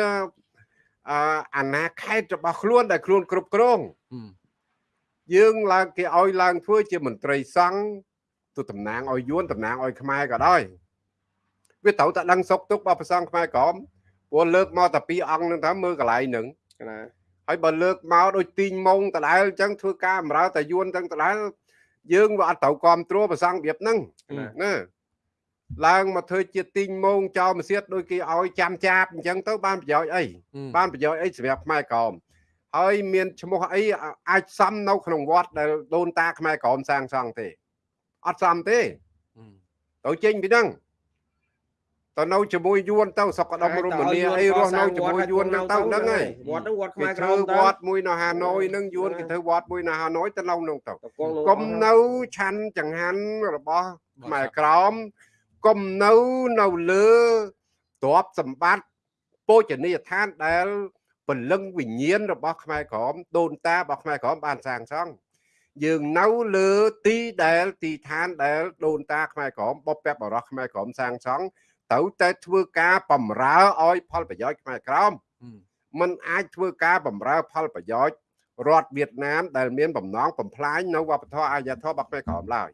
អឺអាណាខេត្តរបស់ខ្លួនដែលខ្លួនគ្រប់គ្រងហឹមយើងឡើងគេឲ្យឡើងធ្វើជាមន្ត្រីសង្ឃទៅតំណាងឲ្យយួនតំណាងឲ្យខ្មែរក៏ដោយវាត្រូវតែដឹងសុខទុក្ខរបស់ព្រះសង្ឃខ្មែរក្រម ព្រោះលើកមកតែពីរអង្គនឹងថាមើលកន្លែងហ្នឹងណាហើយបើលើកមកដូចទីងម៉ងដដែលអញ្ចឹងធ្វើការបម្រើតែយួនទាំងដដែលយើងវាអត់ត្រូវគ្រប់គ្រងប្រសង់របៀបហ្នឹងណាឡើងមកធ្វើជាទីងម៉ងចោលមកសៀតដូចគេឲ្យចាំចាបអញ្ចឹងទៅបានប្រយោជន៍អីបានប្រយោជន៍អីសម្រាប់ខ្មែរក្រមហើយមានឈ្មោះអីអាចសំនៅក្នុងវត្តដែលដូនតាខ្មែរក្រមសាងសង់ទេអត់សំទេទៅចេញពីហ្នឹង ទៅនៅជាមួយយួនទៅសុកដុំរមនីអីរស់នៅជាមួយយួនហ្នឹងទៅហ្នឹងហើយវត្តហ្នឹងវត្តគេខ្មែរក្រធ្វើមវត្តមួយនៅហាណូយហ្នឹងយួនគេធ្វើវត្តមួយនៅហាណូយទៅនៅហ្នឹងទៅតកងកុំនៅឆាន់ចង្ហាន់របស់ខ្មែរក្រមកុំនៅនៅលើទ្រព្យសម្បត្តិពោជនីយដ្ឋានដែលពលឹងវិញ្ញាណរបស់ខ្មែរក្រមដូនតារបស់ខ្មែរក្រមបានសាងសង់យើងនៅលើទីដែលទីឋានដែលដូនតាខ្មែរក្រមបុព្វបុរសខ្មែរក្រមសាងសង់ ត្រូវតែធ្វើការបំរើឲ្យផលប្រយោជន៍ខ្មែរក្រមมันអាចធ្វើការបំរើផលប្រយោជន៍រដ្ឋវៀតណាមដែលមានបំណងបំផ្លាញនៅវប្បធម៌អាជ្ញាធររបស់ខ្មែរក្រមឡើយ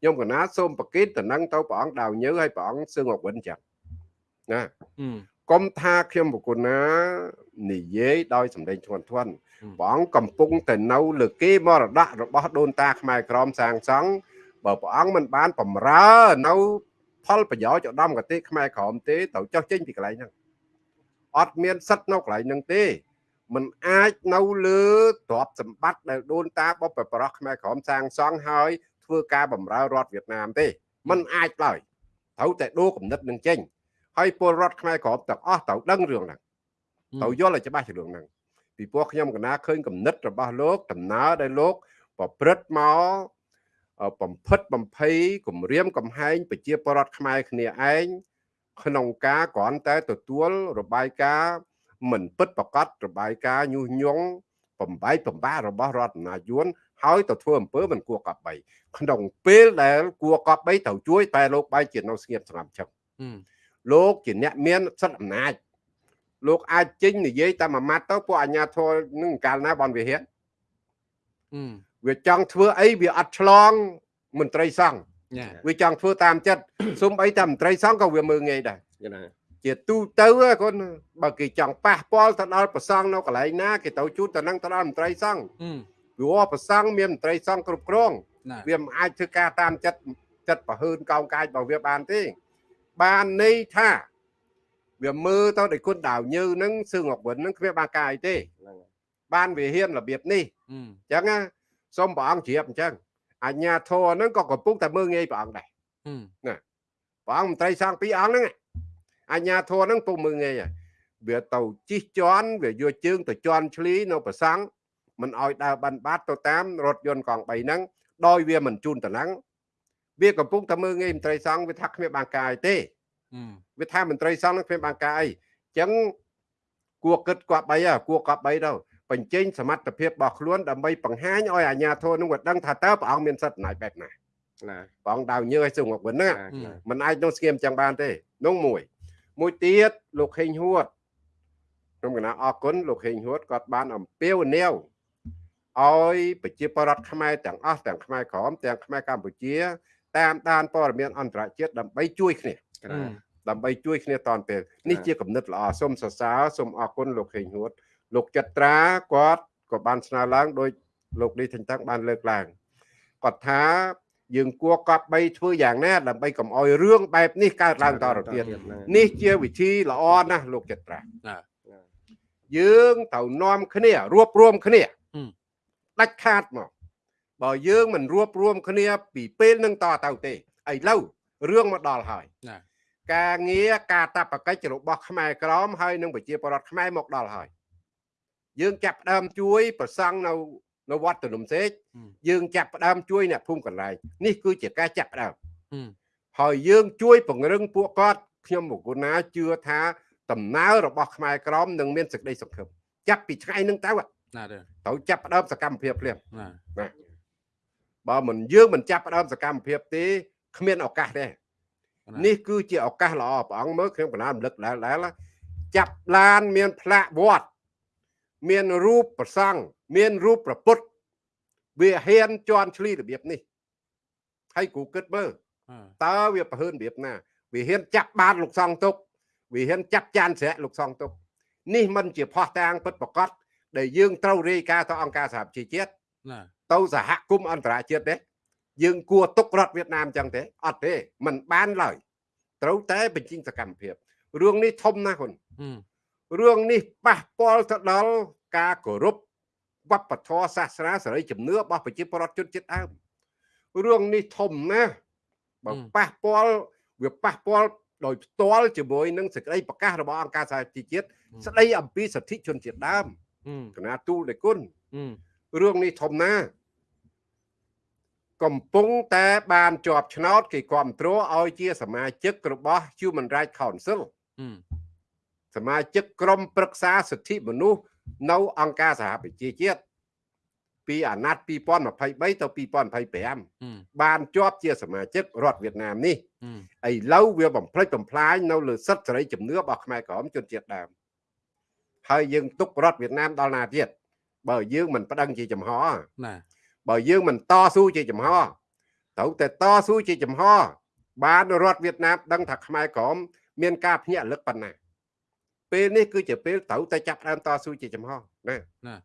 ខ្ញុំកណាសូមប្រកិតតំណែងទៅព្រះអង្គដាវញើឲ្យព្រះអង្គសឹងអវិនចឹងណាកុំថាខ្ញុំប្រគុណណានិយាយដោយសម្ដែងធ្ងន់ធ្ងរព្រះអង្គកំពុងតែនៅលើគេមរតករបស់ដូនតាខ្មែរក្រមសាងសង់បើព្រះអង្គមិនបានបំរើនៅ ផលប្រយោជន៍ឧត្តមគតិខ្មែរក្រមទេត្រូវចុះចេញពីកន្លែងហ្នឹងអត់មានសិទ្ធនៅកន្លែងហ្នឹងទេมันអាចនៅលើទ្រព្យសម្បត្តិដែលដូនតាបបប្រប្រោះខ្មែរក្រមសាងសង់ហើយធ្វើការបំរើរដ្ឋវៀតណាមទេมันអាចឡើយត្រូវតែដូរគំនិតនឹងចេញហើយពលរដ្ឋខ្មែរក្រមទាំងអស់ត្រូវដឹងរឿងហ្នឹងត្រូវយល់ឲ្យច្បាស់ពីរឿងហ្នឹងពីព្រោះខ្ញុំកណាឃើញគំនិតរបស់លោកដំណើរដែលលោកប្រព្រឹត្តមក បំផិតបំភ័យគម្រាមកំហែងប្រជាពលរដ្ឋខ្មែរគ្នាឯងក្នុងការគ្រាន់តែទទួលរបាយការណ៍មិនពិតប្រកបរបាយការណ៍ញុះញង់បំបីបំបារបស់រដ្ឋអាភិបាលហើយទៅធ្វើអំពើមិនគួរកប់បីក្នុងពេលដែលគួរកប់បីត្រូវជួយតែលោកបែរជានៅស្ងៀមស្ងាត់ចឹងលោកជាអ្នកមានសិទ្ធិអំណាចលោកអាចចេញនិយាយតែមួយម៉ាត់ទៅពួកអាជ្ញាធរនឹងកាលណាបនវិហារ វាចង់ធ្វើអីវាអត់ឆ្លងមន្ត្រីសង្ឃវាចង់ធ្វើតាមចិត្តសុំអីតែមន្ត្រីសង្ឃក៏វាមើងងាយដែរណាជាទូទៅកូនបើគេចង់ប៉ះពាល់ទៅដល់ប្រសង់នៅកន្លែងណាគេទៅជួបទៅនឹងទៅដល់មន្ត្រីសង្ឃព្រោះប្រសង់មានមន្ត្រីសង្ឃគ្រប់គ្រងវាមិនអាចធ្វើការតាមចិត្តចិត្តប្រហើនកោងកាយរបស់វាបានទេបានន័យថាវាមើលទៅដោយគុណដាវញើនឹងសឿងអកវិននឹងគ្មានបានកាយទេបានវាហ៊ានរបៀបនេះអញ្ចឹងណា សូមព្រះអង្គជ្រាបអញ្ចឹងអញ្ញាធរហ្នឹងក៏កំពុងតែមើងងាយព្រះអង្គដែរណាព្រះអង្គមន្ត្រីសង្ឃពីរអង្គហ្នឹងអញ្ញាធរហ្នឹងពុំមើងងាយហើយវាទៅជិះជន់វាយកជើងទៅជន់ឆ្លីនៅប្រសង់មិនអោយដើរបានបាត់ទៅតាមរថយន្តកង់3ហ្នឹងដោយវាមិនជូនតំណែងវាកំពុងតែមើងងាយមន្ត្រីសង្ឃវាថាគ្មានបានកាយទេវាថាមន្ត្រីសង្ឃនឹងគ្មានបានកាយអីអញ្ចឹងគួរគិតគប់បីគួរគប់បីទៅ បញ្ចេញសមត្ថភាពរបស់ខ្លួនដើម្បីបង្ហាញឲ្យអាជ្ញាធរនឹងវាដឹងថាតើព្រះអង្គមានសិទ្ធិអំណាចបែបណាណាព្រះអង្គដាវញើឲ្យសឹងមកវិញហ្នឹងមិនអាចនោះស្គៀមចឹងបានទេនោះមួយ មួយទៀតលោកខេងហួតខ្ញុំកណាអរគុណលោកខេងហួតគាត់បានអំពាវនាវឲ្យប្រជាពលរដ្ឋខ្មែរទាំងអស់ទាំងខ្មែរក្រមទាំងខ្មែរកម្ពុជា តាមដានព័ត៌មានអន្តរជាតិដើម្បីជួយគ្នាដើម្បីជួយគ្នាតនពេលនេះជាគំនិតល្អសូមសរសើរសូមអរគុណលោកខេងហួត លោកចត្រាគាត់ក៏បានស្នើឡើងដោយលោកនេះទាំងតាំងបានលើកឡើងគាត់ថាយើងគួរកប់បីធ្វើយ៉ាងណាដើម្បីកុំអោយរឿងបែបនេះកើតឡើងតទៅទៀតនេះជាវិធីល្អណាស់លោកចត្រា ណា យើងត្រូវនាំគ្នារួបរวมគ្នា ហឹម ដាច់ខាតមកបើយើងមិនរួបរวมគ្នាពីពេលនឹងតទៅទេឥឡូវរឿងមកដល់ហើយ ណា ការងារការតបកិច្ចរបស់ខ្មែរក្រមហើយនឹងប្រជាពលរដ្ឋខ្មែរមកដល់ហើយ យើងចាប់ផ្ដើមជួយប្រសង់នៅនៅវត្តទនំសេកហឹមយើងចាប់ផ្ដើមជួយអ្នកភូមិកន្លែងនេះគឺជាការចាប់ផ្ដើមហឹមហើយយើងជួយពង្រឹងពួកគាត់ខ្ញុំមកគុណាជឿថាដំណើររបស់ខ្មែរក្រមនឹងមានសេចក្តីសង្ឃឹមចាប់ពីថ្ងៃហ្នឹងទៅណាទេត្រូវចាប់ផ្ដើមសកម្មភាពភ្លាមណាបើមិនយើងមិនចាប់ផ្ដើមសកម្មភាពទេគ្មានឱកាសទេណានេះគឺជាឱកាសល្អព្រះអង្គមើលខ្ញុំកណារំលឹកដែរដែរណាចាប់ឡានមានផ្លាកវត្ត មានរូបប្រសង់មានរូបប្រពុតវាហ៊ានជន់ឈ្លីរបៀបនេះហើយគូគិតមើលអឺតើវាប្រហើនរបៀបណាវាហ៊ានចាប់បានលោកសង្ឃទុកវាហ៊ានចាប់ចានស្រែកលោកសង្ឃទុកនេះមិនជាផោះតាងពិតប្រកបដែលយើងត្រូវរាយការណ៍ទៅអង្គការសហប្រជាជាតិណាទៅសហគមន៍អន្តរជាតិទេយើងគួរទុករដ្ឋវៀតណាមចឹងទេអត់ទេมันបានឡើយត្រូវតែបញ្ចេញសកម្មភាពរឿងនេះធំណាស់ហ៊ុនហឹម រឿងនេះប៉ះពាល់ទៅដល់ការគោរពវប្បធម៌សាសនាសេរីជំនឿរបស់ប្រជាពលរដ្ឋជនជាតិដើមរឿងនេះធំណាស់បើប៉ះពាល់វាប៉ះពាល់ដោយផ្ទាល់ជាមួយនឹងសេចក្តីប្រកាសរបស់អង្គការសហជីវជាតិស្តីអំពីសិទ្ធិជនជាតិដើមហឹមគណៈទូលនៃគុណហឹមរឿងនេះធំណាស់កំពុងតែបានជាប់ឆ្នោតគេគ្រប់គ្រងឲ្យជាសមាជិករបស់ Human Rights Council ហឹម សមាជិកក្រុមប្រឹក្សាសិទ្ធិមនុស្សនៅអង្គការសហប្រជាជាតិពីអាណត្តិ2023ទៅ2025ហឹមបានជាប់ជាសមាជិករដ្ឋវៀតណាមនេះហឹមឥឡូវវាបំផ្លិចបំផ្លាញនៅលើសិទ្ធិសេរីជំនឿរបស់ខ្មែរក្រមជនជាតិដើមហើយយើងទុករដ្ឋវៀតណាមដល់ណាទៀតបើយើងមិនប្តឹងជាចំហណាបើយើងមិនតស៊ូជាចំហត្រូវតែតស៊ូជាចំហបានរដ្ឋវៀតណាមដឹងថាខ្មែរក្រមមានការភ្ញាក់រលឹកប៉ុណ្ណា ពេលនេះគឺជាពេលត្រូវតែចាប់ផ្ដើមតស៊ូជាចំហណា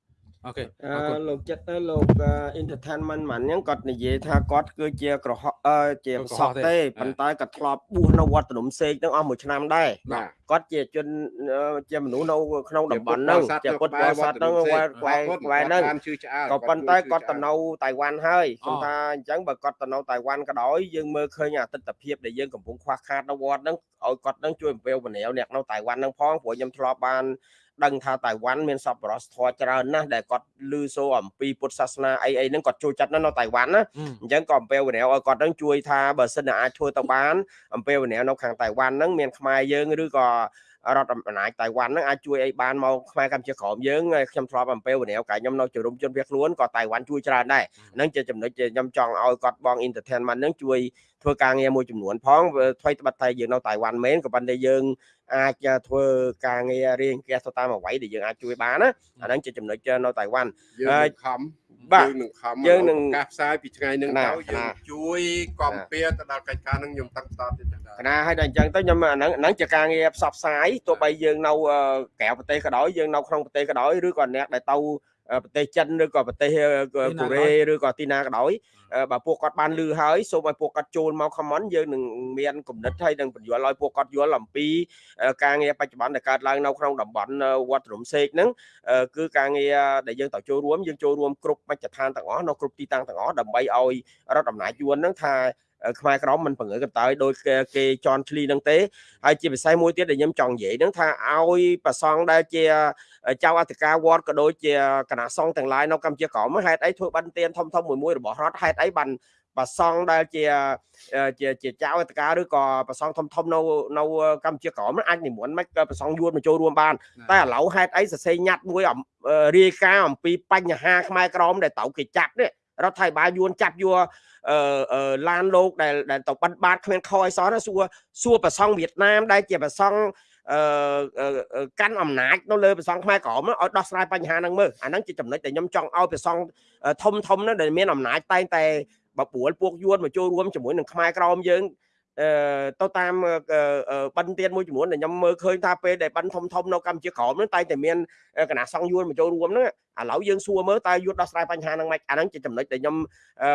អូខេអអរគុណឺលោកចិត្តទៅលោកអឺ entertainment មិនហ្នឹងគាត់និយាយថាគាត់គឺជាក្រហមអឺជាប្រសពទេប៉ុន្តែគាត់ធ្លាប់បួសនៅវត្តភ្នំសេកហ្នឹងអស់មួយឆ្នាំដែរបាទគាត់ជាជនអឺជាមនុស្សនៅក្នុងតំបន់ហ្នឹងជាពុទ្ធបរិស័ទហ្នឹងក្បែរក្បែរក្បែរហ្នឹងបានជឿឆ្អើក៏ប៉ុន្តែគាត់ទៅនៅតៃវ៉ាន់ហើយខ្ញុំថាអញ្ចឹងបើគាត់ទៅនៅតៃវ៉ាន់ក៏ដោយយើងមើលឃើញអាទិដ្ឋភាពដែលយើងកំពុងខ្វះខាតនៅវត្តហ្នឹងឲ្យគាត់នឹងជួយអំពាវនាវអ្នកនៅតៃវ៉ាន់ហ្នឹងផងព្រោះខ្ញុំធ្លាប់បាន ដឹងថាតៃវ៉ាន់មានសប្បុរសធម៌ច្រើនណាស់ដែលគាត់ឮសូរអំពីពុទ្ធសាសនាអីអីហ្នឹងគាត់ចូលចិត្តណាស់នៅតៃវ៉ាន់ណាហឹមអញ្ចឹងក៏អំពាវនាវឲ្យគាត់នឹងជួយថាបើសិនជាអាចធ្វើទៅបានអំពាវនាវនៅខាងតៃវ៉ាន់ហ្នឹងមានខ្មែរយើងឬក៏ រដ្ឋអំណាចតៃវ៉ាន់ហ្នឹងអាចជួយអីបានមកខ្មែរកម្ពុជាក្រមយើងហើយខ្ញុំធ្លាប់អំពាវនាវកាលខ្ញុំនៅជំរុំជនភៀសខ្លួនក៏តៃវ៉ាន់ជួយច្រើនដែរហ្នឹងជាចំណុចដែលខ្ញុំចង់ឲ្យគាត់បង entertainment ហ្នឹងជួយធ្វើការងារមួយចំនួនផងវាថ្មីត្បិតតែយើងនៅតៃវ៉ាន់មែនក៏ប៉ុន្តែយើងអាចធ្វើការងាររៀងគាសទៅតាមអ្វីដែលយើងអាចជួយបានណាអាហ្នឹងជាចំណុចនៅតៃវ៉ាន់យើងហើយនឹងខំបាទ យើងនឹងខំយើងនឹងឱការផ្សាយពីថ្ងៃហ្នឹងណាទៅយើងណាជួយកំពៀទៅដល់កិច្ចការហ្នឹងខ្ញុំតាំងតតទៀតចា៎កណាឲ្យដល់អញ្ចឹងទៅខ្ញុំអាហ្នឹងហ្នឹងជាការងារផ្សព្វផ្សាយទោះបីយើងនៅអឺក្រៅប្រទេសក៏ដោយយើងនៅក្នុងប្រទេសក៏ដោយឬក៏អ្នកដែលទៅអឺ ប្រទេសចិនឬក៏ប្រទេសអឺកូរ៉េឬក៏ទីណាក៏ដោយអឺបើពួកគាត់បានលឺហើយសូមឲ្យពួកគាត់ចូលមក comment យើងនឹងមានគំនិតហើយនឹងបញ្យល់ឲ្យពួកគាត់យល់អំពីអឺការងារបច្ចុប្បន្នដែលកើតឡើងនៅក្នុងតំបន់អឺវត្តរំសេកហ្នឹងអឺគឺការងារដែលយើងត្រូវចូលរួមយើងចូលរួមគ្រប់មជ្ឈដ្ឋានទាំងអស់នៅគ្រប់ទីតាំងទាំងអស់ដើម្បីឲ្យរដ្ឋអំណាចយួនហ្នឹងថាអឺ ខ្មែរក្រមមិនបង្រើកន្តើយដោយគេគេជន់ឈ្លីហ្នឹងទេហើយជាពិសេសមួយទៀតដែលខ្ញុំចង់និយាយហ្នឹងថាឲ្យប្រសងដែលជាចៅអធិការវត្តក៏ដូចជាគណៈសង្ឃទាំងឡាយនៅកម្ពុជាក្រមហេតុអីធ្វើបានទានធំធំមួយមួយរបស់រដ្ឋហេតុអីបានប្រសងដែលជាជាជាចៅអធិការឬក៏ប្រសងធំធំនៅនៅកម្ពុជាក្រមអាចនិមន្តមិនក៏ប្រសងយួនមកចូលរួមបានតែឥឡូវហេតុអីសរសេរញ៉ាត់មួយអំរាយការណ៍អំពីបញ្ហាខ្មែរក្រមដែលត្រូវគេចាប់នេះ រដ្ឋាភិបាលយួនចាប់យកអឺអឺឡានលោកដែលដែលទៅបិណ្ឌបាតគ្មានខអីសោះណាសួរសួរប្រសង់វៀតណាមដែលជាប្រសង់អឺអឺអឺកាន់អំណាចនៅលើប្រសង់ខ្មែរក្រមហ្នឹងឲ្យដោះស្រាយបញ្ហាហ្នឹងមើលអាហ្នឹងជាចំណុចដែលខ្ញុំចង់ឲ្យប្រសង់ធំធំហ្នឹងដែលមានអំណាចតែងតែបបួលពួកយួនមកចូលរួមជាមួយនឹងខ្មែរក្រមយើងអឺ ទៅតាមអឺអឺបិណ្ឌទានមួយចំនួនដែលខ្ញុំមើលឃើញថាពេលដែលបិណ្ឌធំធំនៅកម្ពុជាក្រោមហ្នឹងតែតែមានគណៈសង្ឃយួនមកចូលរួមហ្នឹងឥឡូវយើងសួរមើលតើយួនដោះស្រាយបញ្ហាហ្នឹងម៉េចអាហ្នឹងជាចំណុចដែលខ្ញុំអឺ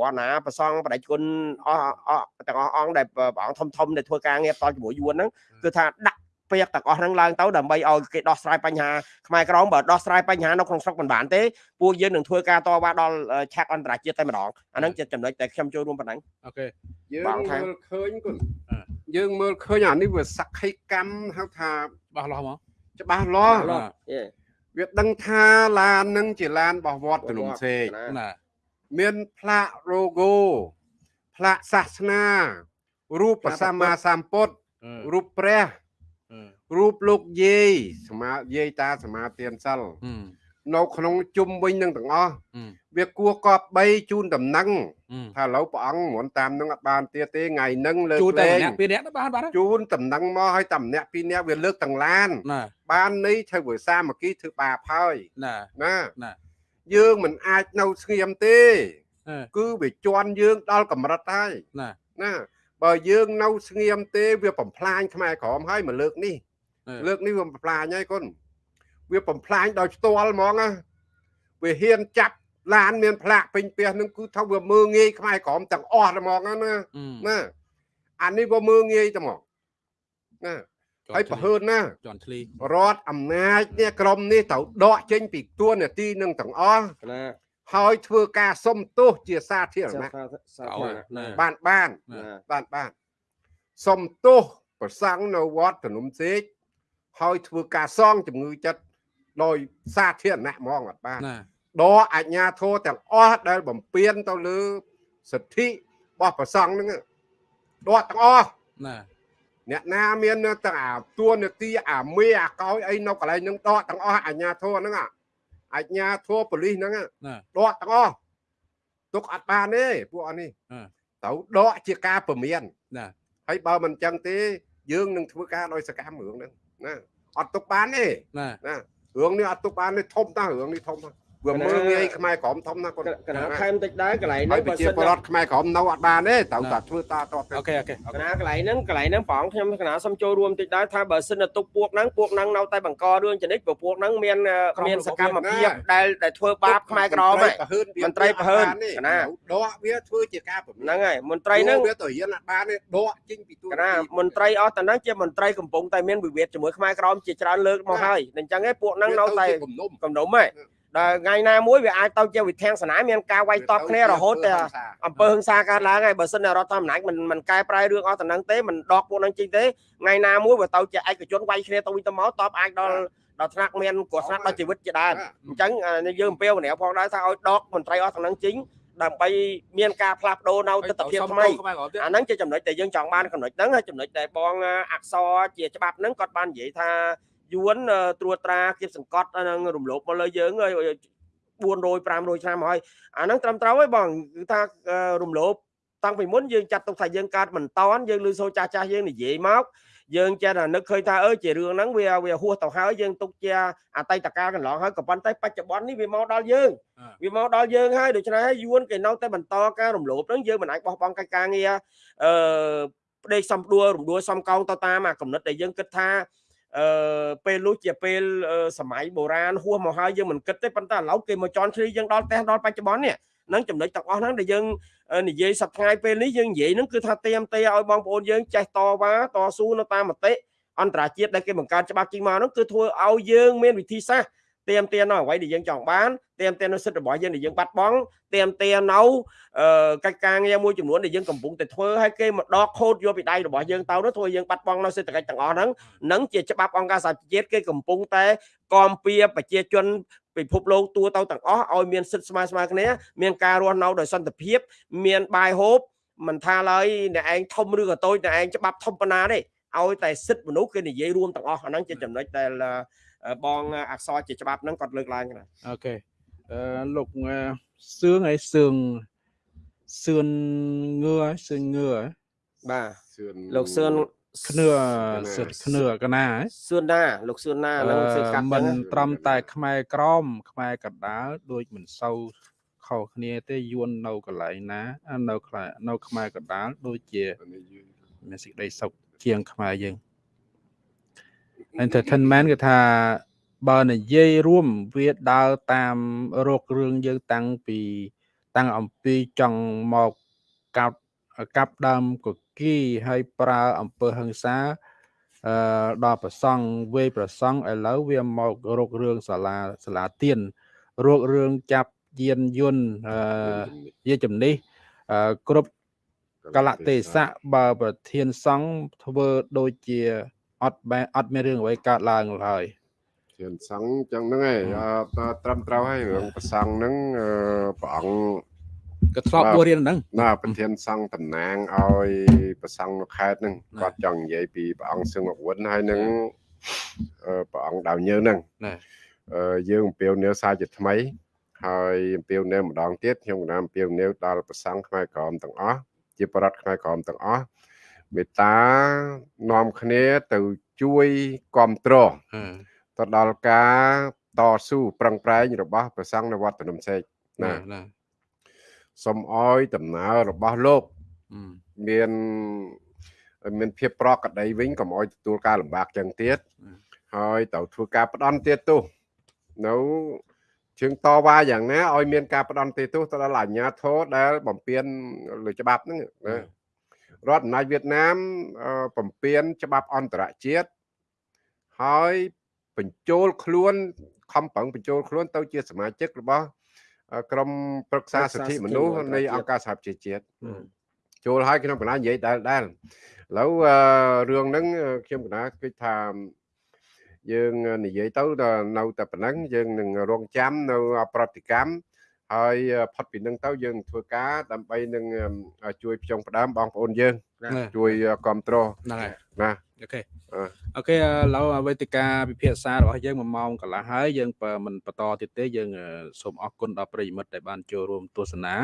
វណ្ណាប្រសងបដិជនអស់អស់ទាំងអស់អង្គដែលព្រះអង្គធំធំដែលធ្វើការងារតជាមួយយួនហ្នឹងគឺថាដាក់ ពាក្យទាំងអស់ហ្នឹងឡើងទៅដើម្បីឲ្យគេដោះស្រាយបញ្ហាខ្មែរក្រមបើដោះស្រាយបញ្ហានៅក្នុងស្រុកមិនបានទេពួកយើងនឹងធ្វើការតវ៉ាដល់ឆាកអន្តរជាតិតែម្ដងអាហ្នឹងជាចំណុចដែលខ្ញុំចូលរួមប៉ុណ្ណឹងអូខេយើងបងថាមើលឃើញគុណអឺយើងមើលឃើញអានេះវាសក្ខីកម្មហៅថាបោះលោះមកច្បាស់លាស់បាទយេវាដឹងថាឡាននឹងជាឡានរបស់វត្តភ្នំសេកណាមានផ្លាក logo ផ្លាកសាសនារូបព្រះសម្មាសម្ពុទ្ធអឺរូបព្រះអឺ រូបលោកយាយសមាយាយតាសមាទានសិលអឺនៅក្នុងជុំវិញនឹងទាំងអស់អឺវាគួរកប់3ជូនដំណឹងអឺថាឥឡូវព្រះអង្គមិនតាមនឹងអត់បានទៀតទេថ្ងៃហ្នឹងលើកជួតែលែងម្នាក់ពីរនាក់ទៅបានបាទជូនដំណឹងមកឲ្យតែម្នាក់ពីរនាក់វាលើកទាំងឡានណាបាននេះធ្វើវាសាមគ្គីធ្វើបាបហើយណាណាណាយើងមិនអាចនៅស្ងៀមទេអឺគឺវាជន់យើងដល់កម្រិតហើយណាណាបើយើងនៅស្ងៀមទេវាបំផ្លាញខ្មែរក្រមហើយមកលើកនេះអឺ លើកនេះវាបំផ្លាញហើយគុណវាបំផ្លាញដោយផ្ទាល់ហ្មងណាវាហ៊ានចាប់ឡានមានផ្លាកពេញផ្ទះនឹងគឺថាវាមើងងាយខ្មែរក្រមទាំងអស់ហ្មងណាណាអឺណាអានេះវាមើងងាយតែហ្មងណាហើយប្រហើនណាជន់ឆ្លីរដ្ឋអំណាចនេះក្រមនេះត្រូវដកចេញពីទួនាទីនឹងទាំងអស់ណាហើយធ្វើការសុំទោសជាសាធារណៈសាកោធារណៈណាបានបានណាបានបានសុំទោសប្រសង់នៅវត្តភ្នំសេក ហើយធ្វើការសងជំងឺចិត្តដោយសាធារណៈហ្មងអត់បានណាដកអាជ្ញាធរទាំងអស់ដែលបំពេញទៅលើសិទ្ធិរបស់ប្រសង់ហ្នឹងដកទាំងអស់ណាអ្នកណាមាននៅទាំងអាទួនាទីអាមេអាកោយអីនៅកន្លែងហ្នឹងដកទាំងអស់អាជ្ញាធរហ្នឹងអាអាជ្ញាធរប៉ូលីសហ្នឹងណាដកទាំងអស់ទុកអត់បានទេពួកអស់នេះអឺត្រូវដកជាការពមៀនណាហើយបើមិនចឹងទេយើងនឹងធ្វើការដោយសកម្មរឿងហ្នឹង ណាអត់ទុកបានទេណាណារឿងនេះអត់ទុកបានទេធំណាស់រឿងនេះធំណាស់ វាមើលងាយខ្មែរក្រមធំណាស់គាត់កណាខែមតិចដែរកន្លែងហើហ្នឹងយប្រជាពលរដ្ឋខ្មែរក្រមនៅអត់បានទេត្រូវតែធ្វើតាតទៅអូខេអូខេកណាកន្លែងហ្នឹងកន្លែងហ្នឹងព្រះអង្គខ្ញុំកណាសុំចូលរួមតិចដែរថាបើសិនតែទុកពួកហ្នឹងពួកហ្នឹងនៅតែបង្ករឿងចនិចព្រោះពួកហ្នឹងមានមានសកម្មភាពដែលដែលធ្វើបាបខ្មែរក្រមហ្នឹងប្រហើនវាមន្ត្រីប្រហើនទេណាដកវាធ្វើជាការពមៀនហ្នឹងហើយមន្ត្រីហ្នឹងវាទៅរៀនអត់បានទេដកចេញពីទួកណាមន្ត្រីអស់តហ្នឹងជាមន្ត្រីកំពុងតែមានវិវាទជាមួយខ្មែរក្រមជាច្រើនលើកមកហើយអញ្ចឹងឯងពួកហ្នឹងនៅតែវាគំនុំកំដុំហ៎ ដល់ថ្ងៃណាមួយវាអាចទៅជាវិធានសនាមានការវាយតប់គ្នារហូតតែអំពើហិង្សាកើតឡើងហើយបើសិនតែរដ្ឋធម្មនុញ្ញមិនមិនកែប្រែរឿងអស់តហ្នឹងទេមិនដកពួកហ្នឹងចេញទេថ្ងៃណាមួយវាទៅជាឯកជនវាយគ្នាទៅវិញទៅមកតបអាចដល់ដល់ថ្នាក់មានគ្រោះថ្នាក់ដល់ជីវិតជាដើមអញ្ចឹងអាយើងអំពាវនាវផងដែរថាឲ្យដកមន្ត្រីអស់ទាំងហ្នឹងចេញដើម្បីមានការផ្លាស់ប្ដូរនៅទស្សនវិជ្ជាថ្មីខ្មែរក្រមទៀតអាហ្នឹងជាចំណុចដែលយើងចង់បានចំណុចហ្នឹងហើយចំណុចដែលបងអក្សរជាច្បាប់ហ្នឹងគាត់បាននិយាយថា យួនត្រួតត្រាគៀបសង្កត់ហ្នឹងរំលោភមកលើយើងហើយ400 500ឆ្នាំហើយអាហ្នឹងត្រឹមត្រូវហើយបងគឺថារំលោភតាំងពីមុនយើងចាត់ទុកថាយើងកើតមិនតន់យើងឮសូរចាស់ចាស់យើងនិយាយមកយើងចេះតែនឹកឃើញថាអើជារឿងហ្នឹងវាវាហួសទៅហើយយើងទុកជាអតីតកាលកន្លងហើយក៏ប៉ុន្តែបច្ចុប្បន្ននេះវាមកដល់យើងវាមកដល់យើងហើយដូច្នេះហើយយួនគេនៅតែបន្តការរំលោភហ្នឹងយើងមិនអាចបោះបង់កិច្ចការងារអឺផ្ដេកសំដួលរំដួលសំកោងទៅតាមអាកំណត់ដែលយើងគិតថា អឺពេលនោះជាពេលសម័យបុរាណហួសមកហើយយើងមិនគិតទេប៉ុន្តែឥឡូវគេមកជន់ឈ្លីយើងដល់ផ្ទះដល់បច្ចុប្បន្ននេះនឹងចំណុចទាំងអស់ហ្នឹងដែលយើងនិយាយសប្តាហ៍ពេលនេះយើងនិយាយហ្នឹងគឺថាเตรียมទេឲ្យបងប្អូនយើងចេះតវ៉ាតស៊ូនៅតាមមតិអន្តរជាតិដែលគេបង្កើតច្បាប់ចេញមកហ្នឹងគឺធ្វើឲ្យយើងមានវិធីសាស្ត្រ ទៀមទៀននៅអ្វីដែលយើងចង់បានទៀមទៀននៅសិទ្ធិរបស់យើងដែលយើងបាត់បង់ទៀមទៀននៅកិច្ចការងារមួយចំនួនដែលយើងកំពុងតែធ្វើហើយគេមកដកខូតយកពីដៃរបស់យើងទៅនោះធ្វើយើងបាត់បង់នៅសេដ្ឋកិច្ចទាំងអស់ហ្នឹងនឹងជាច្បាប់អង្គការសហជាតិគេកំពុងតែគាំពៀប្រជាជនពិភពលោកទូទៅទាំងអស់ឲ្យមានសិទ្ធិស្មើស្មើគ្នាមានការរស់នៅដោយសន្តិភាពមានបាយហូបមិនថាឡើយអ្នកឯងធំឬក៏តូចអ្នកឯងច្បាប់ធំប៉ុណ្ណាទេឲ្យតែសិទ្ធិមនុស្សគេនិយាយរួមទាំងអស់អាហ្នឹងជាចំណុចដែល បងអក្សរជាច្បាប់ហ្នឹងគាត់លើកឡើងណាអូខេអឺលោកសឿងហើយសឿងសឿនងឿសឿនងឿបាទសឿនលោកសឿនខ្នឿសិតខ្នឿកណាហ៎សឿនណាលោកសឿនណាហ្នឹងសឿនកាត់មិនហ្នឹងត្រឹមតែ ខ្មែរក្រម ខ្មែរកណ្ដាលដូចមិនសូវខខុសគ្នាទេយួននៅកន្លែងណាអានៅខ្លានៅខ្មែរកណ្ដាលដូចជាអានេះយឺនមានសេចក្តីសុខជាងខ្មែរយើង entertainment គឺថាបើនិយាយរួមវាដើរតាមរោគរឿងយើងតាំងពីតាំងអំពីចង់មកកាប់កាប់ដើមកគីហើយប្រើអំពើហិង្សាអឺដល់ប្រសង់វេយប្រសង់ឥឡូវវាមករោគរឿងសាលាសាលាទៀនរោគរឿងចាប់យានយន្តអឺជំនិះជាជំនិះអឺគ្រប់កលៈទេសៈបើប្រធានសង្ឃធ្វើដូចជា អត់បែអត់មានរឿងអ្វីកើតឡើងឡើយធានសង្ឃចឹងហ្នឹងឯងអឺតត្រឹមត្រូវហើយរឿងប្រសង់ហ្នឹងអឺព្រះអង្គក៏ធ្លាប់បាទបួសរៀនហ្នឹងណាប្រធានសង្ឃតំណាងឲ្យប្រសង់នៅខេត្តហ្នឹងណាគាត់ចង់និយាយពីព្រះអង្គសឹងអវុនហើយនឹងអឺព្រះអង្គដាវញើហ្នឹងណាអឺយើងអំពាវនាវសារជាថ្មីហើយអំពាវនាវម្ដងទៀតខ្ញុំក៏ណាអំពាវនាវដល់ប្រសង់ខ្មែរក្រមទាំងអស់ជាបរិវត្តខ្មែរក្រមទាំងអស់ មេត្តានាំគ្នាទៅជួយគ្រប់គ្រងអឺទៅដល់ការតស៊ូប្រឹងប្រែងរបស់ព្រះសង្ឃនៅវត្តភ្នំសេកណាណាណាសូមអោយដំណើររបស់លោកអឺមានមានភាពប្រក្រតីវិញកុំអោយទទួលការលំបាកចឹងទៀតអឺហើយត្រូវធ្វើការផ្ដន់ទៀតទោសនៅជើងតវ៉ាយ៉ាងណាឲ្យមានការផ្ដន់ទោសទៅដល់អាជ្ញាធរដែលបំពេញលើច្បាប់ហ្នឹងណា រដ្ឋអំណាចវៀតណាមអឺបំពេញច្បាប់អន្តរជាតិហើយបញ្ចូលខ្លួនខំប្រឹងបញ្ចូលខ្លួនទៅជាសមាជិករបស់អឺក្រុមប្រឹក្សាសិទ្ធិមនុស្សនៃអង្គការសហប្រជាជាតិចូលហើយខ្ញុំកណានិយាយដែលដែលឥឡូវអឺរឿងហ្នឹងអឺខ្ញុំកណាគិតថាយើងនិយាយទៅដល់នៅតែប៉ុណ្ណឹងយើងនឹងរងចាំនៅប្រតិកម្ម ហើយអឺផុតពីនឹងទៅយើងធ្វើការដើម្បីនឹងអឺជួយផ្ចង់ផ្ដើមបងប្អូនយើងណាជួយគ្រប់គ្រងហ្នឹងហើយណាអូខេអឺអូខេឥឡូវវេទិកាពិភាក្សារបស់យើង1ម៉ោងកន្លះហើយយើងបើមិនបន្តទៀតទេយើងអឺសូមអរគុណដល់ប្រិយមិត្តដែលបានចូលរួមទស្សនា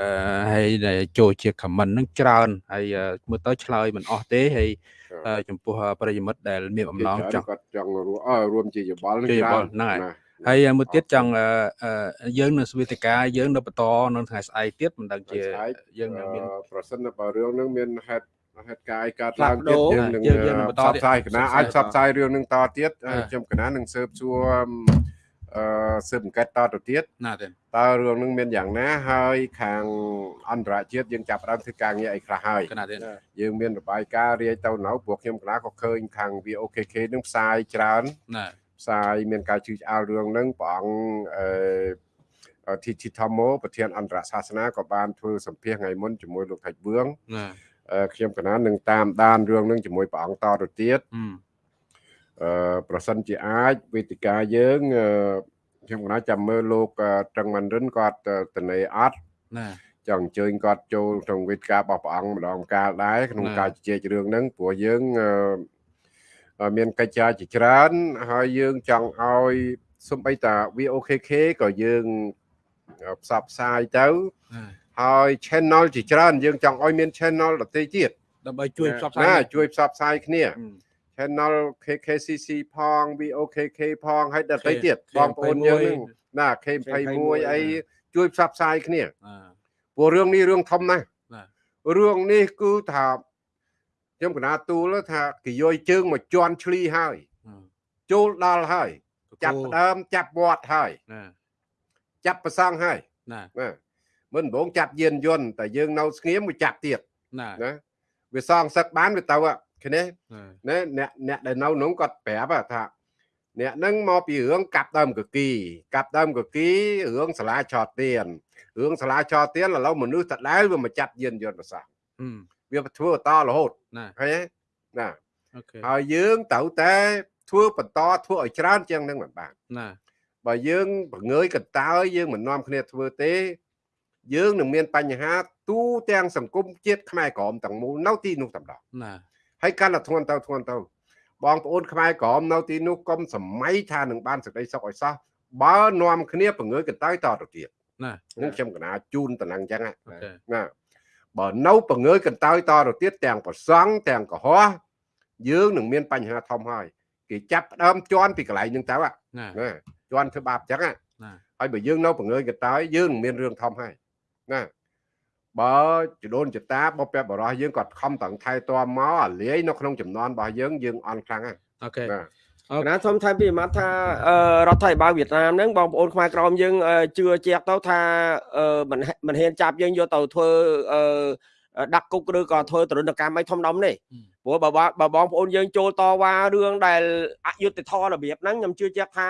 អឺហើយដែលចូលជា comment ហ្នឹងច្រើនហើយអឺមើលទៅឆ្លើយមិនអស់ទេហើយអឺចំពោះប្រិយមិត្តដែលមានអំណងចង់គាត់ចង់រួមអឺរួមជាយោបល់នឹងជាយោបល់ច្រើនហ្នឹងហើយណា ហើយមួយទៀតចង់អឺអឺយើងនៅស្វេទិកាយើងនៅបន្តនៅថ្ងៃស្អែកទៀតមិនដឹងជាស្អែកយើងនៅមានអឺប្រសិនបើរឿងហ្នឹងមានហេតុហេតុការណ៍អីកើតផ្លាឡាស់ងប្ដូទៀតរយើងនឹងយើងយើងនឹងបន្តផ្សព្វផ្សាយទៀតកណាអាចផ្សព្វផ្សាយរឿងហ្នឹងតទៀតហើយអ่าខ្ញុំកណានឹងស៊ើបសួរអឺស៊ើបអង្កេតតទៅទៀតណាទេតើរឿងហ្នឹងមានយ៉ាងណាហើយខាងអន្តរជាតិយើងចាប់ផ្ដើមធ្វើការងារអីខ្លះហើយកណាទេយើងមានរបាយការណ៍រាយទៅនៅព្រោះខ្ញុំកណាក៏ឃើញខាង VOKK ហ្នឹងផ្សាយច្រើនណា ផ្សាយមានការជឿឆ្អាលរឿងហ្នឹងព្រះអង្គអឺធីធីថមោប្រធានអន្តរសាសនាក៏បានធ្វើសម្ភាសន៍ថ្ងៃមុនជាមួយលោកថៃបឿងណាអឺខ្ញុំកណានឹងតាមដានរឿងនឹងជាមួយព្រះអង្គតទៅទៀតអឺអឺប្រសិនជាអាចវេទិកាយើងអឺខ្ញុំកណាចាំមើលលោកអឺត្រឹងម៉ាន់រិនគាត់អឺតនេអត់ណាចង់អញ្ជើញគាត់ចូលក្នុងវេទិការបស់ព្រះអង្គម្ដងម្កាលដែរក្នុងណាការជជែករឿងហ្នឹងព្រោះយើងអឺអឺ មានកិច្ចការជាច្រើន ហើយយើងចង់ឲ្យសំបីតា VOKK ក៏យើងអឺផ្សព្វផ្សាយទៅណាហើយ channel ជាច្រើនយើងចង់ឲ្យមាន channel ដទៃទៀតដើម្បីជួយផ្សព្វផ្សាណាយជួយផ្សព្វផ្សាយគ្នាអឺ channel KKCC ផង VOKK ផងហើយដទៃ K- ទៀត K21 បងប្អូនយើងហ្នឹងណា K21 អីជួយផ្សព្វផ្សាយគ្នាអឺព្រោះរឿងនេះរឿងធំណាស់ណារឿងនេះគឺថា ខ្ញុំកណាទូលថាគេយកជើងមកជន់ឈ្លីហើយអឺចូលដល់ហើយកកូលចាប់ផ្ដើមចាប់វត្តហើយណាចាប់ប្រសង់ហើយណាណាមិនដំបងចាប់យានយន្តតែយើងនៅស្ងៀមមួយចាប់ទៀតណាណាវាសងសឹកបានវាទៅហ่ะឃើញទេអឺណែអ្នកអ្នកដែលនៅនោះគាត់ប្រាប់ហ่ะថាអ្នកហ្នឹងមកពីរឿងកាប់ដើមកគីកាប់ដើមកគីរឿងសាលាឆោតទៀនរឿងសាលាឆោតទៀនឥឡូវមនុស្សតដែលវាមកចាប់យានយន្តប្រស ងអឺវាធ្វើតរហូតណាឃើញទេណាអូខេហើយយើងត្រូវតែធ្វើបន្តធ្វើឲ្យច្រើនជាងនឹងមិនបានណាបើយើងបង្ងើយកន្តើយយើងមិននាំគ្នាធ្វើទេ យើងនឹងមានបញ្ហាទូទាំងសង្គមជាតិខ្មែរក្រមទាំងមូលនៅទីនោះតែម្ដងណាហើយកាន់តែធ្ងន់ទៅធ្ងន់ទៅបងប្អូនខ្មែរក្រមនៅទីនោះកុំសម័យថានឹងបានសេចក្តីសុខឲ្យសោះបើនាំគ្នាបង្ងើយកន្តើយតទៅទៀតណានឹងខ្ញុំកណាជូនតំណែងចឹងណាអូខេណា បើនៅបង្ងើយកន្តើយតទៅទៀតទាំងប្រសង់ទាំងកុហកយើងនឹងមានបញ្ហាធំហើយគេចាប់ផ្ដើមជន់ពីកន្លែងហ្នឹងទៅហ่ะណាណាជន់ធ្វើបាបចឹងហ่ะណាហើយបើយើងនៅបង្ងើយកន្តើយយើងនឹងមានរឿងធំហើយណាបើចដូនចតាបពពបរោះយើងគាត់ខំតឹងថែទាំមកអាលាយនៅក្នុងចំនួនរបស់យើងយើងអន់ខ្លាំងហើយអូខេណាអូ គណៈធំថៃពីមាត់ថាអឺរដ្ឋាភិបាលវៀតណាមហ្នឹងបងប្អូនខ្មែរក្រមយើងអឺជឿជាក់ទៅថាអឺមិនមិនហ៊ានចាប់យើងយកទៅធ្វើអឺដាក់គុកឬក៏ធ្វើទរណកម្មអីធំដុំទេព្រោះបើបើបើបងប្អូនយើងចូលតវ៉ារឿងដែលអយុត្តិធម៌របៀបហ្នឹងខ្ញុំជឿជាក់ថា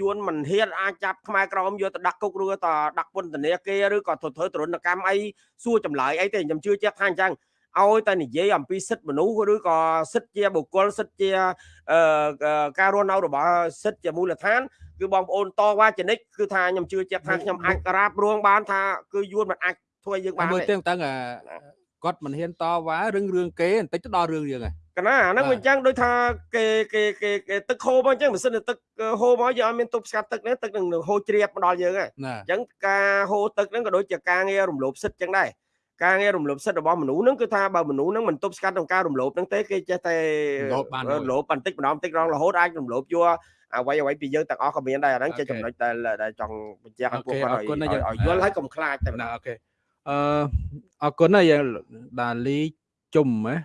យួនមិនហ៊ានអាចចាប់ខ្មែរក្រមយកទៅដាក់គុកឬក៏ដាក់ពន្ធនាគារឬក៏ធ្វើធ្វើទរណកម្មអីសួរចម្លើយអីទេខ្ញុំជឿជាក់ថាអញ្ចឹង ឲ្យតែនិយាយអំពីសិទ្ធិមនុស្សឬក៏សិទ្ធិជាបុគ្គលសិទ្ធិជាអឺការរស់នៅរបស់សិទ្ធិជាមូលដ្ឋានគឺបងប្អូនតវ៉ាចនិចគឺថាខ្ញុំជឿជាក់ថាខ្ញុំអាចក្រាបរួងបានថាគឺយួនមិនអាចធ្វើយើងបានមើលទេទៀងតាំងអាគាត់មិនហ៊ានតវ៉ារឿងរឿងគេបន្តិចទៅដល់រឿងយើងហើយកណាអាហ្នឹងបាទវាអញ្ចឹងដូចថាគេគេគេគេទឹកហូរមកអញ្ចឹងមិនសិនតែទឹកហូរមកយើងអត់មានទប់ស្កាត់ទឹកនេះទឹកនឹងហូរជ្រាបមកដល់យើងហើយណាអញ្ចឹងការហូរទឹកហ្នឹងក៏ដូចជាការងាររំលោភសិទ្ធិអញ្ចឹងដែរ ការងាររំលោភសិទ្ធិរបស់មនុស្សហ្នឹងគឺថាបើមនុស្សហ្នឹងមិនទប់ស្កាត់ក្នុងការរំលោភហ្នឹងទេគេចេះតែរំលោភបានមួយរំលោភបន្តិចម្ដងបន្តិចម្ដងរហូតអាចរំលោភយកអ្វីអ្វីពីយើងទាំងអស់ក៏មានដែរអាហ្នឹងជាអូខេចំណុចដែលដែលចង់បញ្ជាក់ឲ្យពួកអូខេគាត់អរគុណណាឲ្យយើងឲ្យយល់ហើយកុំខ្លាចតែម្ដណាងអូខេអឺអរគុណណាយើងដាលីជុំណា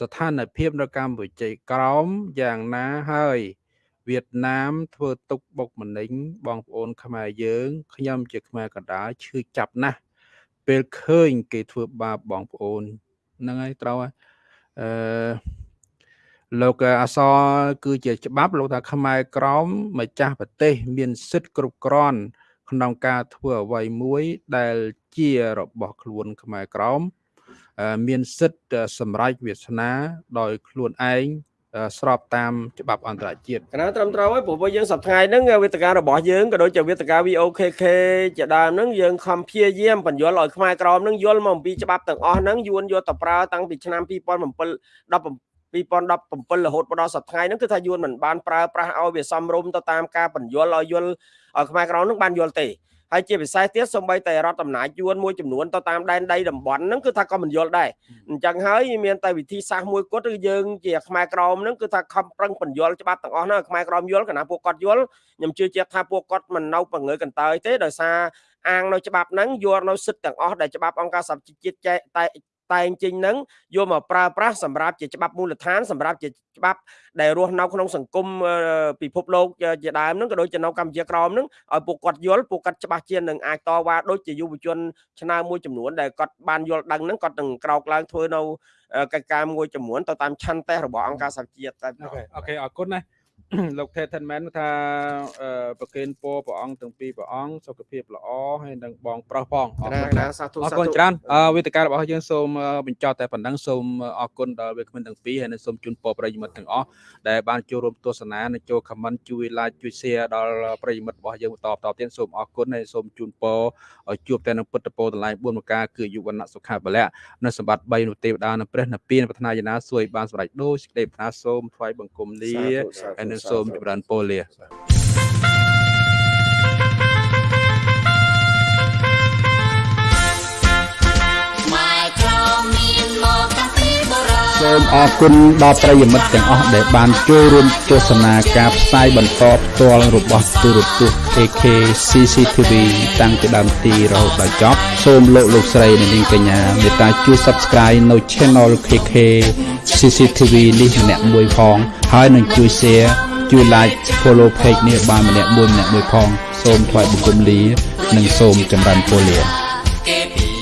ស្ថានភាពនៅកម្ពុជាក្រោមយ៉ាងណាហើយវៀតណាមធ្វើទុកបុកម្នេញបងប្អូនខ្មែរយើងខ្ញុំជាខ្មែរកណ្ដាលឈឺចាប់ណាស់ ពេលឃើញ គេធ្វើបាបបងប្អូនហ្នឹងហើយត្រូវហើយអឺលោកអសរគឺជាច្បាប់លោកថាខ្មែរក្រមម្ចាស់ប្រទេស មានសិទ្ធិគ្រប់គ្រាន់ ក្នុងការធ្វើអ្វីមួយ ដែលជារបស់ខ្លួនខ្មែរក្រមអឺមានសិទ្ធិសម្រេចវាសនា ដោយខ្លួនឯងអឺ ស្របតាមច្បាប់អន្តរជាតិកណាត្រឹមត្រូវហើយព្រោះពួកយើងសប្តាហ៍ហ្នឹងវេទិការបស់យើងក៏ដូចជាវេទិកា VOKK ជាដើមហ្នឹងយើងខំព្យាយាមបញ្យល់ឲ្យខ្មែរក្រមហ្នឹងយល់មកអំពីច្បាប់ទាំងអស់ហ្នឹងយួនយកទៅប្រើតាំងពីឆ្នាំ2007 2017រហូតមកដល់សប្តាហ៍ហ្នឹងគឺថាយួនមិនបានប្រើប្រាស់ឲ្យវាសមរម្យទៅតាមការបញ្យល់ឲ្យយល់ឲ្យខ្មែរក្រមហ្នឹងបានយល់ទេ ហើយជាពិសេសទៀតសូម្បីតែរដ្ឋអំណាចយួនមួយចំនួនទៅតាមដែនដីតំបន់ហ្នឹងគឺថាក៏មិនយល់ដែរអញ្ចឹងហើយមានតែវិធីសាស្ត្រមួយគត់គឺយើងជាខ្មែរក្រមហ្នឹងគឺថាខំប្រឹងបញ្យល់ច្បាប់ទាំងអស់ហ្នឹងឲ្យខ្មែរក្រមយល់កណាពួកគាត់យល់ខ្ញុំជឿជាក់ថាពួកគាត់មិននៅបង្ងើយកន្តើយទេដោយសារអាងនៅច្បាប់ហ្នឹងយកនៅសិទ្ធិទាំងអស់ដែលច្បាប់អង្គការសហជីវជាតិចែកតែ តែងចេញហ្នឹងយកមកប្រើប្រាស់សម្រាប់ជាច្បាប់មូលដ្ឋានសម្រាប់ជាច្បាប់ដែលរស់នៅក្នុងសង្គមអឺពិភពលោកជាជាដើមហ្នឹងក៏ដូចជានៅកម្ពុជាក្រមហ្នឹងឲ្យពួកគាត់យល់ពួកគាត់ច្បាស់ជានឹងអាចតវ៉ាដូចជាយុវជនឆ្នើមមួយចំនួនដែលគាត់បានយល់ដឹងហ្នឹងគាត់នឹងក្រោកឡើងធ្វើនៅអឺកិច្ចការមួយចំនួនទៅតាមឆន្ទៈរបស់អង្គការសហជីវជាតិតែម្ដអូងខេអូខេអរគុណណា លោក Tetman ថាអឺប្រគេនពរព្រះអង្គទាំងពីរព្រះអង្គសុខភាពល្អហើយនឹងបងប្រុសផងអរណាគុណណាណាសាធុអរសាគុណធុច្រើនអឺវេទិការបស់យើងសូមអឺបញ្ចប់តែប៉ុណ្ណឹងសូមអរគុណដល់វាគ្មិនទាំងពីរហើយនិងសូមជូនពរប្រិយមិត្តទាំងអស់ដែលបានចូលរួមទស្សនានិងចូល comment ជួយ like ជួយ share ដល់ប្រិយមិត្តរបស់យើងបន្តបន្តទៀតសូមអរគុណហើយសូមជូនពរឲ្យជួបតែនឹងពុទ្ធពរតម្លៃ4ប្រការគឺយុវណៈសុខាបលៈនិងសម្បត្តិ3នោះទេវតានិងព្រះនិព្វានប្រាថ្នាយាណាសួយបានសម្រេចដូចសេចក្តីប្រាថ្នាសូមថ្វាយបង្គំលាសាធុសាធុហើយនឹងសូមចម្រើនពរលាខ្មែរក្រមមានមកតាំងពីបុរាណសូមអរគុណដល់ប្រិយមិត្តទាំងអស់ដែលបានចូលរួមទស្សនាការផ្សាយបន្តផ្ទាល់របស់ទូរទស្សន៍ AK CCTV តាំងពីដើមទីរហូតដល់ចប់សូមលោកលោកស្រីនិងនាងកញ្ញាមេត្តាជួយ Subscribe នៅ Channel KK CCTV នេះម្នាក់មួយផងហើយនឹងជួយ Share ជួយ like follow page នេះបានម្នាក់មួយម្នាក់មួយផង សូមថ្លែងបង្គំលា និងសូមចម្រើនពរលា